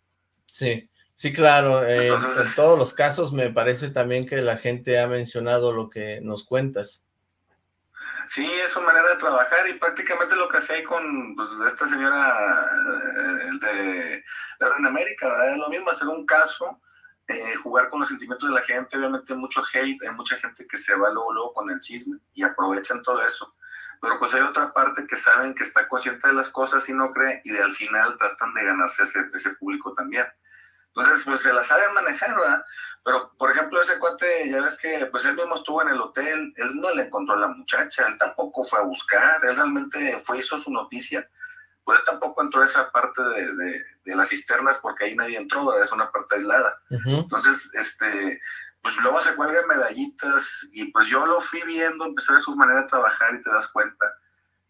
Sí, sí, claro, en todos los casos me parece también que la gente ha mencionado lo que nos cuentas. Sí, es su manera de trabajar y prácticamente lo que hacía ahí con pues, esta señora eh, de Reina América, lo mismo, hacer un caso, eh, jugar con los sentimientos de la gente, obviamente mucho hate, hay mucha gente que se va luego, luego con el chisme y aprovechan todo eso. Pero pues hay otra parte que saben que está consciente de las cosas y no cree y de al final tratan de ganarse ese, ese público también. Entonces, pues se la saben manejar, ¿verdad? Pero, por ejemplo, ese cuate, ya ves que, pues él mismo estuvo en el hotel, él no le encontró a la muchacha, él tampoco fue a buscar, él realmente fue, hizo su noticia, pero él tampoco entró a esa parte de, de, las cisternas porque ahí nadie entró, ¿verdad? Es una parte aislada. Entonces, este, pues luego se cuelgan medallitas y pues yo lo fui viendo, empecé a ver su manera de trabajar y te das cuenta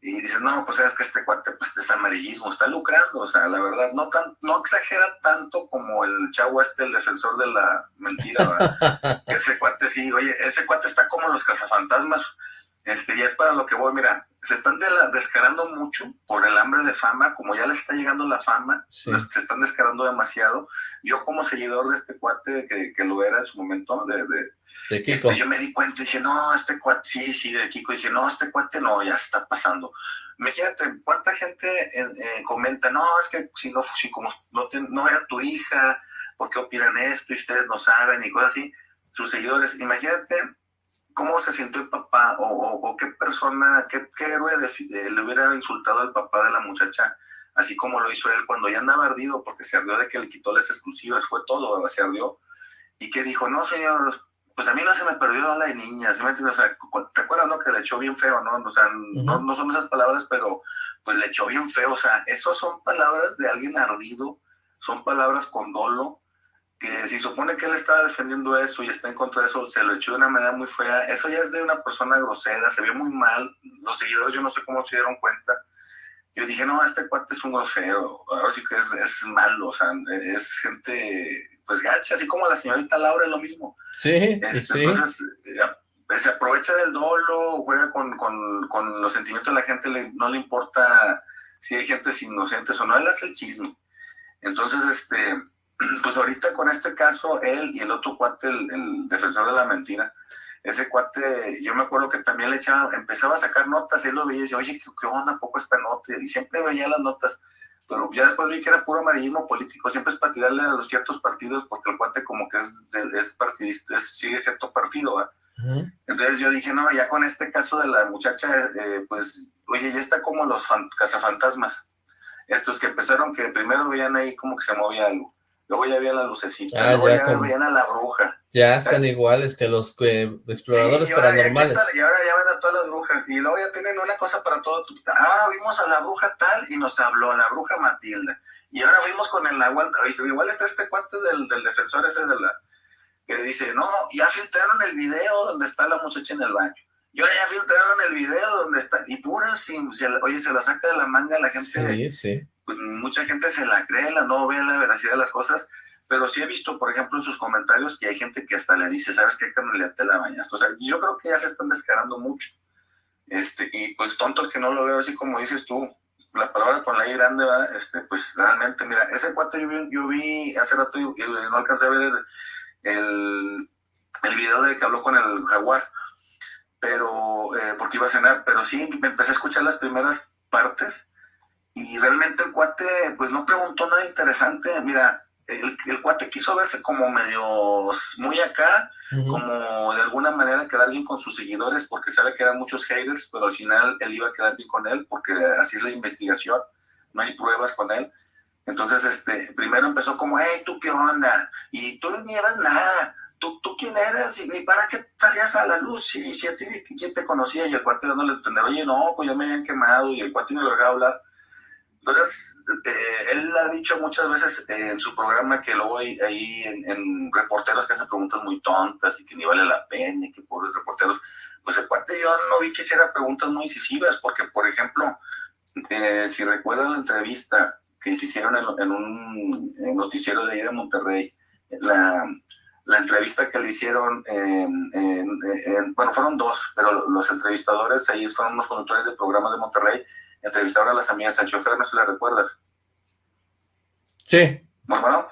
y dices, no, pues es que este cuate pues es amarillismo, está lucrando, o sea, la verdad, no tan, no exagera tanto como el chavo este, el defensor de la mentira, ¿verdad? ese cuate sí, oye, ese cuate está como los cazafantasmas, este, y es para lo que voy, mira, se están descarando mucho por el hambre de fama, como ya les está llegando la fama, se están descarando demasiado. Yo como seguidor de este cuate, que, que lo era en su momento, de, de, este, yo me di cuenta y dije, no, este cuate, sí, sí, de Kiko, dije, no, este cuate no, ya está pasando. Imagínate, cuánta gente eh, comenta, no, es que si no, si como no, no era tu hija, ¿por qué opinan esto y ustedes no saben y cosas así? Sus seguidores, imagínate cómo se sintió el papá o, qué persona, qué, héroe le hubiera insultado al papá de la muchacha, así como lo hizo él cuando ya andaba ardido porque se ardió de que le quitó las exclusivas, fue todo, se ardió. Y que dijo, no, señor, pues a mí no se me perdió la de niña, ¿sí me entiendes? O sea, ¿te acuerdas, no? Que le echó bien feo, ¿no? O sea, no, no son esas palabras, pero pues le echó bien feo. O sea, esas son palabras de alguien ardido, son palabras con dolo, que si supone que él estaba defendiendo eso y está en contra de eso, se lo echó de una manera muy fea. Eso ya es de una persona grosera, se vio muy mal. Los seguidores, yo no sé cómo se dieron cuenta. Yo dije, no, este cuate es un grosero, ahora sí que es, es malo, o sea, es gente, pues gacha, así como la señorita Laura es lo mismo. Sí, este, sí. Entonces, eh, se aprovecha del dolo, juega con, con, con los sentimientos de la gente, no le importa si hay gente inocentes o no, él hace el chisme. Entonces, este, pues ahorita con este caso, él y el otro cuate, el, defensor de la mentira, ese cuate, yo me acuerdo que también le echaba, empezaba a sacar notas, él lo veía y decía, oye, ¿qué, onda? ¿Poco esta nota? Y siempre veía las notas, pero ya después vi que era puro amarillismo político, siempre es para tirarle a los ciertos partidos, porque el cuate como que es, es partidista, sigue cierto partido, Entonces yo dije, no, ya con este caso de la muchacha, eh, pues, oye, ya está como los cazafantasmas, estos que empezaron, que primero veían ahí como que se movía algo luego ya había la lucecita, ah, luego ya, veían a la bruja, Ya están iguales que los exploradores paranormales. y ahora ya ven a todas las brujas. Y luego ya tienen una cosa para todo. Ahora vimos a la bruja tal y nos habló, la bruja Matilda. Y ahora vimos con el agua. Igual está este cuate del, del defensor ese de la... Que dice, no, ya filtraron el video donde está la muchacha en el baño. Y ahora ya filtraron el video donde está... Y pura, sin, oye, se la saca de la manga la gente. Sí, sí. Mucha gente se la cree, la no ve la veracidad de las cosas pero sí he visto, por ejemplo, en sus comentarios que hay gente que hasta le dice, ¿sabes qué, carnal? te la bañas. O sea, yo creo que ya se están descarando mucho. Este, y pues tontos que no lo veo así como dices tú, la palabra con la I grande, ¿va? este, pues realmente, mira, ese cuate yo vi, hace rato y, no alcancé a ver el, el, video de que habló con el jaguar, pero, eh, porque iba a cenar, pero sí, empecé a escuchar las primeras partes y realmente el cuate, pues no preguntó nada interesante, mira, el, cuate quiso verse como medio muy acá, como de alguna manera quedar bien con sus seguidores, porque sabe que eran muchos haters, pero al final él iba a quedar bien con él, porque así es la investigación, no hay pruebas con él. Entonces, este, primero empezó como, hey, ¿tú qué onda? Y tú ni eras nada, ¿Tú, ¿tú quién eres? ¿Y ni para qué salías a la luz? Y si a ti, ¿quién te conocía? Y el cuate dándole a entender, oye, no, pues ya me habían quemado, y el cuate no lo dejaba hablar. Entonces, eh, él ha dicho muchas veces en su programa que luego hay ahí en, reporteros que hacen preguntas muy tontas y que ni vale la pena y que pobres reporteros. Pues cuate yo no vi que hiciera preguntas muy incisivas, porque, por ejemplo, eh, si recuerdan la entrevista que se hicieron en, un noticiero de ahí de Monterrey, la, la entrevista que le hicieron, bueno, fueron dos, pero los entrevistadores ahí fueron unos conductores de programas de Monterrey entrevistaron a las amigas Sancho chofer, no si la recuerdas. Sí. Bueno,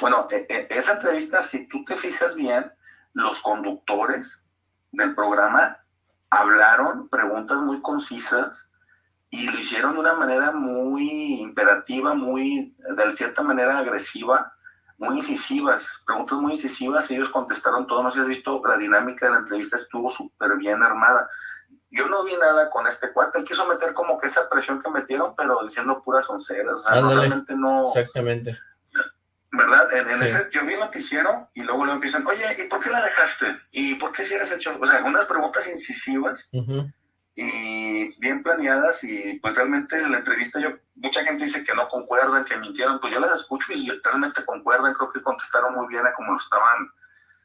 bueno, e, e, esa entrevista, si tú te fijas bien, los conductores del programa hablaron preguntas muy concisas y lo hicieron de una manera muy imperativa, muy, de cierta manera agresiva, muy incisivas, preguntas muy incisivas, ellos contestaron todo, no sé si has visto, la dinámica de la entrevista estuvo súper bien armada. Yo no vi nada con este cuate, él quiso meter como que esa presión que metieron, pero diciendo puras onceras, o sea, realmente no... Exactamente. ¿Verdad? En, ese, yo vi lo que hicieron y luego le empiezan, oye, ¿y por qué la dejaste? ¿Y por qué si eres hecho? O sea, unas preguntas incisivas y bien planeadas y pues realmente en la entrevista yo, mucha gente dice que no concuerdan, que mintieron, pues yo las escucho y realmente concuerdan, creo que contestaron muy bien a como lo estaban,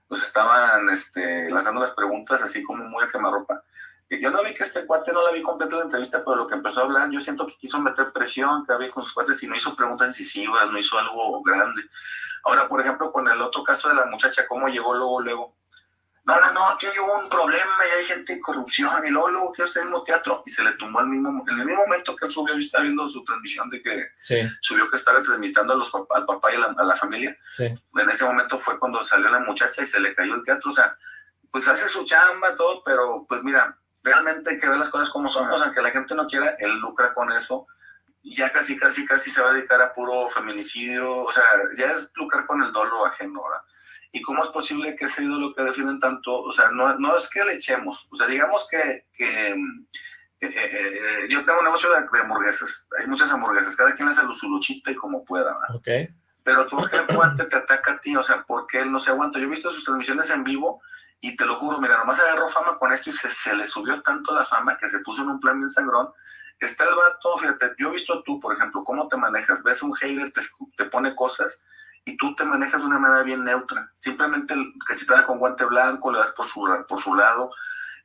los estaban este, lanzando las preguntas así como muy a quemarropa. Yo no vi que este cuate, no la vi completa la entrevista, pero lo que empezó a hablar, yo siento que quiso meter presión, que había con sus cuates y no hizo preguntas incisivas, no hizo algo grande. Ahora, por ejemplo, con el otro caso de la muchacha, cómo llegó luego, luego. No, no, no, aquí hay un problema y hay gente de corrupción y luego, luego quiero hacer el mismo teatro. Y se le tumbó al mismo, en el mismo momento que él subió y está viendo su transmisión de que subió que estaba transmitiendo a los, al papá y a la, familia. En ese momento fue cuando salió la muchacha y se le cayó el teatro, o sea, pues hace su chamba, todo, pero pues mira, realmente hay que ver las cosas como son, o sea, que la gente no quiera, él lucra con eso, ya casi, casi, casi se va a dedicar a puro feminicidio, o sea, ya es lucrar con el dolo ajeno, ¿verdad? ¿Y cómo es posible que ese ídolo que defienden tanto, o sea, no, no es que le echemos, o sea, digamos que, que eh, eh, eh, yo tengo un negocio de, hamburguesas, hay muchas hamburguesas, cada quien hace su luchita y como pueda, ¿verdad? Ok. Pero ¿por qué el guante te ataca a ti? O sea, ¿por qué él no se aguanta? Yo he visto sus transmisiones en vivo y te lo juro, mira, nomás agarró fama con esto y se, se le subió tanto la fama que se puso en un plan bien sangrón. Está el vato, fíjate, yo he visto tú, por ejemplo, cómo te manejas. Ves un hater, te, te pone cosas y tú te manejas de una manera bien neutra. Simplemente cachetada con guante blanco, le das por su, por su lado.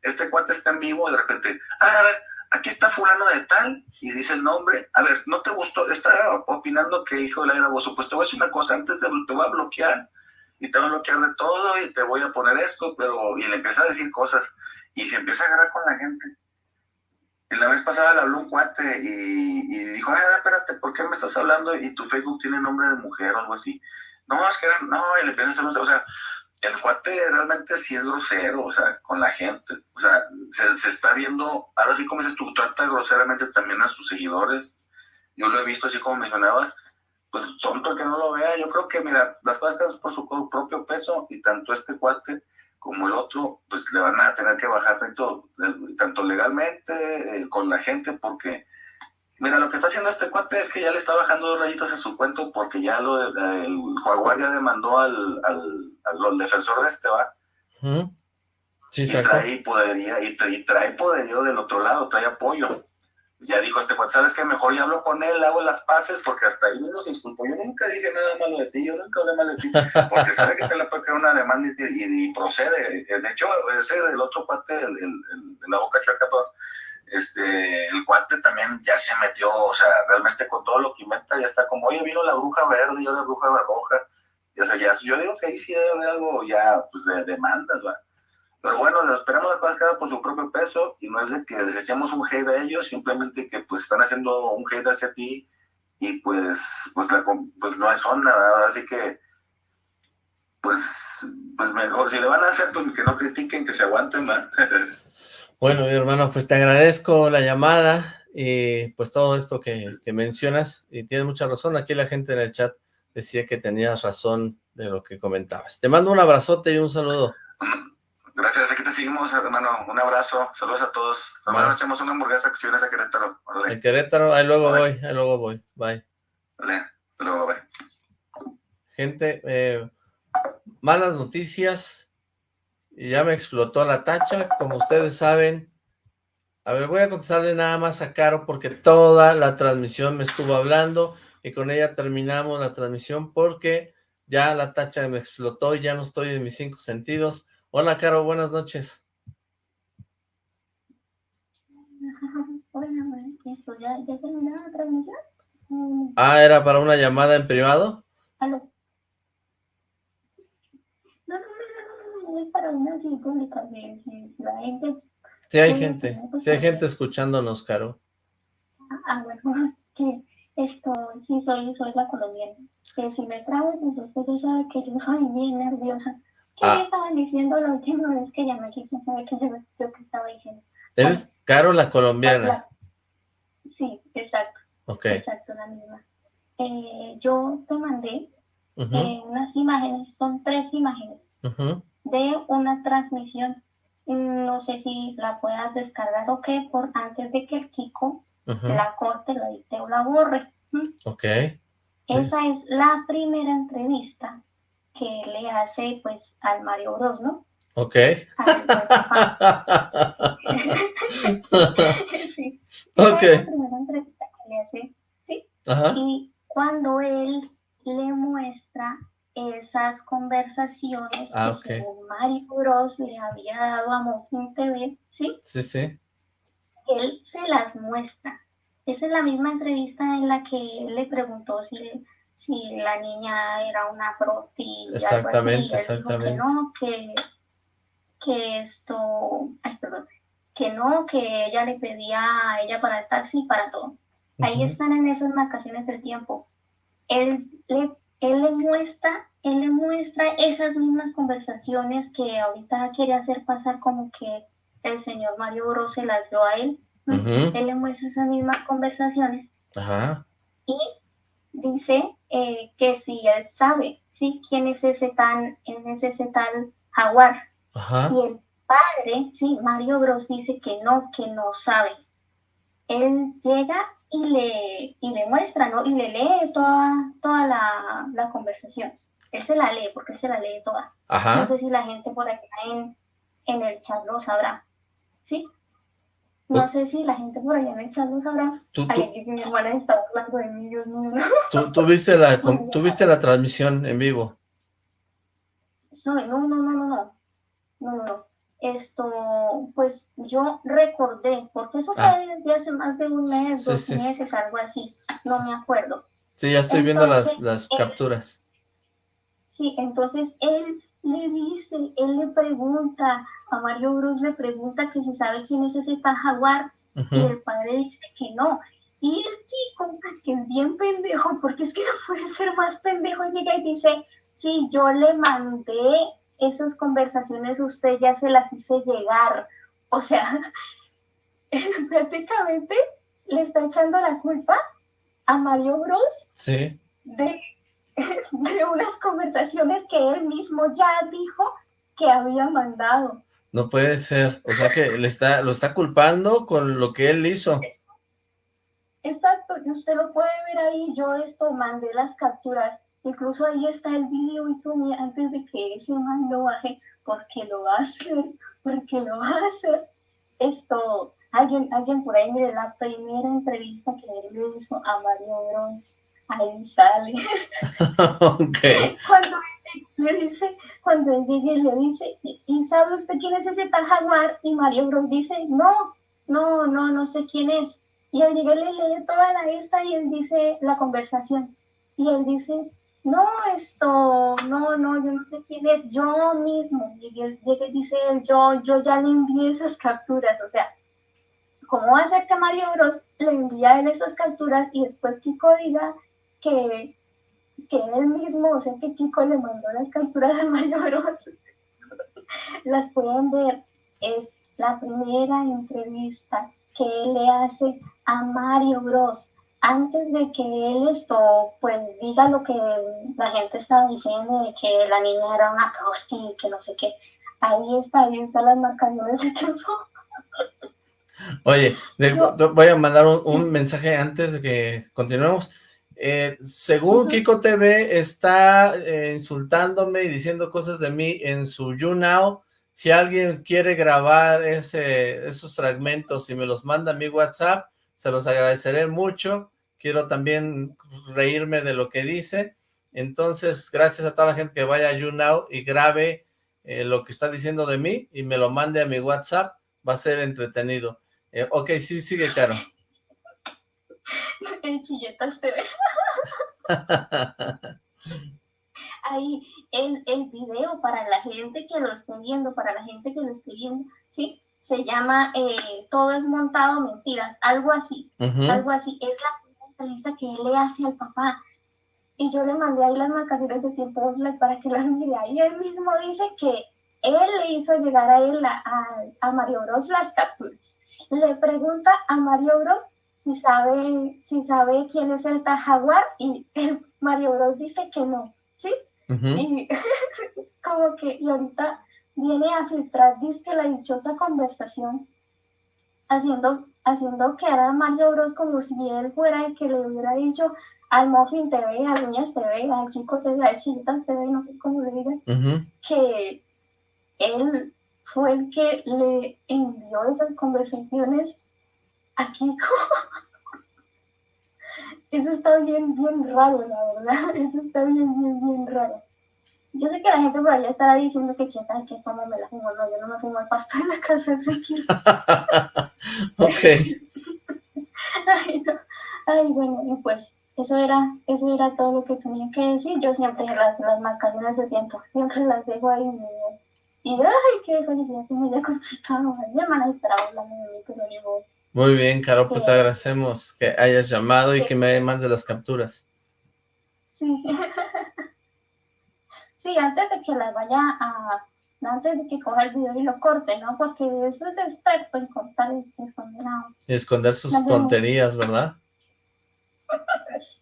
Este cuate está en vivo y de repente, a ver, a ver, aquí está fulano de tal, y dice el nombre, a ver, ¿no te gustó? Está opinando que hijo de la era Pues te voy a decir una cosa, antes de te voy a bloquear, y te voy a bloquear de todo, y te voy a poner esto, pero, y le empieza a decir cosas, y se empieza a agarrar con la gente. La vez pasada le habló un cuate y, dijo, ay, espérate, ¿por qué me estás hablando? Y tu Facebook tiene nombre de mujer o algo así. No, es que no, y le empieza a hacer, o sea, el cuate realmente sí es grosero, o sea, con la gente. O sea, se, está viendo, ahora sí como dices tú, trata groseramente también a sus seguidores. Yo lo he visto así como mencionabas, pues tonto que no lo vea. Yo creo que, mira, las cosas por su propio peso y tanto este cuate como el otro, pues le van a tener que bajar tanto, tanto legalmente eh, con la gente porque Mira, lo que está haciendo este cuate es que ya le está bajando dos rayitas a su cuento porque ya lo, el Jaguar ya demandó al, al, defensor de este, ¿va? Sí, y trae podería, y trae, y trae poderío del otro lado, trae apoyo ya dijo este cuate, ¿sabes qué? Mejor ya hablo con él, hago las paces, porque hasta ahí mismo se disculpó. Yo nunca dije nada malo de ti, yo nunca hablé mal de ti, porque sabe que te le puede caer una demanda y, procede. De hecho, ese del otro cuate, el, de la boca chaca, este, el cuate también ya se metió, o sea, realmente con todo lo que inventa, ya está como, oye, vino la bruja verde y ahora la bruja roja. Y, o sea, ya, yo digo que ahí sí debe haber algo ya, pues, de demandas, ¿verdad? Pero bueno, lo esperamos al cada por su propio peso y no es de que desechemos un hate a ellos, simplemente que pues están haciendo un hate hacia ti y pues, pues, pues no es onda, ¿verdad? Así que pues, pues mejor, si le van a hacer, pues que no critiquen, que se aguanten, ¿verdad? Bueno, mi hermano, pues te agradezco la llamada y pues todo esto que, que mencionas y tienes mucha razón, aquí la gente en el chat decía que tenías razón de lo que comentabas. Te mando un abrazote y un saludo. Gracias, aquí te seguimos, hermano. Un abrazo, saludos a todos. Nos echamos una hamburguesa que si vienes a Querétaro. En Querétaro, ahí luego voy, ahí luego voy. Bye. Vale, hasta luego, bye. Gente, eh, malas noticias. Y ya me explotó la tacha, como ustedes saben. A ver, voy a contestarle nada más a Caro porque toda la transmisión me estuvo hablando y con ella terminamos la transmisión porque ya la tacha me explotó y ya no estoy en mis cinco sentidos. Hola, Caro, buenas noches. Hola, ¿ya, ya la transmisión? Ah, ¿era para una llamada en privado? ¿Aló? No, no, no, no, es para una así pública, si, la gente... Sí hay gente, sí hay gente escuchándonos, Caro. Ah, bueno, que esto, sí, soy, soy la colombiana. Que si me trago, pues usted sabe que yo soy bien nerviosa. ¿Qué ah. estaban diciendo la última vez que llamé aquí? No qué que estaba diciendo. ¿Es Caro la colombiana? Sí, exacto. Ok. Exacto, la misma. Eh, yo te mandé eh, unas imágenes, son tres imágenes, de una transmisión. No sé si la puedas descargar o qué, por antes de que el Kiko la corte, la edite o la borre. Ok. Esa es la primera entrevista que le hace pues al Mario Bros, ¿no? Ok. sí. Ok. la primera entrevista que le hace, ¿sí? Ajá. Y cuando él le muestra esas conversaciones ah, que Mario Bros le había dado a Mojin TV, ¿sí? Sí, sí. Él se las muestra. Esa es la misma entrevista en la que él le preguntó si si la niña era una prosti exactamente, exactamente. que no, que, esto, ay, perdón, que no, que ella le pedía a ella para el taxi y para todo. Ahí están en esas marcaciones del tiempo. Él le, él le muestra, él le muestra esas mismas conversaciones que ahorita quiere hacer pasar como que el señor Mario Bros se las dio a él. Él le muestra esas mismas conversaciones. Ajá. Y dice eh, que si él sabe, ¿sí? ¿Quién es ese tan, es ese tal jaguar? Y el padre, sí, Mario Bros dice que no, que no sabe. Él llega y le, y le muestra, ¿no? Y le lee toda, toda la, la conversación. Él se la lee, porque él se la lee toda. No sé si la gente por acá en, en el chat lo sabrá. ¿Sí? No sé si la gente por allá en el chat lo sabrá. ¿Tú, Ay, si mi hermana está hablando de mí, Dios mío. ¿Tú, tú, viste la, ¿Tú viste la transmisión en vivo? No, no, no, no, no. No, no, no. Esto, pues yo recordé, porque eso fue ah. desde hace más de un mes, dos meses, algo así. No me acuerdo. Sí, ya estoy viendo las, las capturas. sí, entonces él le dice, él le pregunta, a Mario Bros le pregunta que si sabe quién es ese tal jaguar, y el padre dice que no. Y el chico, que es bien pendejo, porque es que no puede ser más pendejo, llega y dice, sí, yo le mandé esas conversaciones, usted ya se las hice llegar. O sea, prácticamente le está echando la culpa a Mario Bros. Sí. De de unas conversaciones que él mismo ya dijo que había mandado. No puede ser, o sea que le está, lo está culpando con lo que él hizo. Exacto, y usted lo puede ver ahí, yo esto mandé las capturas, incluso ahí está el video y tú antes de que ese man lo baje, porque lo va a hacer, porque lo va a hacer. Esto, alguien, alguien por ahí mire la primera entrevista que él le hizo a Mario Bros, ahí sale. okay. Cuando le dice, cuando él llegue le dice, ¿y sabe usted quién es ese tal jaguar? Y Mario Bros dice, no, no, no, no sé quién es. Y él llega le lee toda la esta y él dice la conversación. Y él dice, no, esto, no, no, yo no sé quién es, yo mismo. Y él dice él, yo, yo ya le envié esas capturas. O sea, ¿cómo va a ser que Mario Bros le envía a él esas capturas y después Kiko diga que, que él mismo, o sea, que Kiko le mandó las capturas a Mario Bros? las pueden ver. Es la primera entrevista que él le hace a Mario Bros. Antes de que él esto, pues diga lo que la gente estaba diciendo de que la niña era una prosti y que no sé qué. Ahí está, ahí está las marcaciones de tiempo. Oye, voy a mandar un, mensaje antes de que continuemos. Eh, según Kiko TV está eh, insultándome y diciendo cosas de mí en su YouNow, si alguien quiere grabar ese, esos fragmentos y me los manda a mi WhatsApp, se los agradeceré mucho. Quiero también reírme de lo que dice. Entonces, gracias a toda la gente que vaya a YouNow y grabe eh, lo que está diciendo de mí y me lo mande a mi WhatsApp. Va a ser entretenido. Eh, ok, sí, sigue, Caro. El chilletas TV. ahí el, el video para la gente que lo esté viendo, para la gente que lo esté viendo, ¿sí? Se llama eh, Todo es montado mentiras, algo así, algo así. Es la entrevista que él le hace al papá. Y yo le mandé ahí las marcaciones de tiempo para que las mire. Ahí él mismo dice que él le hizo llegar a él, a, a, Mario Bros, las capturas. Le pregunta a Mario Bros si sabe, si sabe quién es el Jaguar y el Mario Bros dice que no, ¿sí? Y como que, y ahorita viene a filtrar, dice la dichosa conversación, haciendo, haciendo que era Mario Bros como si él fuera el que le hubiera dicho al Muffin TV, a Uñas TV, al Kiko TV, a Chilitas TV, no sé cómo le digan, que él fue el que le envió esas conversaciones a Kiko. Eso está bien, bien raro, la verdad. Eso está bien, bien, bien raro. Yo sé que la gente por allá estará diciendo que quién sabe qué, cómo me la fumo. No, yo no me fumo el pasto en la casa, tranquilo. ok. Ay, no. Ay, bueno, y pues eso era, eso era todo lo que tenía que decir. Yo siempre las, las marcaciones de tiempo, siempre las dejo ahí. Y, y ay, qué felicidad que me haya contestado. Mi hermana estará hablando de mí, pero yo muy bien, Caro, pues te agradecemos que hayas llamado y que me mandes las capturas. Sí. sí, antes de que las vaya a... Antes de que coja el video y lo corte, ¿no? Porque eso es experto en cortar y esconder Y esconder sus tonterías, ¿verdad? sí.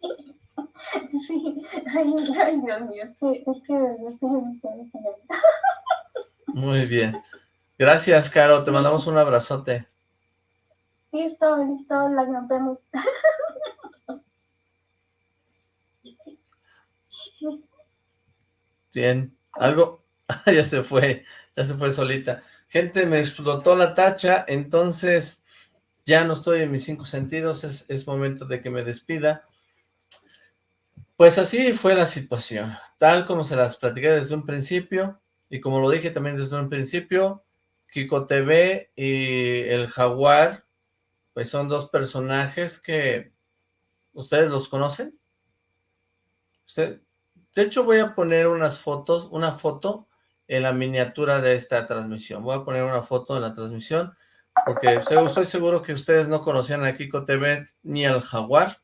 Sí. Ay, ay, Dios mío, es que, es que, es que Muy bien. Gracias, Caro. Te mandamos un abrazote. Listo, listo, la rompemos. Bien, algo, ya se fue, ya se fue solita. Gente, me explotó la tacha, entonces ya no estoy en mis cinco sentidos, es, es momento de que me despida. Pues así fue la situación, tal como se las platiqué desde un principio, y como lo dije también desde un principio, Kiko TV y el Jaguar pues son dos personajes que ustedes los conocen. De hecho voy a poner unas fotos, una foto en la miniatura de esta transmisión. Voy a poner una foto en la transmisión porque estoy seguro que ustedes no conocían a Kiko TV ni al Jaguar.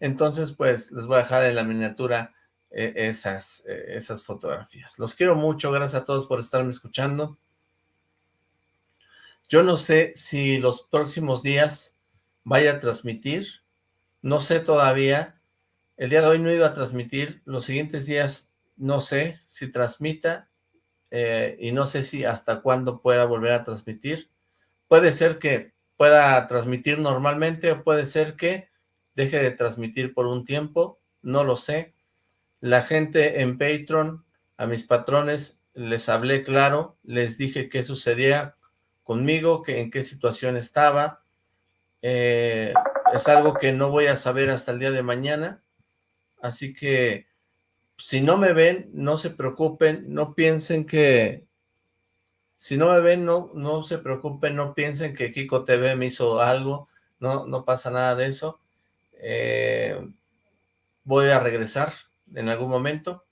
Entonces, pues, les voy a dejar en la miniatura eh, esas, eh, esas fotografías. Los quiero mucho, gracias a todos por estarme escuchando. Yo no sé si los próximos días vaya a transmitir, no sé todavía. El día de hoy no iba a transmitir, los siguientes días no sé si transmita eh, y no sé si hasta cuándo pueda volver a transmitir. Puede ser que pueda transmitir normalmente o puede ser que deje de transmitir por un tiempo, no lo sé. La gente en Patreon, a mis patrones, les hablé claro, les dije qué sucedía conmigo, que en qué situación estaba. Eh, es algo que no voy a saber hasta el día de mañana, así que si no me ven, no se preocupen, no piensen que... Si no me ven, no, no se preocupen, no piensen que Kiko TV me hizo algo, no, no pasa nada de eso. Eh, voy a regresar en algún momento,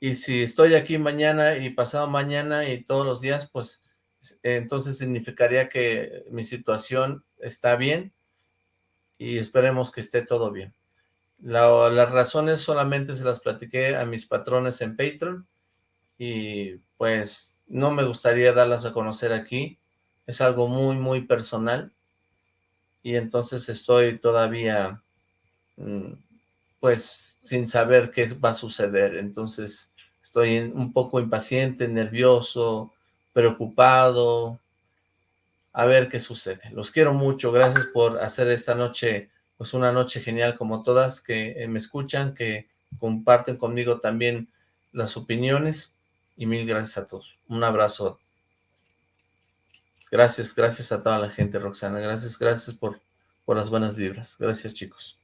y si estoy aquí mañana y pasado mañana y todos los días, pues entonces significaría que mi situación está bien y esperemos que esté todo bien. las razones solamente se las platiqué a mis patrones en Patreon y pues no me gustaría darlas a conocer aquí. Es algo muy, muy personal y entonces estoy todavía mm, pues sin saber qué va a suceder. Entonces estoy un poco impaciente, nervioso, preocupado, a ver qué sucede. Los quiero mucho, gracias por hacer esta noche, pues una noche genial como todas, que eh, me escuchan, que comparten conmigo también las opiniones, y mil gracias a todos. Un abrazo. Gracias, gracias a toda la gente, Roxana. Gracias, gracias por, por las buenas vibras. Gracias, chicos.